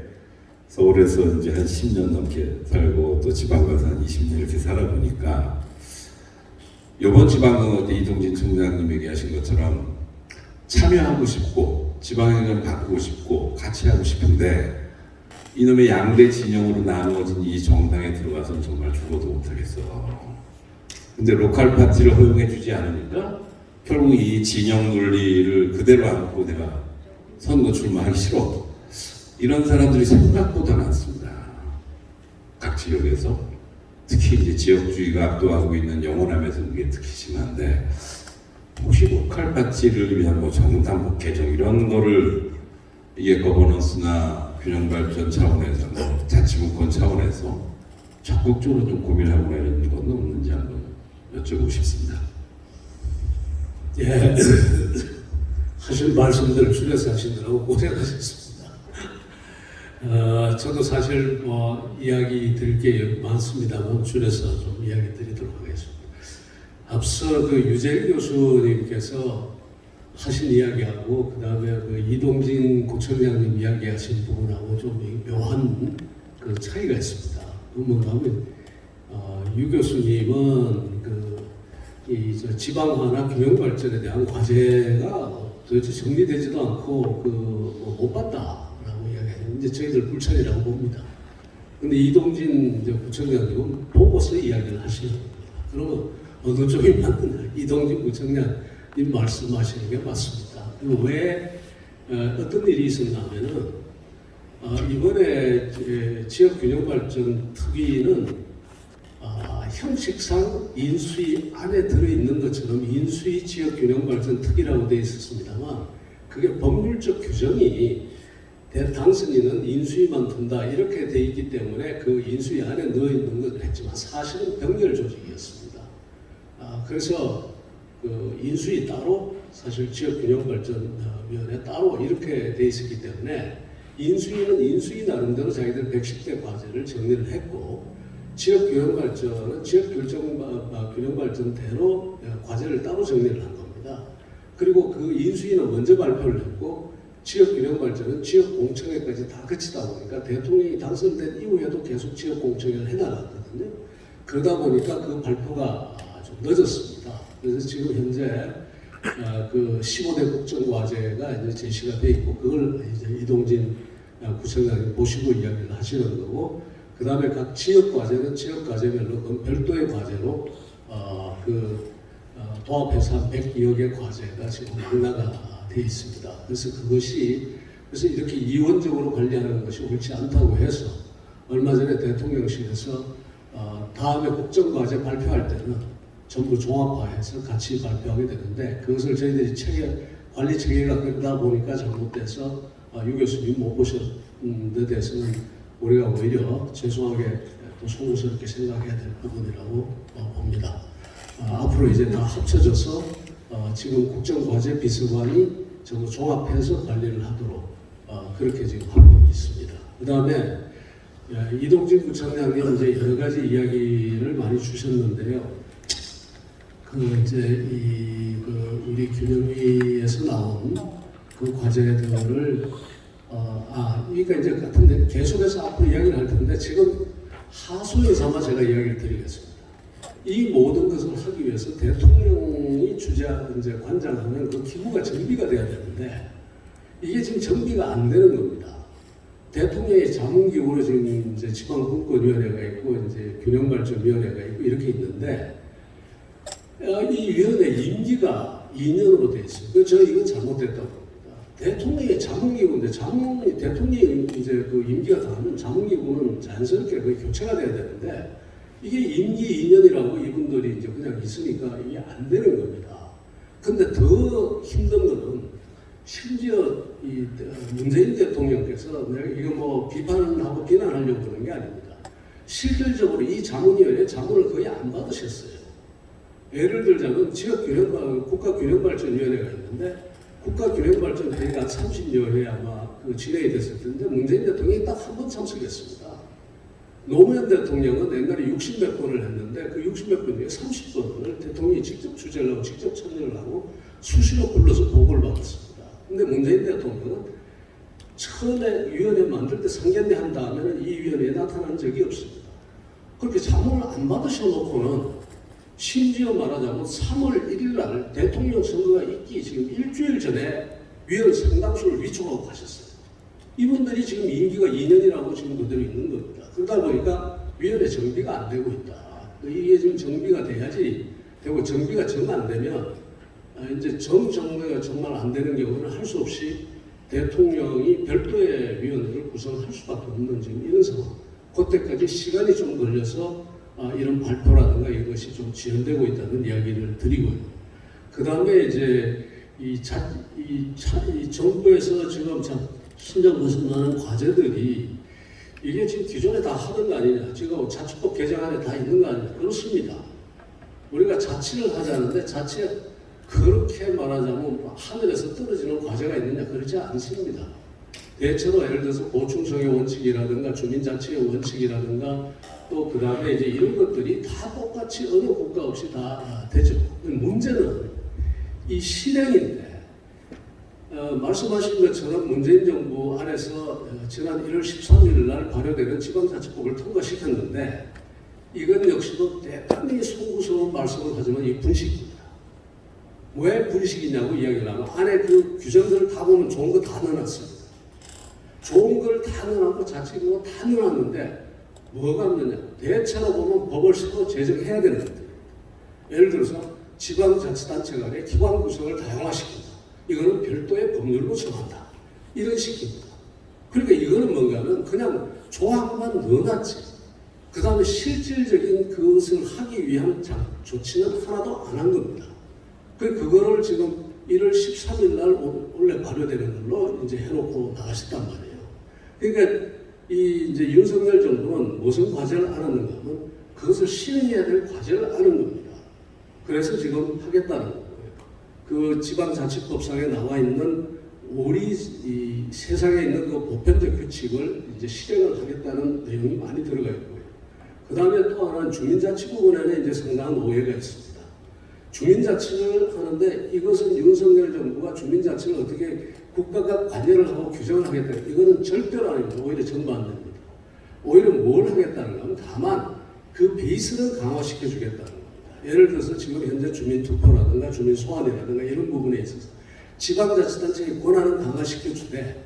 서울에서 이제 한 10년 넘게 살고 또 지방 가서 한 20년 이렇게 살아보니까 이번 지방은 어제 이동진 총장님 얘기하신 것처럼 참여하고 싶고 지방행정 바꾸고 싶고 같이 하고 싶은데 이놈의 양대 진영으로 나누어진 이 정당에 들어가서는 정말 죽어도 못하겠어. 근데 로컬 파티를 허용해주지 않으니까 결국 이 진영 논리를 그대로 안고 내가 선거 출마하기 싫어. 이런 사람들이 생각보다 많습니다. 각 지역에서 특히 이제 지역주의가 압도하고 있는 영호남에서 그게 특히 심한데 혹시 로컬 파티를 위한 뭐 정당 개정 이런 거를 이게 거버넌스나 균형 발전 차원에서 뭐 자치분권 차원에서 적극적으로 좀 고민하고 내는 건 없는지 한번 여쭤보고 싶습니다. 예, 하실 말씀들 줄여서 하시느라고 고생하셨습니다. 어, 저도 사실 뭐 이야기 드릴 게 많습니다만 줄여서 좀 이야기 드리도록 하겠습니다. 앞서 그 유재일 교수님께서 하신 이야기하고 그 다음에 그 이동진 구청장님 이야기하신 부분하고 좀 묘한 그 차이가 있습니다. 그 뭔가 하면 어, 유 교수님은 그 이저 지방화나 균형 발전에 대한 과제가 도대체 정리되지도 않고 그못 봤다라고 이야기해요. 이제 저희들 불찰이라고 봅니다. 근데 이동진 구청장님은 보고서 이야기를 하시는 겁니다. 그러면 어느 쪽이 맞느냐? 이동진 구청장님 말씀하시는 게 맞습니다. 왜 어, 어떤 일이 있었냐면은 어, 이번에 지역균형발전 특위는 아, 형식상 인수위 안에 들어있는 것처럼 인수위 지역균형 발전 특위라고 되어 있었습니다만 그게 법률적 규정이 대- 당선인은 인수위만 둔다 이렇게 돼 있기 때문에 그 인수위 안에 넣어 있는 것을 했지만 사실은 병렬 조직이었습니다. 아, 그래서 그 인수위 따로 사실 지역균형발전위원회 따로 이렇게 돼 있었기 때문에 인수위는 인수위 나름대로 자기들 110대 과제를 정리를 했고 지역 균형 발전은 지역균형 발전대로 과제를 따로 정리를 한 겁니다. 그리고 그 인수위는 먼저 발표를 했고 지역 균형 발전은 지역 공청회까지 다 거치다 보니까 대통령이 당선된 이후에도 계속 지역 공청회를 해나갔거든요. 그러다 보니까 그 발표가 좀 늦었습니다. 그래서 지금 현재 어, 그 15대 국정과제가 이제 제시가 돼 있고 그걸 이제 이동진 어, 구청장이 보시고 이야기를 하시는 거고 그 다음에 각 지역 과제는 지역 과제별로 그 별도의 과제로 어, 그 어, 도합해서 한 102여 개 과제가 지금 망라가 돼 있습니다. 그래서 그것이 그래서 이렇게 이원적으로 관리하는 것이 옳지 않다고 해서 얼마 전에 대통령실에서 어, 다음에 국정과제 발표할 때는 전부 종합화해서 같이 발표하게 되는데 그것을 저희들이 체계, 관리 체계가 그러다 보니까 잘못돼서 어, 유 교수님 못 보셨는 데 대해서는 우리가 오히려 죄송하게 또 송구스럽게 생각해야 될 부분이라고 어, 봅니다. 어, 앞으로 이제 다 합쳐져서 어, 지금 국정과제 비서관이 전부 종합해서 관리를 하도록 어, 그렇게 지금 하고 있습니다. 그 다음에 이동진 부총장님 이제 여러 가지 이야기를 많이 주셨는데요. 그 이제 이 그 우리 균형위에서 나온 그 과제들을 어, 아 그러니까 이제 같은데 계속해서 앞으로 이야기를 할 텐데 지금 하소연 삼아 제가 이야기를 드리겠습니다. 이 모든 것을 하기 위해서 대통령이 주자 이제 관장하는 그 기구가 정비가 돼야 되는데 이게 지금 정비가 안 되는 겁니다. 대통령의 자문기구로 지금 이제 지방분권위원회가 있고 이제 균형발전위원회가 있고 이렇게 있는데 어, 이 위원회 임기가 2년으로 돼 있어요. 그저 이건 잘못됐다고. 대통령의 자문기구인데 자문이 대통령이 이제 그 임기가 다하면 자문기구는 자연스럽게 그 교체가 돼야 되는데 이게 임기 2년이라고 이분들이 이제 그냥 있으니까 이게 안 되는 겁니다. 근데 더 힘든 거는 심지어 이 문재인 대통령께서 내가 이거 뭐 비판하고 비난하려고 그러는 게 아닙니다. 실질적으로 이 자문위원회 자문을 거의 안 받으셨어요. 예를 들자면 지역균형 국가균형발전위원회가 있는데 국가균형발전회의가 한 30여 회 아마 그 진행이 됐을 텐데 문재인 대통령이 딱 한 번 참석했습니다. 노무현 대통령은 옛날에 60몇 번을 했는데 그 60몇 번 중에 30번을 대통령이 직접 주재를 하고 직접 참여를 하고 수시로 불러서 보고를 받았습니다. 근데 문재인 대통령은 처음에 위원회 만들 때 상견례 한 다음에는 이 위원회에 나타난 적이 없습니다. 그렇게 자문을 안 받으셔놓고는 심지어 말하자면 3월 1일 날 대통령 선거가 있기 지금 일주일 전에 위원 상당수를 위촉하고 가셨어요. 이분들이 지금 임기가 2년이라고 지금 그대로 있는 겁니다. 그러다 보니까 위원회 정비가 안 되고 있다. 이게 지금 정비가 돼야지 되고 정비가 정 안 되면 아, 이제 정 정비가 정말 안 되는 경우는 할 수 없이 대통령이 별도의 위원회를 구성할 수밖에 없는 지금 이런 상황. 그때까지 시간이 좀 걸려서 아, 이런 발표라든가 이것이 좀 지연되고 있다는 이야기를 드리고요. 그 다음에 이제 이, 자, 이, 차, 이 정부에서 지금 참 신장 벗어나는 과제들이 이게 지금 기존에 다 하던 거 아니냐. 지금 자치법 개정 안에 다 있는 거 아니냐. 그렇습니다. 우리가 자치를 하자는데 자치에 그렇게 말하자면 하늘에서 떨어지는 과제가 있느냐. 그렇지 않습니다. 대체로 예를 들어서 보충성의 원칙이라든가 주민자치의 원칙이라든가 또 그 다음에 이제 이런 것들이 다 똑같이 어느 국가 없이 다 되죠. 문제는 이 실행인데 어, 말씀하신 것처럼 문재인 정부 안에서 어, 지난 1월 13일 날 발효되는 지방자치법을 통과시켰는데 이건 역시도 대단히 송구스러운 말씀을 하지만 이 분식입니다. 왜 분식이냐고 이야기를 하면 안에 그 규정들을 다 보면 좋은 거 다 넣어놨습니다. 좋은 걸 다 넣어놨고 자치고 다 넣어놨는데 뭐가 없느냐. 대체로 보면 법을 새로 제정해야 되는 것들입니다. 예를 들어서 지방자치단체 간의 기관 구성을 다양화시킨다. 이거는 별도의 법률로 정한다. 이런 식입니다. 그러니까 이거는 뭔가 하면 그냥 조항만 넣어놨지. 그 다음에 실질적인 그것을 하기 위한 조치는 하나도 안 한 겁니다. 그 그거를 지금 1월 13일 날 원래 발효되는 걸로 이제 해놓고 나가셨단 말이에요. 그러니까 이 이제 윤석열 정부는 무슨 과제를 안 하는가 하면 그것을 실행해야 될 과제를 아는 겁니다. 그래서 지금 하겠다는 거예요. 그 지방자치법상에 나와 있는 우리 이 세상에 있는 그 보편적 규칙을 이제 실행을 하겠다는 내용이 많이 들어가 있고요. 그 다음에 또 하나는 주민자치 부분에는 이제 상당한 오해가 있습니다. 주민자치를 하는데 이것은 윤석열 정부가 주민자치를 어떻게 국가가 관여를 하고 규정을 하겠다. 이거는 절대로 아닙니다. 오히려 됩니다. 오히려 뭘 하겠다는 거면 다만 그 베이스는 강화시켜 주겠다는 겁니다. 예를 들어서 지금 현재 주민투표라든가 주민소환이라든가 이런 부분에 있어서 지방자치단체의 권한을 강화시켜 주되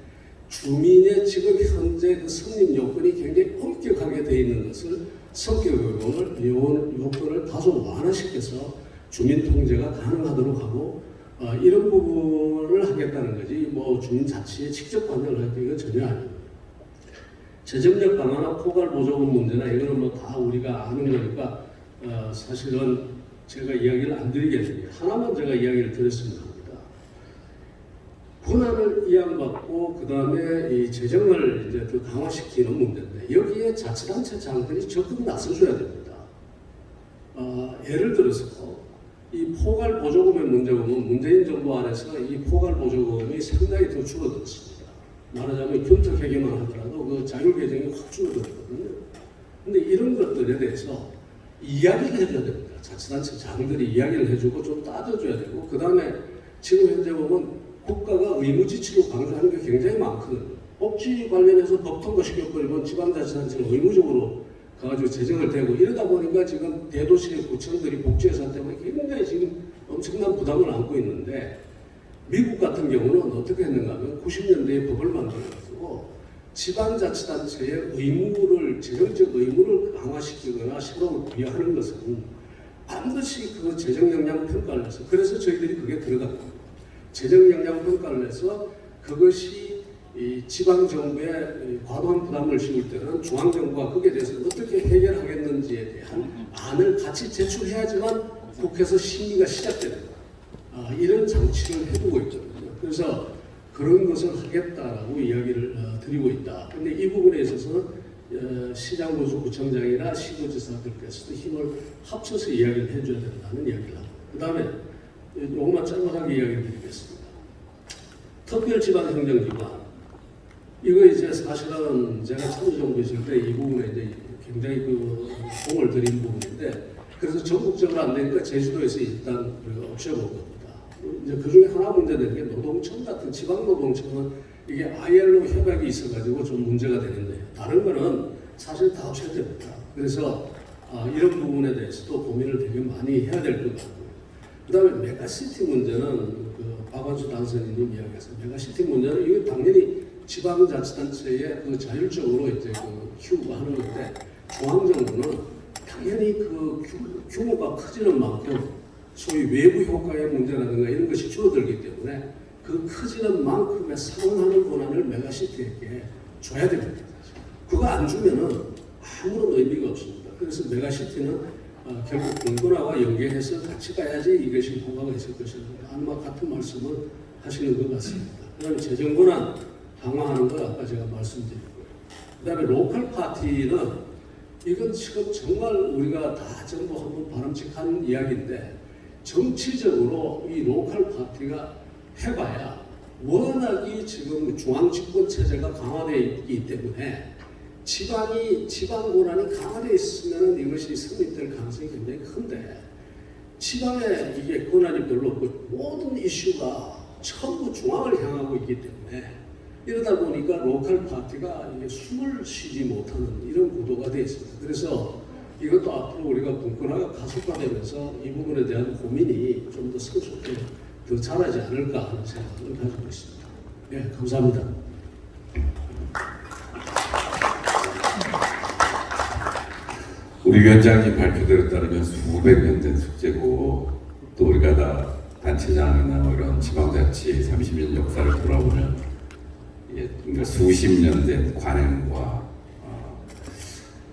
주민의 지금 현재 그 성립 요건이 굉장히 엄격하게 되어 있는 것을 성격 요건을 요건을 다소 완화시켜서 주민 통제가 가능하도록 하고 어, 이런 부분을 하겠다는 거지 뭐 주민 자치에 직접 관여를 할 이건 전혀 아닙니다. 재정력 강화나 포괄 보조금 문제나 이거는 뭐 다 우리가 아는 거니까 어, 사실은 제가 이야기를 안 드리겠는데 하나만 제가 이야기를 드렸으면 합니다. 권한을 이양받고 그 다음에 이 재정을 이제 더 강화시키는 문제인데 여기에 자치단체 장들이 적극 나서줘야 됩니다. 어, 예를 들어서 이 포괄 보조금의 문제 보면 문재인 정부 안에서 이 포괄 보조금이 상당히 더 줄어들었습니다. 말하자면 균적 회계만 하더라도 그 자율 계정이 확 줄어들었거든요. 근데 이런 것들에 대해서 이야기를 해줘야 됩니다. 자치단체 장들이 이야기를 해주고 좀 따져줘야 되고 그 다음에 지금 현재 보면 국가가 의무지치로 강조하는 게 굉장히 많거든요. 복지 관련해서 법 통과 시켜버리면 지방자치단체는 의무적으로 가가지고 재정을 대고 이러다 보니까 지금 대도시의 구청들이 복지 예산 때문에 굉장히 지금 엄청난 부담을 안고 있는데 미국 같은 경우는 어떻게 했는가 하면 90년대에 법을 만들어가지고 지방자치단체의 의무를 재정적 의무를 강화시키거나 새로 부여하는 것은 반드시 그 재정 역량 평가를 해서 그래서 저희들이 그게 들어갑니다. 재정 역량 평가를 해서 그것이 이 지방 정부에 과도한 부담을 씌울 때는 중앙 정부가 거기에 대해서 어떻게 해결하겠는지에 대한 안을 같이 제출해야지만 국회에서 심의가 시작됩니다. 아, 이런 장치를 해두고 있거든요. 그래서 그런 것을 하겠다라고 이야기를 어, 드리고 있다. 근데 이 부분에 있어서는 어, 시장군수 구청장이나 시도지사들께서도 힘을 합쳐서 이야기를 해줘야 된다는 이야기를 합니다. 그 다음에 요것만 짧게 이야기를 드리겠습니다. 특별지방행정기관 이거 이제 사실은 제가 참여정부 있을 때 이 부분에 이제 굉장히 그 공을 들인 부분인데 그래서 전국적으로 안 되니까 제주도에서 일단 우리가 없애본 겁니다. 이제 그 중에 하나 문제되는 게 노동청 같은 지방 노동청은 이게 ILO 협약이 있어가지고 좀 문제가 되는데 다른 거는 사실 다 없애야 됩니다. 그래서 아, 이런 부분에 대해서도 고민을 되게 많이 해야 될 것 같고요. 그 다음에 메가시티 문제는 그 박완수 당선인님 이야기해서 메가시티 문제는 이거 당연히 지방자치단체의 그 자율적으로 이제 그 키우고 하는 건데 중앙정부는 당연히 그 규- 규모가 커지는 만큼 소위 외부 효과의 문제라든가 이런 것이 줄어들기 때문에 그 커지는 만큼의 상응하는 권한을 메가시티에게 줘야 됩니다. 그거 안 주면은 아무런 의미가 없습니다. 그래서 메가시티는 어, 결국 공론화와 연계해서 같이 가야지 이것이 효과가 있을 것이라고 아마 같은 말씀을 하시는 것 같습니다. 그다음에 재정 권한 강화하는 걸 아까 제가 말씀드렸고요. 그 다음에 로컬 파티는 이건 지금 정말 우리가 다 전부 한번 바람직한 이야기인데 정치적으로 이 로컬 파티가 해봐야 워낙이 지금 중앙 집권 체제가 강화되어 있기 때문에 지방이 지방 권한이 강화되어 있으면 이것이 성립될 가능성이 굉장히 큰데 지방에 이게 권한이 별로 없고 모든 이슈가 전부 중앙을 향하고 있기 때문에 이러다 보니까 로컬 파티가 이게 숨을 쉬지 못하는 이런 구도가 되어 있습니다. 그래서 이것도 앞으로 우리가 분권화가 가속화되면서 이 부분에 대한 고민이 좀 더 성숙해 더 잘하지 않을까 하는 생각을 가지고 있습니다. 네, 감사합니다. 우리 위원장님 발표대로 따르면 수백 년 된 숙제고 또 우리가 다 단체장이나 뭐 이런 지방자치 30년 역사를 돌아보면 수십 년 된 관행과 어,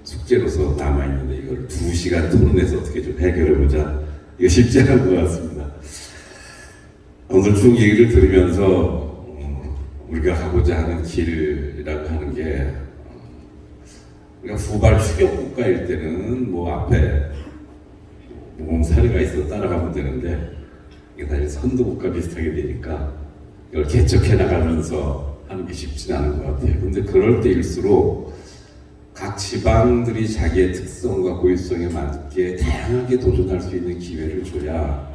숙제로서 남아있는데 이걸 두 시간 토론해서 어떻게 좀 해결해보자 이거 쉽지 않은 것 같습니다. 오늘 쭉 얘기를 들으면서 어, 우리가 하고자 하는 길이라고 하는 게 우리가 후발 추격 국가일 때는 뭐 앞에 모범 사례가 있어 따라가면 되는데 이게 사실 선도 국가 비슷하게 되니까 이걸 개척해 나가면서 하는 게 쉽지는 않은 것 같아요. 근데 그럴 때일수록 각 지방들이 자기의 특성과 고유성에 맞게 다양하게 도전할 수 있는 기회를 줘야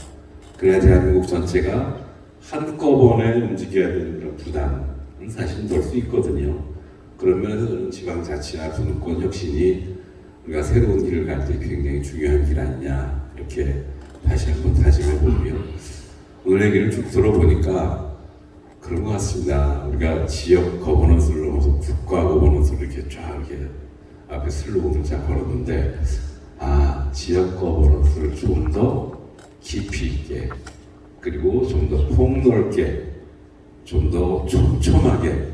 그래야 대한민국 전체가 한꺼번에 움직여야 되는 그런 부담은 사실 덜 수 있거든요. 그런 면에서 저는 지방자치나 분권 혁신이 우리가 새로운 길을 갈 때 굉장히 중요한 길 아니냐 이렇게 다시 한번 다짐해 보고요. 오늘 얘기를 쭉 들어보니까 그런 것 같습니다. 우리가 지역 거버넌스를 넘어서 국가 거버넌스를 이렇게 쫙 이렇게 앞에 슬로건을 쫙 걸었는데 아 지역 거버넌스를 좀 더 깊이 있게 그리고 좀 더 폭넓게 좀 더 촘촘하게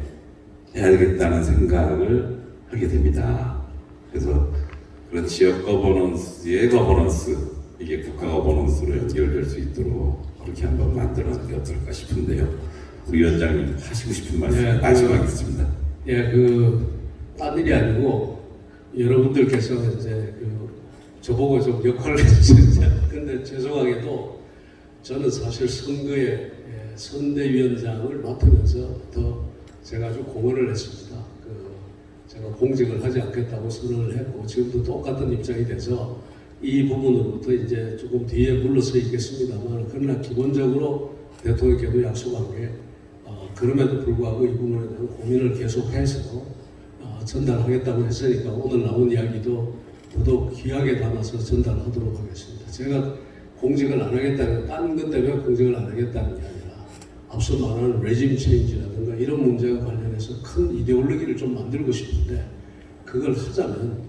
해야 되겠다는 생각을 하게 됩니다. 그래서 그런 지역 거버넌스의 거버넌스 이게 국가 거버넌스로 연결될 수 있도록 그렇게 한번 만드는 게 어떨까 싶은데요. 위원장님 하시고 싶은 말씀 네, 마지막 그- 있습니다. 예, 그, 딴 일이 아니고, 여러분들께서 이제 그, 저보고 좀 역할을 해주셨죠. 근데 죄송하게도 저는 사실 선거에 예, 선대위원장을 맡으면서 더 제가 좀 공헌을 했습니다. 그, 제가 공직을 하지 않겠다고 선언을 했고, 지금도 똑같은 입장이 돼서 이 부분으로부터 이제 조금 뒤에 물러서 있겠습니다만, 그러나 기본적으로 대통령께도 약속한 게, 어, 그럼에도 불구하고 이 부분에 대한 고민을 계속해서 어, 전달하겠다고 했으니까 오늘 나온 이야기도 더더욱 귀하게 담아서 전달하도록 하겠습니다. 제가 공직을 안 하겠다는 딴것 때문에 공직을 안 하겠다는 게 아니라 앞서 말하는 레짐 체인지라든가 이런 문제와 관련해서 큰 이데올로기를 좀 만들고 싶은데 그걸 하자면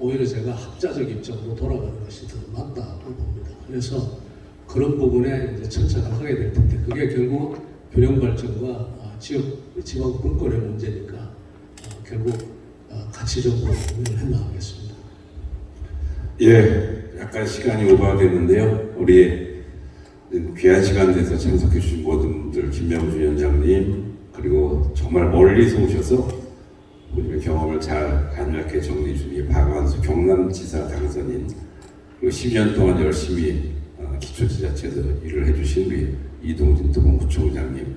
오히려 제가 학자적 입장으로 돌아가는 것이 더 맞다고 봅니다. 그래서 그런 부분에 이제 천착을 하게 될 텐데 그게 결국 균형 발전과 아, 지역 지방 분권의 문제니까 아, 결국 아, 가치적으로 고민을 해 나가겠습니다. 예, 약간 시간이 오버됐는데요. 우리 귀한 시간 내서 참석해 주신 모든 분들, 김명주 위원장님, 그리고 정말 멀리서 오셔서 본인의 경험을 잘 간략하게 정리해 주신 박완수 경남지사 당선인, 그리고 10년 동안 열심히 어, 기초지자체에서 일을 해주신 우리 이동진 도봉구청장님,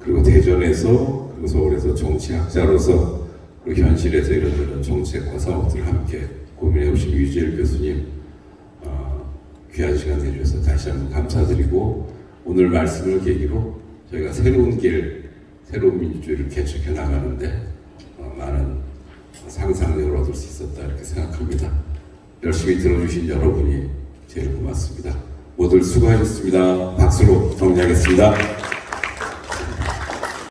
그리고 대전에서 그리고 서울에서 정치학자로서 그리고 현실에서 이런저런 정책과 사업들을 함께 고민해 오신 유재일 교수님 어, 귀한 시간 내주셔서 다시 한번 감사드리고 오늘 말씀을 계기로 저희가 새로운 길, 새로운 민주주의를 개척해 나가는데 어, 많은 상상력을 얻을 수 있었다 이렇게 생각합니다. 열심히 들어주신 여러분이 제일 고맙습니다. 모두 수고하셨습니다. 박수로 정리하겠습니다.